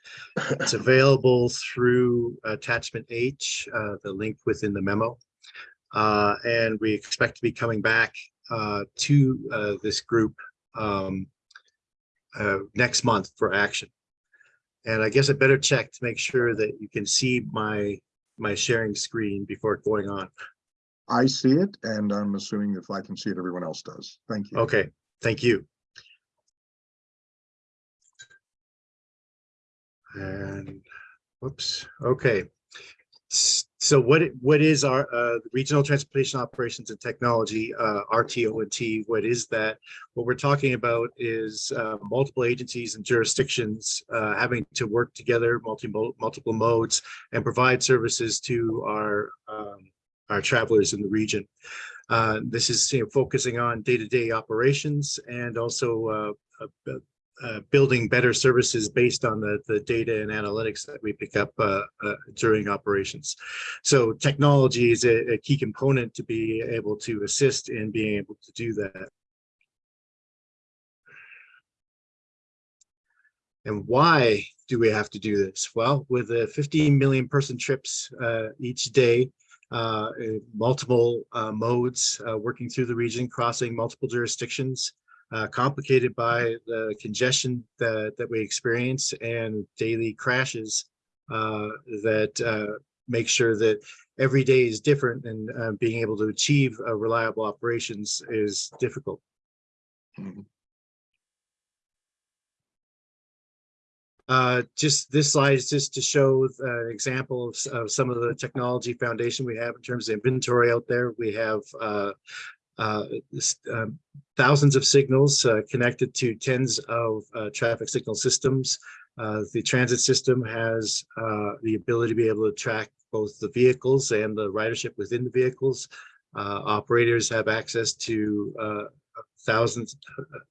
It's available through attachment H, uh, the link within the memo. Uh, And we expect to be coming back to this group um, uh, next month for action. And I guess I better check to make sure that you can see my, my sharing screen before going on. I see it, and I'm assuming if I can see it, everyone else does. Thank you. Okay, thank you. And whoops, okay. So what, what is our uh, Regional Transportation Operations and Technology, uh, RTO and T? What is that? What we're talking about is uh, multiple agencies and jurisdictions uh, having to work together, multi, multiple modes, and provide services to our, um, our travelers in the region. Uh, This is you know, focusing on day-to-day operations and also uh, building better services based on the, the data and analytics that we pick up uh, uh, during operations. So technology is a, a key component to be able to assist in being able to do that. And why do we have to do this? Well, with the 15 million person trips uh, each day, uh, multiple modes, working through the region, crossing multiple jurisdictions, uh, complicated by the congestion that, that we experience and daily crashes uh, that uh, make sure that every day is different and uh, being able to achieve uh, reliable operations is difficult. Uh, just this slide is just to show an example of, of some of the technology foundation we have in terms of inventory out there. We have thousands of signals uh, connected to tens of uh, traffic signal systems. Uh, The transit system has uh, the ability to be able to track both the vehicles and the ridership within the vehicles. Uh, Operators have access to uh, thousands,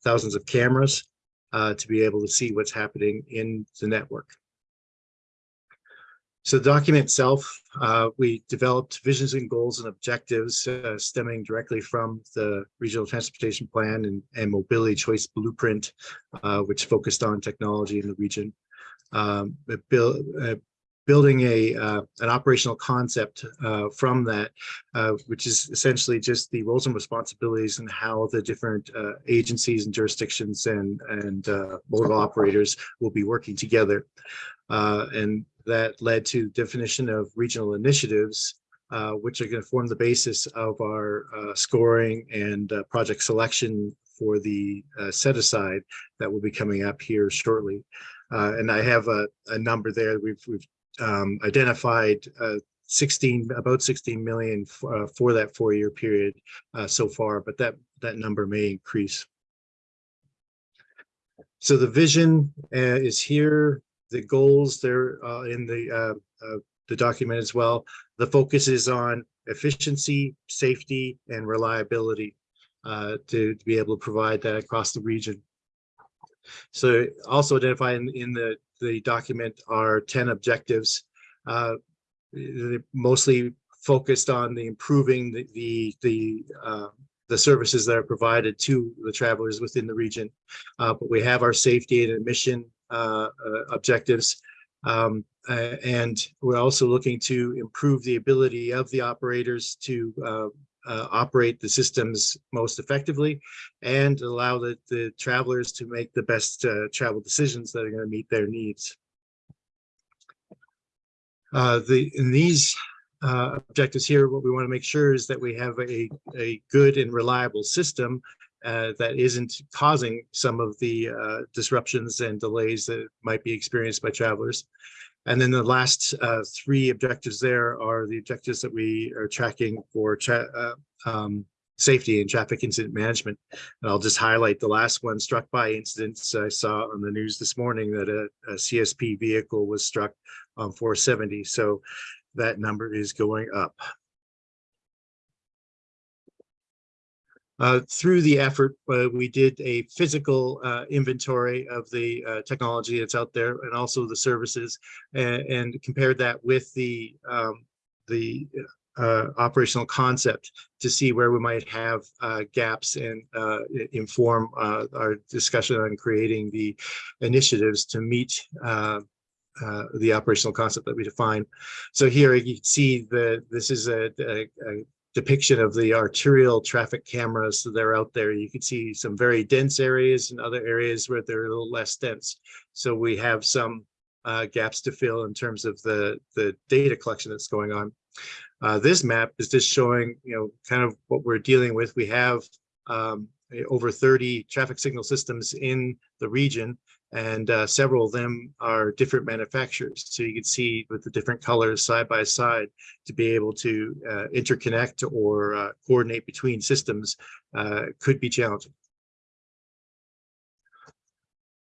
thousands of cameras uh, to be able to see what's happening in the network. So the document itself, uh, we developed visions and goals and objectives uh, stemming directly from the Regional Transportation Plan and, and Mobility Choice Blueprint, uh, which focused on technology in the region. Um, build, uh, building a uh, an operational concept uh, from that, which is essentially just the roles and responsibilities and how the different agencies and jurisdictions and and mobile operators will be working together. And that led to definition of regional initiatives, uh, which are going to form the basis of our uh, scoring and uh, project selection for the uh, set aside that will be coming up here shortly. Uh, and I have a, a number there. We've, we've um, identified uh, 16, about 16 million for, that four-year period so far, but that, that number may increase. So the vision is here, the goals, they're uh, in the, uh, uh, the document as well. The focus is on efficiency, safety, and reliability to, to be able to provide that across the region. So also identified in, in the, the document are 10 objectives. Uh, mostly focused on the improving the, the, the, uh, the services that are provided to the travelers within the region. Uh, but we have our safety and admission objectives. Um, uh, and we're also looking to improve the ability of the operators to uh, uh, operate the systems most effectively and allow the, the travelers to make the best uh, travel decisions that are going to meet their needs. Uh, the, in these uh, objectives here, what we want to make sure is that we have a, a good and reliable system uh, that isn't causing some of the uh, disruptions and delays that might be experienced by travelers. And then the last uh, three objectives there are the objectives that we are tracking for tra uh, um, safety and traffic incident management. And I'll just highlight the last one, struck by incidents. I saw on the news this morning that a, a CSP vehicle was struck on 470. So that number is going up. Uh, through the effort, uh, we did a physical uh, inventory of the uh, technology that's out there and also the services and, and compared that with the um, the uh, operational concept to see where we might have gaps and inform our discussion on creating the initiatives to meet uh, the operational concept that we define. So here you can see the, this is a, a- a depiction of the arterial traffic cameras that are out there. You can see some very dense areas and other areas where they're a little less dense. So we have some uh, gaps to fill in terms of the, the data collection that's going on. Uh, this map is just showing, you know, kind of what we're dealing with. We have um, over 30 traffic signal systems in the region and uh, several of them are different manufacturers. So you can see with the different colors side by side to be able to uh, interconnect or uh, coordinate between systems uh, could be challenging.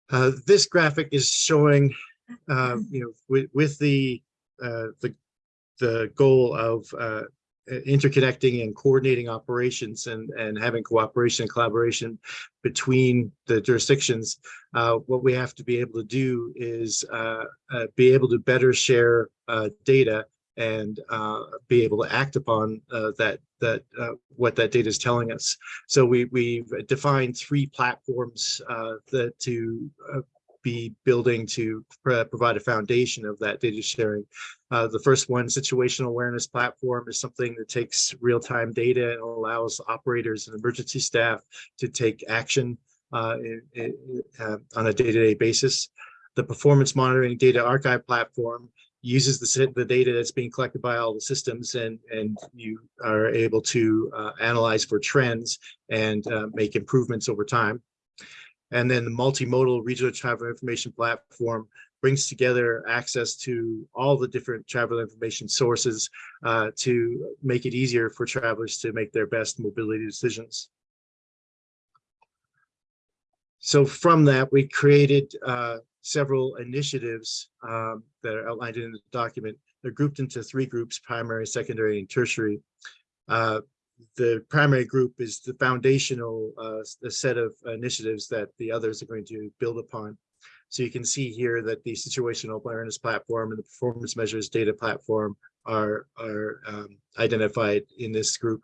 Uh, this graphic is showing, uh, you know, with, with the, uh, the, the goal of interconnecting and coordinating operations and, and having cooperation and collaboration between the jurisdictions, uh, what we have to be able to do is uh, uh, be able to better share uh, data and uh, be able to act upon uh, that that what that data is telling us. So we we've defined three platforms that to be building to pro- provide a foundation of that data sharing. Uh, the first one, situational awareness platform, is something that takes real-time data and allows operators and emergency staff to take action uh, in- in- uh, on a day-to-day basis. The performance monitoring data archive platform uses the, the data that's being collected by all the systems and, and you are able to uh, analyze for trends and uh, make improvements over time. And then the multimodal regional travel information platform brings together access to all the different travel information sources uh, to make it easier for travelers to make their best mobility decisions. So from that, we created uh, several initiatives um, that are outlined in the document. They're grouped into three groups, primary, secondary, and tertiary. Uh, the primary group is the foundational uh, set of initiatives that the others are going to build upon. So you can see here that the situational awareness platform and the performance measures data platform are, are um, identified in this group.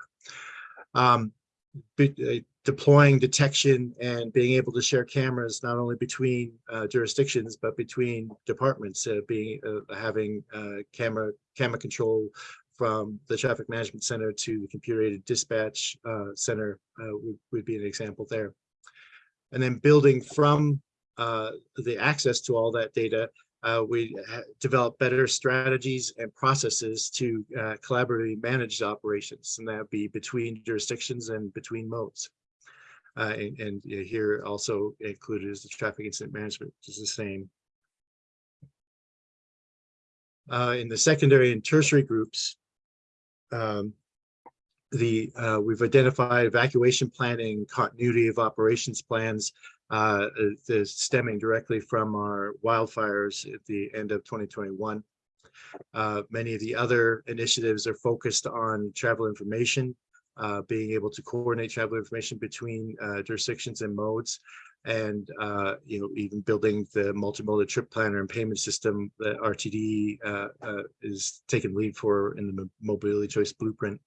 Um, uh, deploying detection and being able to share cameras not only between uh, jurisdictions but between departments, uh, being uh, having uh, camera camera control from the traffic management center to the computer aided dispatch uh, center would, would be an example there. And then building from the access to all that data, uh, we develop better strategies and processes to uh, collaboratively manage operations, and that be between jurisdictions and between modes. Uh, and, and uh, here also included is the traffic incident management, which is the same. Uh, in the secondary and tertiary groups, um, the uh, we've identified evacuation planning, continuity of operations plans, uh, stemming directly from our wildfires at the end of 2021. Uh, many of the other initiatives are focused on travel information, uh, being able to coordinate travel information between uh, jurisdictions and modes, and uh, you know even building the multimodal trip planner and payment system that RTD uh, is taking lead for in the mobility choice blueprint.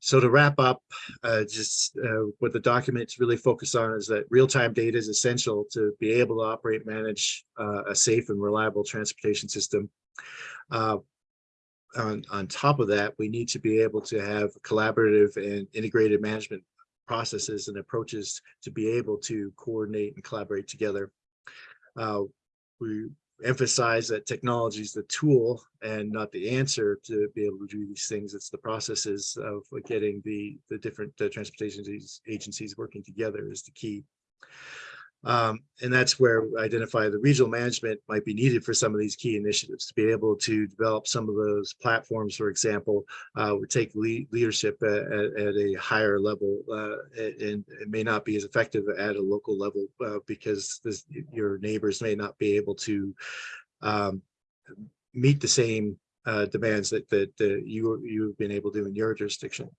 So to wrap up, uh, just uh, what the documents really focus on is that real-time data is essential to be able to operate, manage uh, a safe and reliable transportation system. Uh, on, on top of that, we need to be able to have collaborative and integrated management processes and approaches to be able to coordinate and collaborate together. Uh, we emphasize that technology is the tool and not the answer to be able to do these things. It's the processes of getting the, the different transportation agencies working together is the key. Um, and that's where identify the regional management might be needed for some of these key initiatives to be able to develop some of those platforms, for example, uh, would take lead, leadership at, at, a higher level uh, and it may not be as effective at a local level uh, because this, your neighbors may not be able to um, meet the same uh, demands that that you you've been able to in your jurisdiction.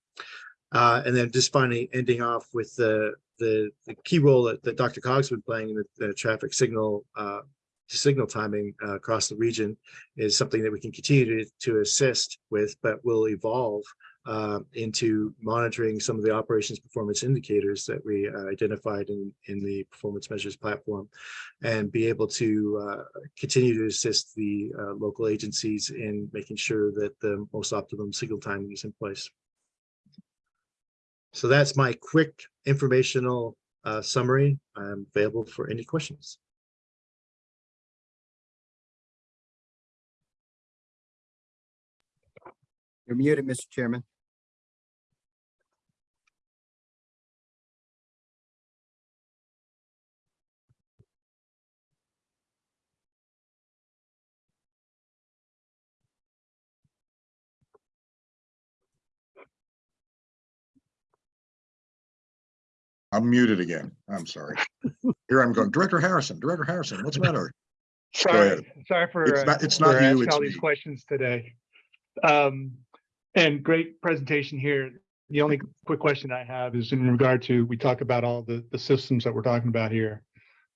Uh, and then just finally ending off with the the, the key role that, that DRCOG's been playing in the, the traffic signal uh, signal timing uh, across the region is something that we can continue to, to assist with, but will evolve uh, into monitoring some of the operations performance indicators that we uh, identified in, in the performance measures platform and be able to uh, continue to assist the local agencies in making sure that the most optimum signal timing is in place. So that's my quick informational uh, summary. I'm available for any questions. You're muted, Mr. Chairman. I'm muted again. I'm sorry. Here I'm going. Director Harrison, Director Harrison, what's the matter? Sorry, sorry for. It's uh, not- it's for not you, asking it's All these questions today. Um, and great presentation here. The only quick question I have is in regard to, we talk about all the, the systems that we're talking about here.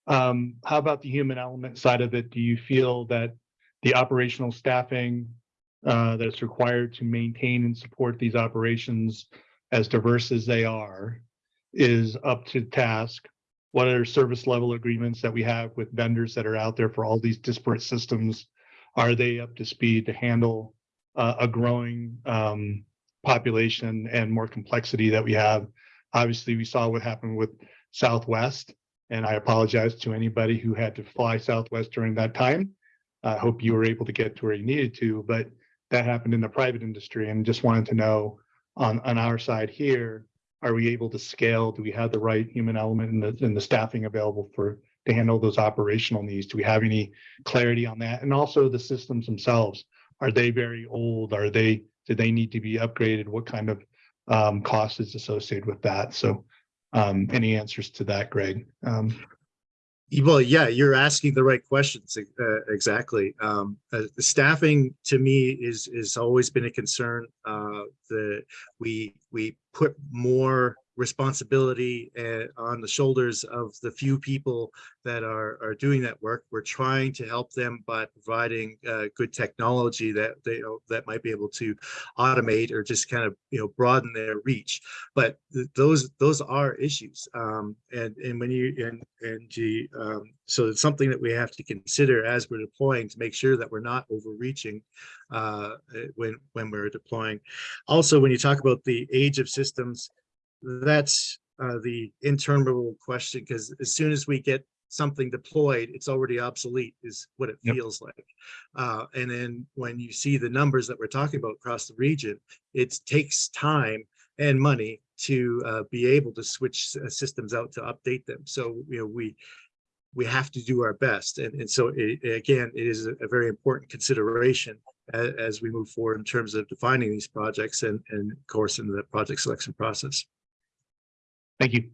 Um, how about the human element side of it? Do you feel that the operational staffing uh, that's required to maintain and support these operations as diverse as they are is up to task? What are service level agreements that we have with vendors that are out there for all these disparate systems? Are they up to speed to handle uh, a growing um, population and more complexity that we have? Obviously, we saw what happened with Southwest, and I apologize to anybody who had to fly Southwest during that time. I hope you were able to get to where you needed to, but that happened in the private industry and just wanted to know on, on our side here, are we able to scale? Do we have the right human element and the, and the staffing available for, to handle those operational needs? Do we have any clarity on that? And also the systems themselves, are they very old? Are they, do they need to be upgraded? What kind of um, cost is associated with that? So um, any answers to that, Greg? Um, Well, yeah, you're asking the right questions. uh, Exactly. Um, uh, staffing to me is, is always been a concern. Uh, the, we, we put more responsibility uh, on the shoulders of the few people that are, are doing that work. We're trying to help them by providing uh, good technology that they, that might be able to automate or just kind of, you know, broaden their reach. But th- those, those are issues. Um, and, and when you, and, and gee, um, so it's something that we have to consider as we're deploying to make sure that we're not overreaching uh, when, when we're deploying. Also, when you talk about the age of systems, that's uh, the interminable question, because as soon as we get something deployed, it's already obsolete is what it Yep. feels like. Uh, and then when you see the numbers that we're talking about across the region, it takes time and money to uh, be able to switch uh, systems out to update them. So, you know, we, we have to do our best. And, and so it, again, it is a, a very important consideration as, as we move forward in terms of defining these projects and, and of course, in the project selection process. Thank you.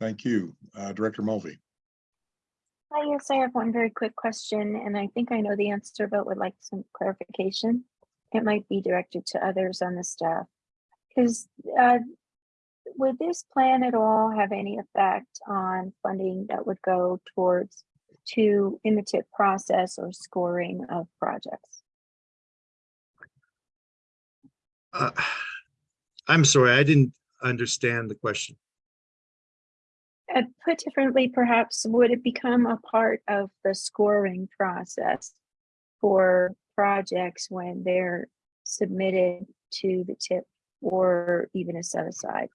Thank you. Uh, Director Mulvey. Hi, yes, I have one very quick question, and I think I know the answer, but would like some clarification. It might be directed to others on the staff. Because uh, would this plan at all have any effect on funding that would go towards to in the TIP process or scoring of projects? Uh, I'm sorry, I didn't understand the question. Uh, put differently, perhaps, would it become a part of the scoring process for projects when they're submitted to the TIP or even a set aside?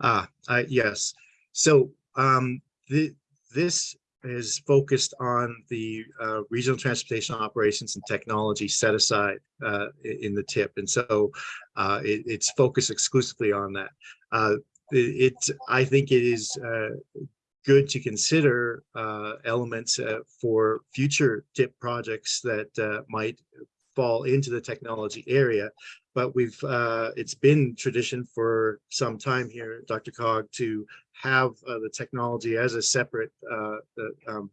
Ah, I, yes. So, um, the, this is focused on the, uh, regional transportation operations and technology set aside, uh, in the TIP. And so, uh, it, it's focused exclusively on that. Uh, it, it- I think it is, uh, good to consider, uh, elements, for future TIP projects that, might fall into the technology area. But we've, it's been tradition for some time here, DRCOG, to have uh, the technology as a separate, uh, the, um,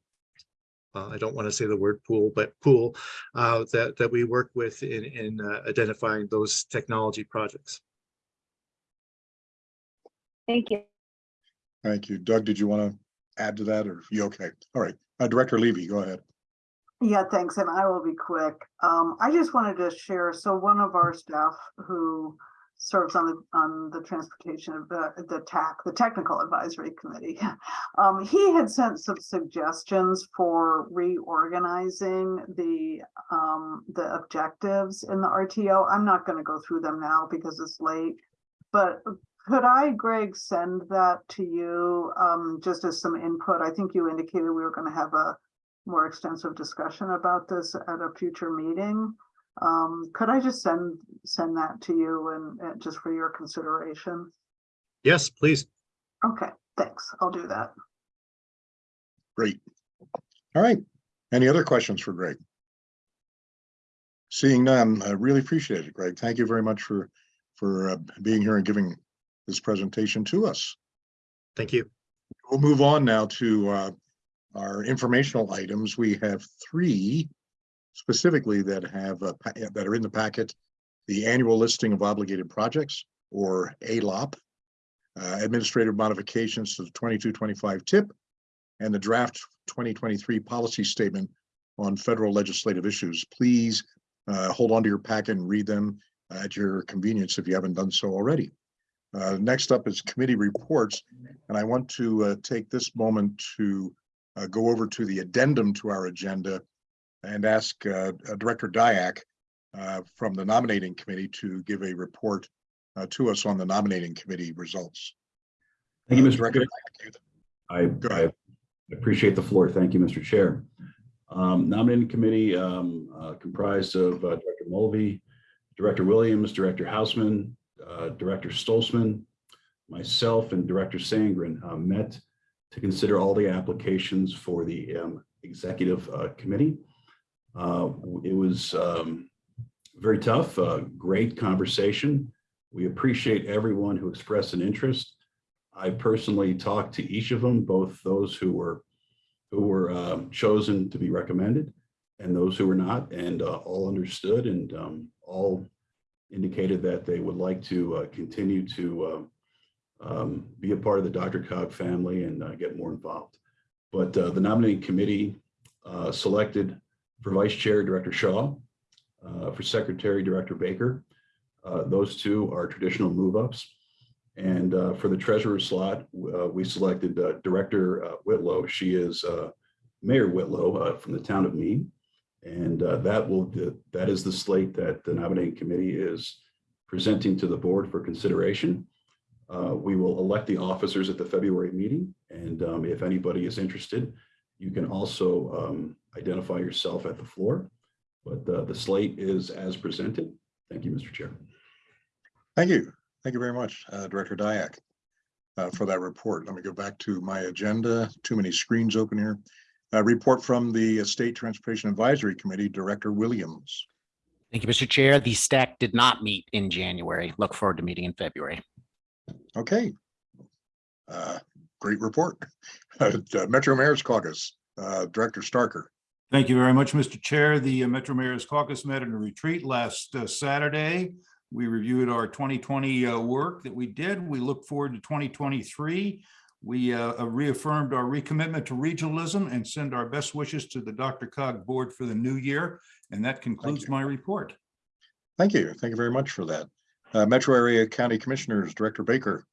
uh, I don't want to say the word pool, but pool, uh, that, that we work with in, in uh, identifying those technology projects. Thank you. Thank you. Doug, did you want to add to that or you okay? All right, uh, Director Levy, go ahead. Yeah, thanks, and I will be quick. Um, I just wanted to share, so one of our staff who serves on the, on the transportation of the, the TAC, the Technical Advisory Committee. Um, he had sent some suggestions for reorganizing the, um, the objectives in the RTO. I'm not gonna go through them now because it's late. But could I, Greg, send that to you, um, just as some input? I think you indicated we were gonna have a more extensive discussion about this at a future meeting. Um, could I just send, send that to you and, and just for your consideration? Yes, please. Okay, thanks. I'll do that. Great. All right. Any other questions for Greg? Seeing none, I really appreciate it, Greg. Thank you very much for, for uh, being here and giving this presentation to us. Thank you. We'll move on now to uh, our informational items. We have three specifically that have, pa- that are in the packet. The annual listing of obligated projects or ALOP, uh, administrative modifications to the 22-25 TIP, and the draft twenty twenty-three policy statement on federal legislative issues. Please uh, hold on to your packet and read them at your convenience if you haven't done so already. Uh, Next up is committee reports, and I want to uh, take this moment to uh, go over to the addendum to our agenda and ask uh, uh, Director Dyak uh, from the nominating committee to give a report to us on the nominating committee results. Thank you, Mr. Director I, I appreciate the floor. Thank you, Mr. Chair. Um, Nominating committee um, uh, comprised of uh, Director Mulvey, Director Williams, Director Houseman, uh, Director Stolzman, myself, and Director Sangren uh, met to consider all the applications for the um, executive uh, committee. Uh, It was um, very tough, uh, great conversation. We appreciate everyone who expressed an interest. I personally talked to each of them, both those who were who were um, chosen to be recommended and those who were not, and uh, all understood and um, all indicated that they would like to uh, continue to uh, um, be a part of the DRCOG family and uh, get more involved. But uh, the nominating committee uh, selected for Vice Chair Director Shaw, uh, for Secretary Director Baker. Uh, Those two are traditional move-ups. And uh, for the treasurer slot, uh, we selected uh, Director uh, Whitlow. She is Mayor Whitlow from the town of Mead. And that will, that is the slate that the nominating committee is presenting to the board for consideration. We will elect the officers at the February meeting. And um, if anybody is interested, you can also um, identify yourself at the floor. But uh, the slate is as presented. Thank you, Mr. Chair. Thank you. Thank you very much, uh, Director Dyak, uh, for that report. Let me go back to my agenda. Too many screens open here. Uh, Report from the State Transportation Advisory Committee, Director Williams. Thank you, Mr. Chair. The STAC did not meet in January. Look forward to meeting in February. Okay. Uh, Great report. Uh, Metro Mayor's Caucus, uh, Director Starker. Thank you very much, Mr. Chair. The uh, Metro Mayor's Caucus met in a retreat last uh, Saturday. We reviewed our 2020 uh, work that we did. We look forward to 2023. We uh, reaffirmed our recommitment to regionalism and send our best wishes to the DRCOG Board for the new year. And that concludes my report. Thank you. Thank you very much for that. Uh, Metro Area County Commissioners, Director Baker.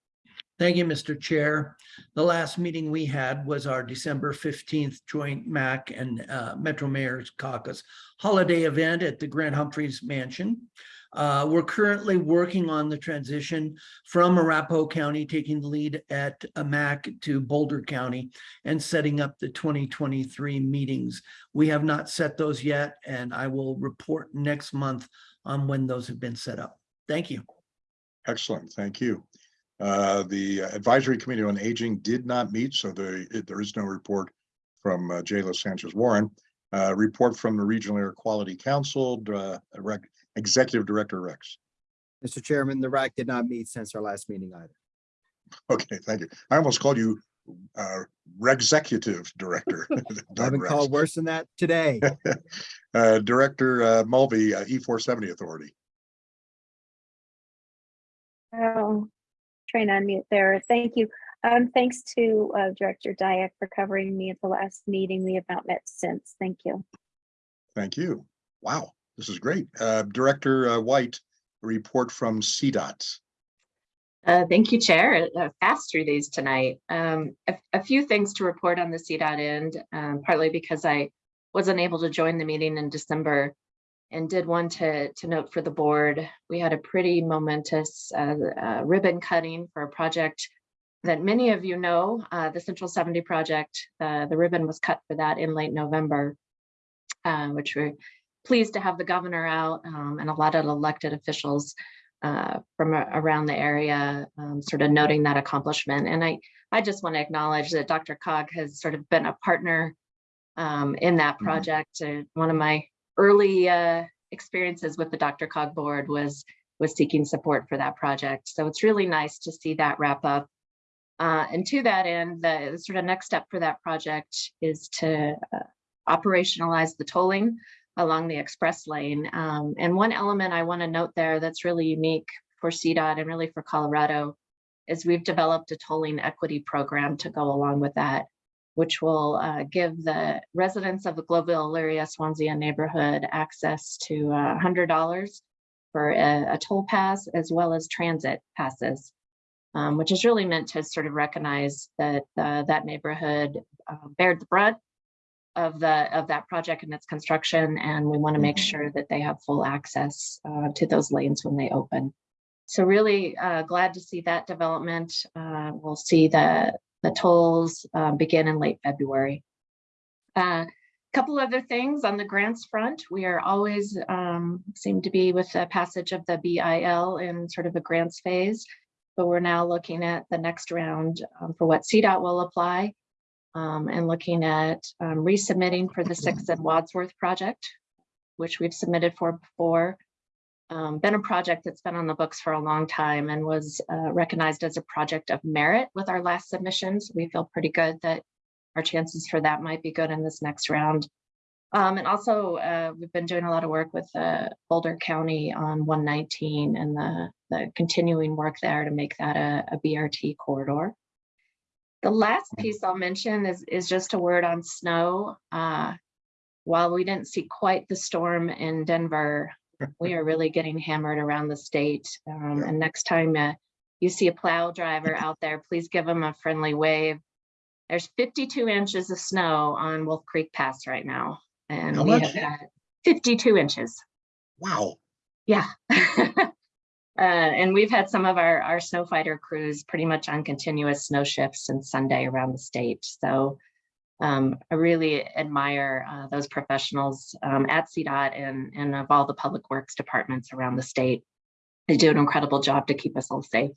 Thank you, Mr. Chair. The last meeting we had was our December fifteenth joint MAC and uh, Metro Mayor's Caucus holiday event at the Grant Humphreys Mansion. Uh, We're currently working on the transition from Arapahoe County, taking the lead at MAC to Boulder County and setting up the 2023 meetings. We have not set those yet, and I will report next month on when those have been set up. Thank you. Excellent. Thank you. Uh, The Advisory Committee on Aging did not meet, so there, there is no report from uh, Jayla Sanchez Warren. Uh, Report from the Regional Air Quality Council, uh, Rec- Executive Director Rex. Mr. Chairman, the RAQC did not meet since our last meeting either. Okay, thank you. I almost called you uh, Executive Director. I've been called worse than that today. Uh, Director uh, Mulvey, uh, E four seventy Authority. Oh, trying to unmute there. Thank you. Um, thanks to uh, Director Dyak for covering me at the last meeting. We have not met since. Thank you. Thank you. Wow, this is great. Uh, Director uh, White, a report from CDOT. Uh, thank you, Chair. Uh, Fast through these tonight. Um, a, a few things to report on the CDOT end, um, partly because I wasn't able to join the meeting in December and did want to, to note for the board, we had a pretty momentous uh, uh, ribbon cutting for a project that many of you know, uh, the Central 70 project. Uh, the ribbon was cut for that in late November, uh, which we're pleased to have the governor out um, and a lot of elected officials uh, from around the area, um, sort of noting that accomplishment. And I, I just want to acknowledge that DRCOG has sort of been a partner um, in that project. Uh, One of my early uh, experiences with the DRCOG board was, was seeking support for that project. So it's really nice to see that wrap up. Uh, And to that end, the sort of next step for that project is to uh, operationalize the tolling along the express lane. Um, and one element I want to note there that's really unique for CDOT and really for Colorado is we've developed a tolling equity program to go along with that, which will uh, give the residents of the Globeville, Elyria, Swansea neighborhood access to uh, $100 for a, a toll pass as well as transit passes, um, which is really meant to sort of recognize that uh, that neighborhood uh, bared the brunt of the of that project and its construction and we want to make sure that they have full access uh, to those lanes when they open. So really uh, glad to see that development uh, we'll see the the tolls uh, begin in late february a couple other things on the grants front we are always um, seem to be with the passage of the bil in sort of a grants phase but we're now looking at the next round um, for what cdot will apply um, and looking at um, resubmitting for the Sixth and Wadsworth project, which we've submitted for before. Um, been a project that's been on the books for a long time and was uh, recognized as a project of merit with our last submissions. We feel pretty good that our chances for that might be good in this next round. Um, and also, uh, we've been doing a lot of work with uh, Boulder County on 119 and the, the continuing work there to make that a, a BRT corridor. The last piece I'll mention is, is just a word on snow. Uh, while we didn't see quite the storm in Denver, we are really getting hammered around the state. Um, and next time uh, you see a plow driver out there, please give them a friendly wave. There's 52 inches of snow on Wolf Creek Pass right now. And How we much? have had 52 inches. Wow. Yeah. Uh, and we've had some of our, our snow fighter crews pretty much on continuous snow shifts since Sunday around the state. So um, I really admire uh, those professionals um, at CDOT and, and of all the public works departments around the state. They do an incredible job to keep us all safe.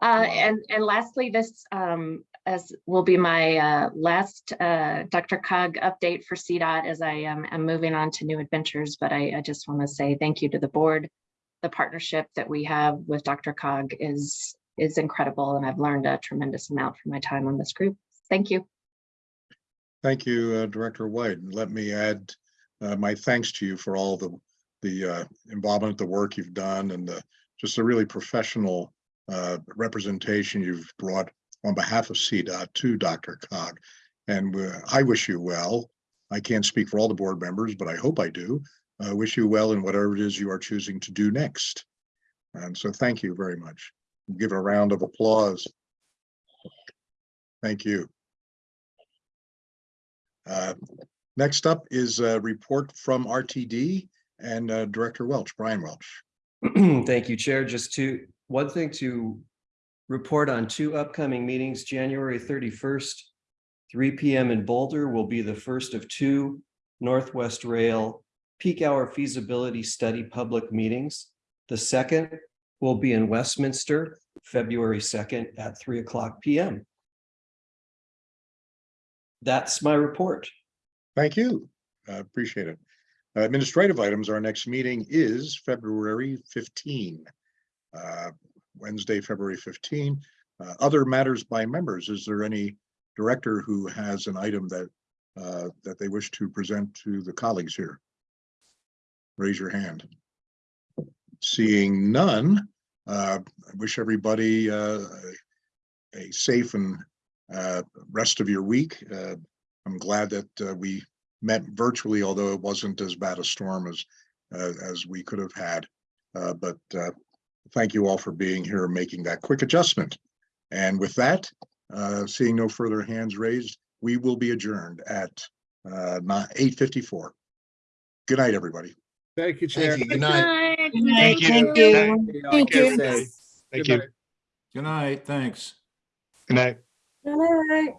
Uh, and, and lastly, this um, as will be my uh, last uh, DRCOG update for CDOT as I am am moving on to new adventures. But I, I just want to say thank you to the board. The partnership that we have with DRCOG is is incredible, and I've learned a tremendous amount from my time on this group. Thank you. Thank you, uh, Director White. And let me add uh, my thanks to you for all the, the uh, involvement, the work you've done and the, just a really professional uh, representation you've brought on behalf of CDOT to Dr. Cog. And I wish you well. I can't speak for all the board members, but I hope I do. I wish you well in whatever it is you are choosing to do next. And so thank you very much. Give a round of applause. Thank you. Uh, Next up is a report from RTD and uh, Director Welch, Brian Welch. Thank you, Chair. Just to, one thing to report on two upcoming meetings, January thirty-first, three P M in Boulder will be the first of two Northwest Rail peak hour feasibility study public meetings. The second will be in Westminster, February second at three o'clock P M. That's my report. Thank you. I Appreciate it. Administrative items, our next meeting is February 15. uh, Wednesday, February 15. Uh, Other matters by members, is there any director who has an item that uh, that they wish to present to the colleagues here? Raise your hand. Seeing none, uh, I wish everybody uh, a safe and uh, rest of your week. Uh, I'm glad that uh, we met virtually, although it wasn't as bad a storm as uh, as we could have had. Uh, But uh, thank you all for being here and making that quick adjustment. And with that, uh, seeing no further hands raised, we will be adjourned at uh, eight fifty-four. Good night, everybody. Thank you, Chair. Good night. Thank you. Thank you. Thank Take care, you. Thank you. Good night, thanks. Good night. Good night.